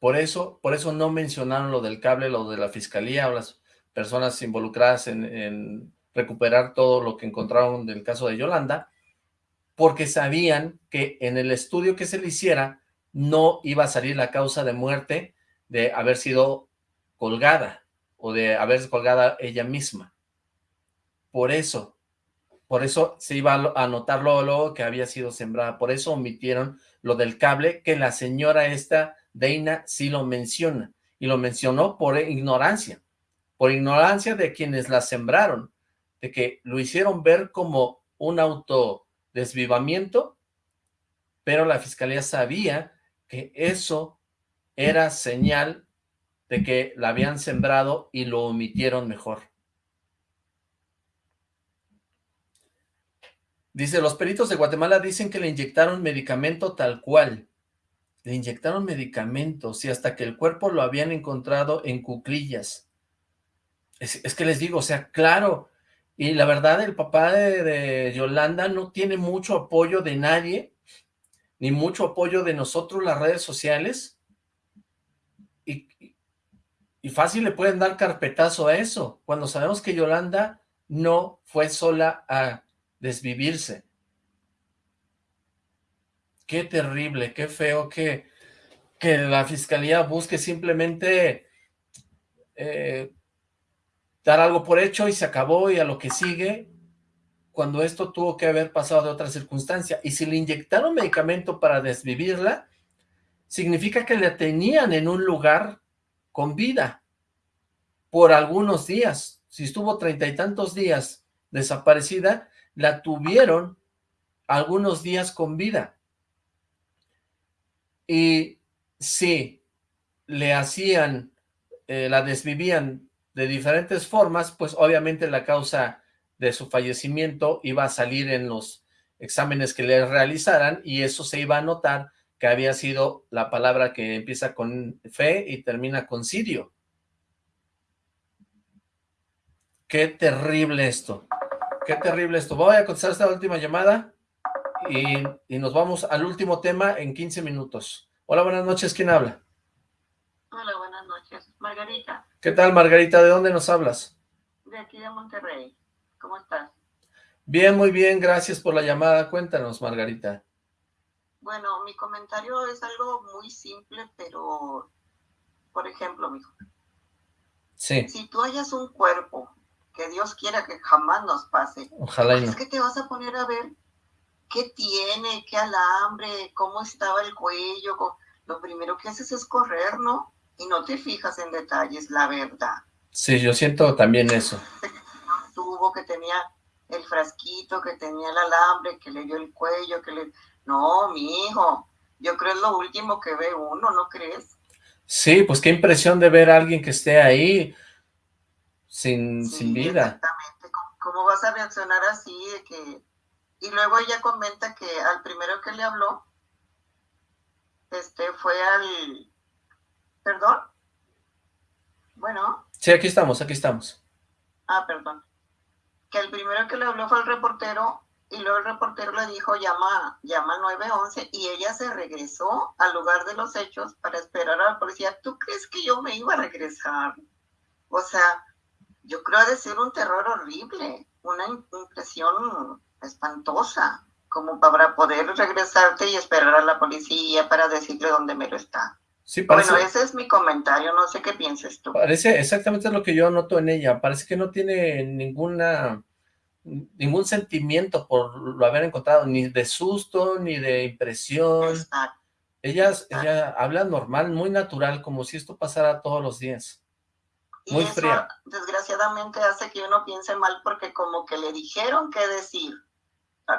Por eso, por eso no mencionaron lo del cable, lo de la fiscalía o las personas involucradas en, en recuperar todo lo que encontraron del caso de Yolanda, porque sabían que en el estudio que se le hiciera no iba a salir la causa de muerte de haber sido colgada o de haberse colgada ella misma. Por eso, por eso se iba a notar luego, que había sido sembrada. Por eso omitieron lo del cable, que la señora esta, Deina, sí lo menciona. Y lo mencionó por ignorancia. Por ignorancia de quienes la sembraron. De que lo hicieron ver como un autodesvivamiento, pero la fiscalía sabía que eso era señal de que la habían sembrado y lo omitieron mejor. Dice, los peritos de Guatemala dicen que le inyectaron medicamento tal cual. Le inyectaron medicamentos y hasta que el cuerpo lo habían encontrado en cuclillas. Es, que les digo, o sea, claro, y la verdad el papá de, de Yolanda no tiene mucho apoyo de nadie, ni mucho apoyo de nosotros, las redes sociales, y, y fácil le pueden dar carpetazo a eso, cuando sabemos que Yolanda no fue sola a desvivirse. Qué terrible, qué feo que, que la fiscalía busque simplemente eh, dar algo por hecho y se acabó y a lo que sigue, cuando esto tuvo que haber pasado de otra circunstancia. Y si le inyectaron medicamento para desvivirla, significa que la tenían en un lugar con vida por algunos días. Si estuvo treinta y tantos días desaparecida, la tuvieron algunos días con vida. Y si le hacían, eh, la desvivían de diferentes formas, pues obviamente la causa de su fallecimiento iba a salir en los exámenes que le realizaran y eso se iba a notar que había sido la palabra que empieza con fe y termina con sirio. Qué terrible esto. Qué terrible esto. Voy a contestar esta última llamada y, y, nos vamos al último tema en 15 minutos. Hola, buenas noches. ¿Quién habla? Hola, buenas noches. Margarita. ¿Qué tal, Margarita? ¿De dónde nos hablas? De aquí de Monterrey. ¿Cómo estás? Bien, muy bien. Gracias por la llamada. Cuéntanos, Margarita. Bueno, mi comentario es algo muy simple, pero, por ejemplo, mijo. Sí. Si tú hayas un cuerpo, que Dios quiera que jamás nos pase, Ojalá y es que te vas a poner a ver qué tiene, qué alambre, cómo estaba el cuello. Lo primero que haces es correr, ¿no? Y no te fijas en detalles, la verdad. Sí, yo siento también eso. tuvo, que tenía el frasquito, que tenía el alambre, que le dio el cuello, que le... No, mi hijo, yo creo es lo último que ve uno, ¿no crees? Sí, pues qué impresión de ver a alguien que esté ahí sin, sin vida. ¿Cómo vas a reaccionar así de que... Y luego ella comenta que al primero que le habló, este, fue al... ¿Perdón? Bueno, Sí, aquí estamos, aquí estamos. ah, perdón. Que el primero que le habló fue el reportero y luego el reportero le dijo llama, llama al 911 y ella se regresó al lugar de los hechos para esperar a la policía. ¿Tú crees que yo me iba a regresar? O sea, yo creo de ser un terror horrible, una impresión espantosa, como para poder regresarte y esperar a la policía para decirle dónde me lo está. Sí, parece, Bueno, ese es mi comentario, no sé qué pienses tú. parece exactamente lo que yo noto en ella. Parece que no tiene ninguna ningún sentimiento por lo haber encontrado, ni de susto, ni de impresión. Ella, ella habla normal, muy natural, como si esto pasara todos los días. Y Muy eso, fría. desgraciadamente, hace que uno piense mal porque como que le dijeron qué decir.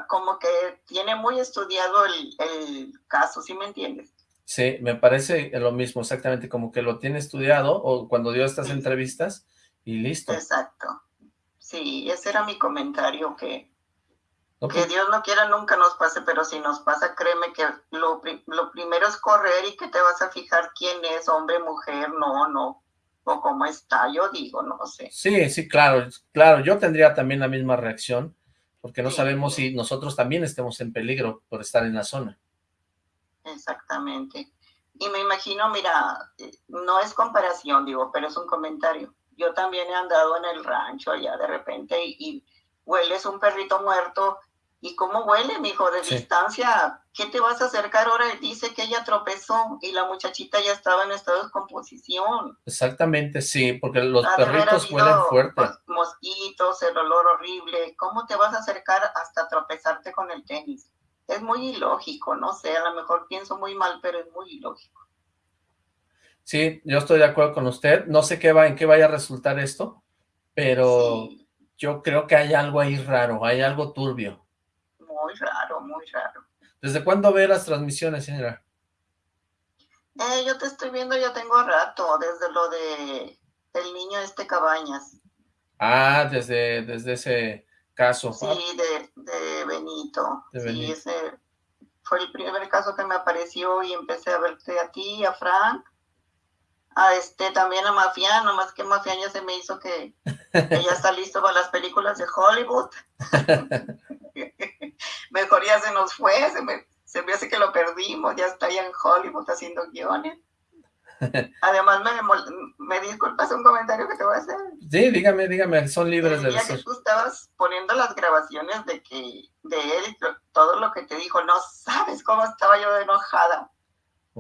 Como que tiene muy estudiado el, el caso, ¿sí me entiendes? Sí, me parece lo mismo, exactamente, como que lo tiene estudiado, o cuando dio estas entrevistas, y listo. Exacto. Sí, ese era mi comentario, que, No, que Dios no quiera nunca nos pase, pero si nos pasa, créeme que lo, lo primero es correr y que te vas a fijar quién es, hombre, mujer, no, no, o cómo está, yo digo, no sé. Sí, sí, claro, claro, yo tendría también la misma reacción, porque no sabemos si nosotros también estemos en peligro por estar en la zona. Exactamente. Y me imagino, mira, eh, no es comparación, digo, pero es un comentario. Yo también he andado en el rancho allá de repente y, y hueles un perrito muerto. ¿Y cómo huele, mijo? De Sí. distancia, ¿qué te vas a acercar ahora? Dice que ella tropezó y la muchachita ya estaba en estado de descomposición. Exactamente, sí, porque los Ha perritos huelen fuerte. pues, mosquitos, el olor horrible. ¿Cómo te vas a acercar hasta tropezarte con el tenis? Es muy ilógico, no sé, a lo mejor pienso muy mal, pero es muy ilógico. Sí, yo estoy de acuerdo con usted. No sé qué va, en qué vaya a resultar esto, pero Sí, yo creo que hay algo ahí raro, hay algo turbio. muy raro, muy raro. ¿Desde cuándo ve las transmisiones, señora? Eh, yo te estoy viendo, ya tengo rato, desde lo de el niño este Cabañas, Ah, desde, desde ese caso. sí, de, de Benito. De sí, Benito. ese fue el primer caso que me apareció y empecé a verte a ti, a Frank, a este, también a Mafián, nomás que Mafián ya se me hizo que, que ya está listo para las películas de Hollywood. Mejor ya se nos fue, se me, se me hace que lo perdimos, ya está ya en Hollywood haciendo guiones. Además, me, me disculpas un comentario que te voy a hacer. Sí, dígame, dígame, son libres de decir. tú estabas poniendo las grabaciones de que de él, todo lo que te dijo, no sabes cómo estaba yo enojada.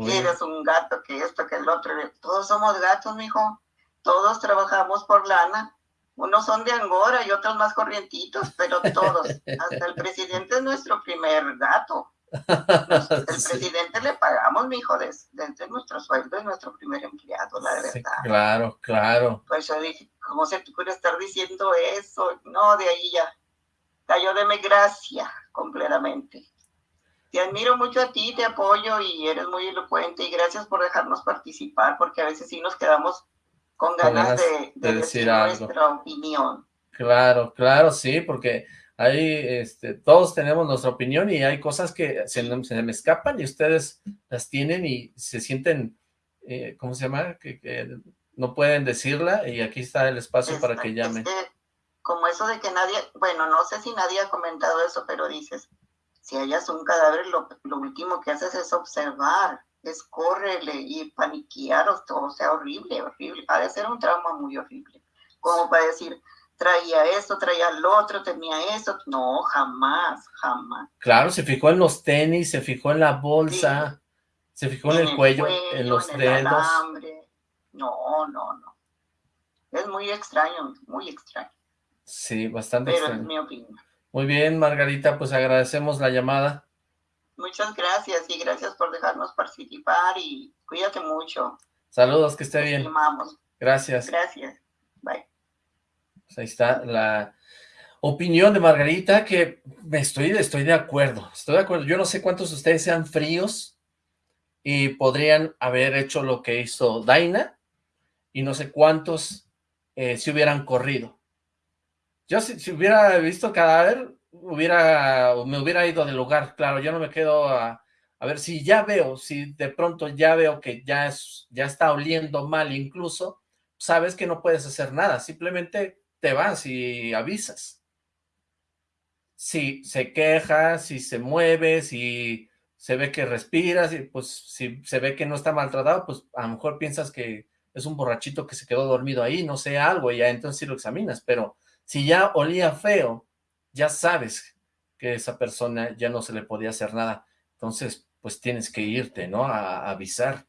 Que eres un gato, que esto, que el otro. Todos somos gatos, mijo. Todos trabajamos por lana. Unos son de Angora y otros más corrientitos, pero todos. Hasta el presidente es nuestro primer gato. El Sí, presidente le pagamos, mijo, des- desde nuestro sueldo es nuestro primer empleado, la sí, verdad. claro, claro. Pues yo dije, ¿cómo se te ocurre estar diciendo eso? No, de ahí ya cayó de mi gracia completamente. Te admiro mucho a ti, te apoyo y eres muy elocuente y gracias por dejarnos participar porque a veces sí nos quedamos con ganas ganas de, de de decir decir algo. nuestra opinión. Claro, claro, sí, porque ahí este, todos tenemos nuestra opinión y hay cosas que se, me- se me escapan y ustedes las tienen y se sienten, eh, ¿cómo se llama? Que, que no pueden decirla y aquí está el espacio para que llamen. como eso de que nadie, bueno, no sé si nadie ha comentado eso, pero dices, si hayas un cadáver, lo, lo último que haces es observar, es córrele y paniquear, o, o sea, horrible, horrible. Ha de ser un trauma muy horrible. Como para decir, traía esto, traía lo otro, tenía eso. No, jamás, jamás. Claro, se fijó en los tenis, se fijó en la bolsa, se fijó en, el cuello, en los en dedos. alambre. No, no, no. Es muy extraño, muy extraño, Sí, bastante pero es extraño. mi opinión. Muy bien, Margarita, pues agradecemos la llamada. Muchas gracias y gracias por dejarnos participar y cuídate mucho. Saludos, que esté Te bien. estimamos. Gracias. Gracias. Bye. Pues ahí está la opinión de Margarita, que me estoy, estoy de acuerdo, estoy de acuerdo. Yo no sé cuántos de ustedes sean fríos y podrían haber hecho lo que hizo Daina, y no sé cuántos eh, se hubieran corrido. Yo si, si hubiera visto cadáver, hubiera, me hubiera ido del lugar, claro, yo no me quedo a, a ver si ya veo, si de pronto ya veo que ya, es, ya está oliendo mal incluso, sabes que no puedes hacer nada, simplemente te vas y avisas. si se queja, si se mueve, si se ve que respira, si, pues si se ve que no está maltratado, pues a lo mejor piensas que es un borrachito que se quedó dormido ahí, no sé, algo, y ya entonces sí lo examinas, pero si ya olía feo, ya sabes que esa persona ya no se le podía hacer nada, entonces pues tienes que irte, ¿no? A, avisar.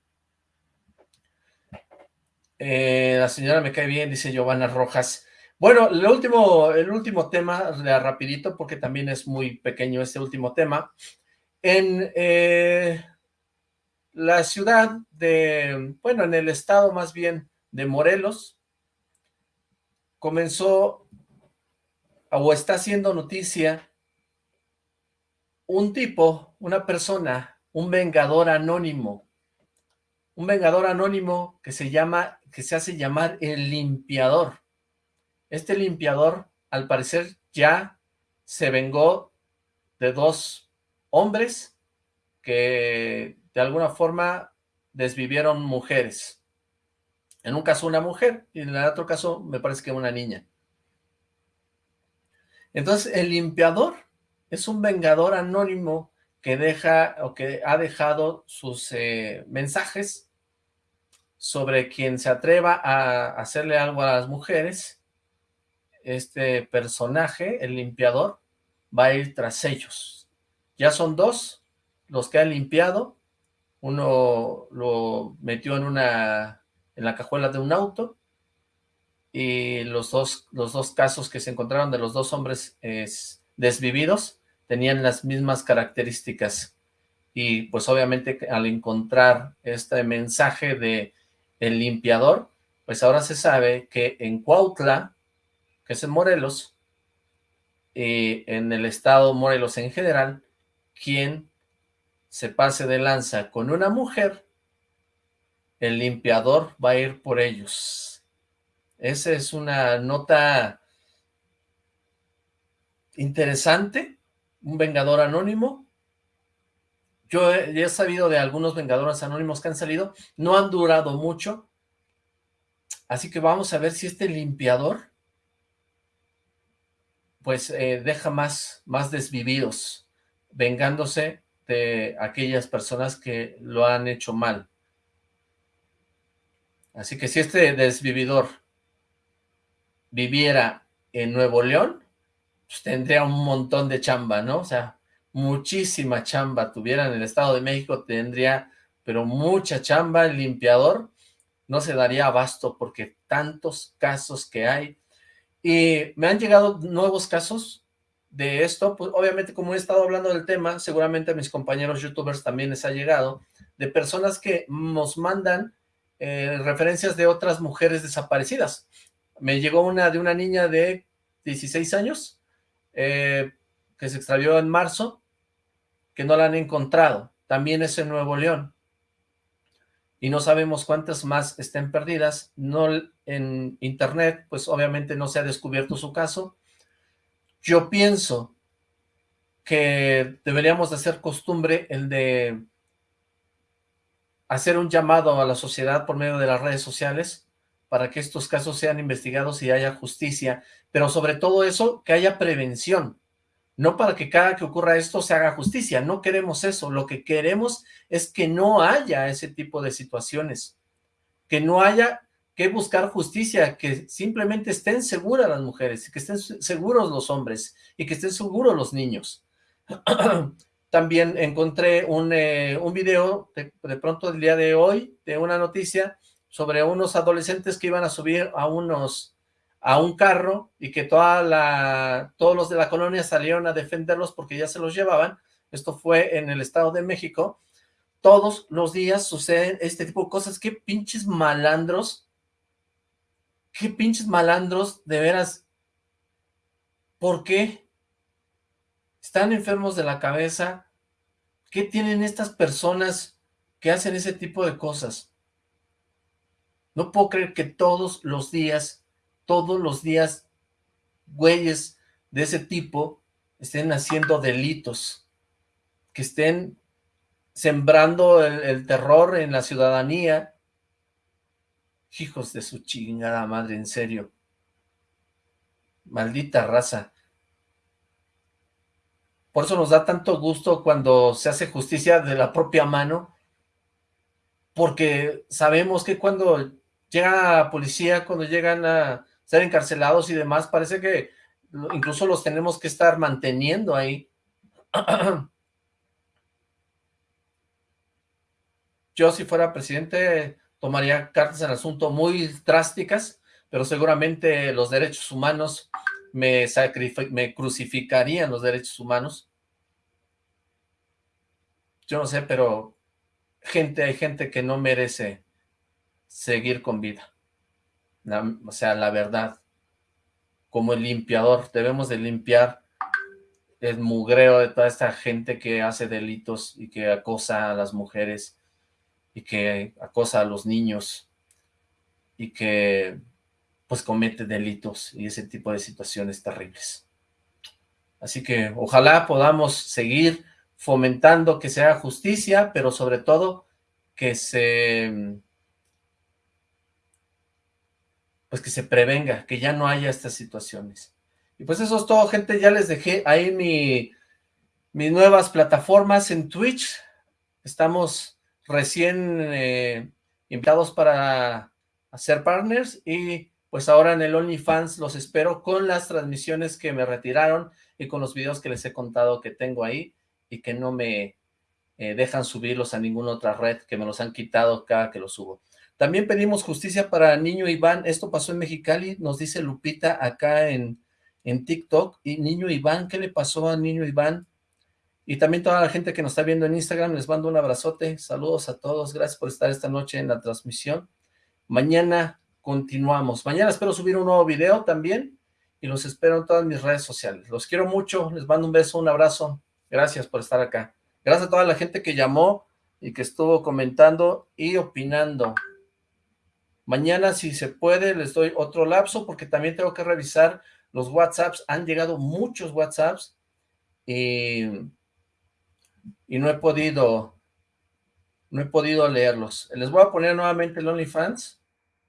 Eh, la señora me cae bien, dice Giovanna Rojas. Bueno, el último, el último tema, rapidito, porque también es muy pequeño este último tema. En eh, la ciudad de, bueno, en el estado más bien de Morelos, comenzó o está haciendo noticia un tipo, una persona, un vengador anónimo, un vengador anónimo que se llama, que se hace llamar el limpiador. Este limpiador, al parecer, ya se vengó de dos hombres que de alguna forma desvivieron mujeres. En un caso una mujer y en el otro caso me parece que una niña. Entonces el limpiador es un vengador anónimo que deja o que ha dejado sus eh, mensajes sobre quien se atreva a hacerle algo a las mujeres. Este personaje, el limpiador, va a ir tras ellos. Ya son dos los que ha limpiado. Uno lo metió en una en la cajuela de un auto y los dos, los dos casos que se encontraron de los dos hombres desvividos tenían las mismas características y pues obviamente al encontrar este mensaje de el limpiador, pues ahora se sabe que en Cuautla, que es en Morelos, y en el estado Morelos en general, quien se pase de lanza con una mujer, el limpiador va a ir por ellos. Esa es una nota interesante, un vengador anónimo. Yo he, he, sabido de algunos vengadores anónimos que han salido, no han durado mucho, así que vamos a ver si este limpiador pues eh, deja más, más desvividos, vengándose de aquellas personas que lo han hecho mal. Así que si este desvividor viviera en Nuevo León, pues tendría un montón de chamba, ¿no? O sea, muchísima chamba. Tuviera en el Estado de México, tendría, pero mucha chamba. El limpiador no se daría abasto porque tantos casos que hay. Y me han llegado nuevos casos de esto, pues obviamente como he estado hablando del tema, seguramente a mis compañeros youtubers también les ha llegado, de personas que nos mandan eh, referencias de otras mujeres desaparecidas. Me llegó una de una niña de 16 años, eh, que se extravió en marzo, que no la han encontrado. También es en Nuevo León. Y no sabemos cuántas más estén perdidas. No en internet, pues obviamente no se ha descubierto su caso. Yo pienso que deberíamos de hacer costumbre el de hacer un llamado a la sociedad por medio de las redes sociales para que estos casos sean investigados y haya justicia, pero sobre todo eso, que haya prevención, no para que cada que ocurra esto se haga justicia, no queremos eso, lo que queremos es que no haya ese tipo de situaciones, que no haya que buscar justicia, que simplemente estén seguras las mujeres, que estén seguros los hombres y que estén seguros los niños. También encontré un, eh, un video de, de, pronto el día de hoy de una noticia sobre unos adolescentes que iban a subir a unos a un carro y que toda la, todos los de la colonia salieron a defenderlos porque ya se los llevaban. Esto fue en el Estado de México. Todos los días suceden este tipo de cosas. Qué pinches malandros. Qué pinches malandros, de veras. ¿Por qué? están enfermos de la cabeza, ¿qué tienen estas personas que hacen ese tipo de cosas? No puedo creer que todos los días, todos los días, güeyes de ese tipo estén haciendo delitos, que estén sembrando el, terror en la ciudadanía. Hijos de su chingada madre, en serio. Maldita raza. Por eso nos da tanto gusto cuando se hace justicia de la propia mano, porque sabemos que cuando llega la policía, cuando llegan a ser encarcelados y demás, parece que incluso los tenemos que estar manteniendo ahí. Yo si fuera presidente tomaría cartas en asunto muy drásticas, pero seguramente los derechos humanos me, me crucificarían los derechos humanos. Yo no sé, pero gente, hay gente que no merece seguir con vida. o sea, la verdad. Como el limpiador, debemos de limpiar el mugreo de toda esta gente que hace delitos y que acosa a las mujeres y que acosa a los niños y que pues comete delitos y ese tipo de situaciones terribles. Así que ojalá podamos seguir fomentando que sea justicia, pero sobre todo que se pues que se prevenga, que ya no haya estas situaciones. Y pues eso es todo, gente, ya les dejé ahí mi, mis nuevas plataformas en Twitch, estamos recién eh, invitados para hacer partners y pues ahora en el OnlyFans los espero con las transmisiones que me retiraron y con los videos que les he contado que tengo ahí y que no me eh, dejan subirlos a ninguna otra red, que me los han quitado cada que los subo. También pedimos justicia para Niño Iván, esto pasó en Mexicali, nos dice Lupita acá en, en TikTok, y Niño Iván, ¿qué le pasó a Niño Iván? Y también toda la gente que nos está viendo en Instagram, les mando un abrazote, saludos a todos, gracias por estar esta noche en la transmisión. Mañana continuamos. Mañana espero subir un nuevo video también y los espero en todas mis redes sociales. Los quiero mucho, les mando un beso, un abrazo. Gracias por estar acá. Gracias a toda la gente que llamó y que estuvo comentando y opinando. Mañana, si se puede, les doy otro lapso porque también tengo que revisar los WhatsApps. Han llegado muchos WhatsApps y, y no he podido no he podido leerlos. Les voy a poner nuevamente el OnlyFans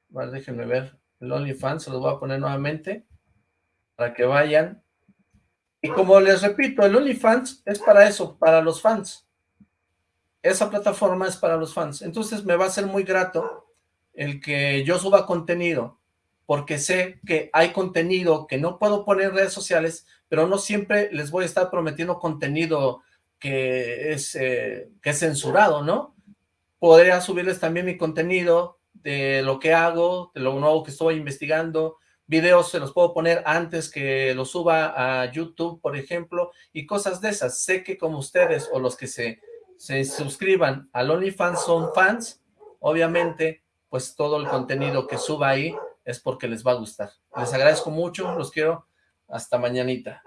Vale, déjenme ver el OnlyFans, se los voy a poner nuevamente para que vayan. Y como les repito, el OnlyFans es para eso, para los fans. Esa plataforma es para los fans. Entonces me va a ser muy grato el que yo suba contenido, porque sé que hay contenido que no puedo poner en redes sociales, pero no siempre les voy a estar prometiendo contenido que es, eh, que es censurado, ¿no? Podría subirles también mi contenido de lo que hago, de lo nuevo que estoy investigando, videos se los puedo poner antes que los suba a YouTube, por ejemplo, y cosas de esas. Sé que como ustedes o los que se, se suscriban al OnlyFans son fans, obviamente, pues todo el contenido que suba ahí es porque les va a gustar. Les agradezco mucho, los quiero, hasta mañanita.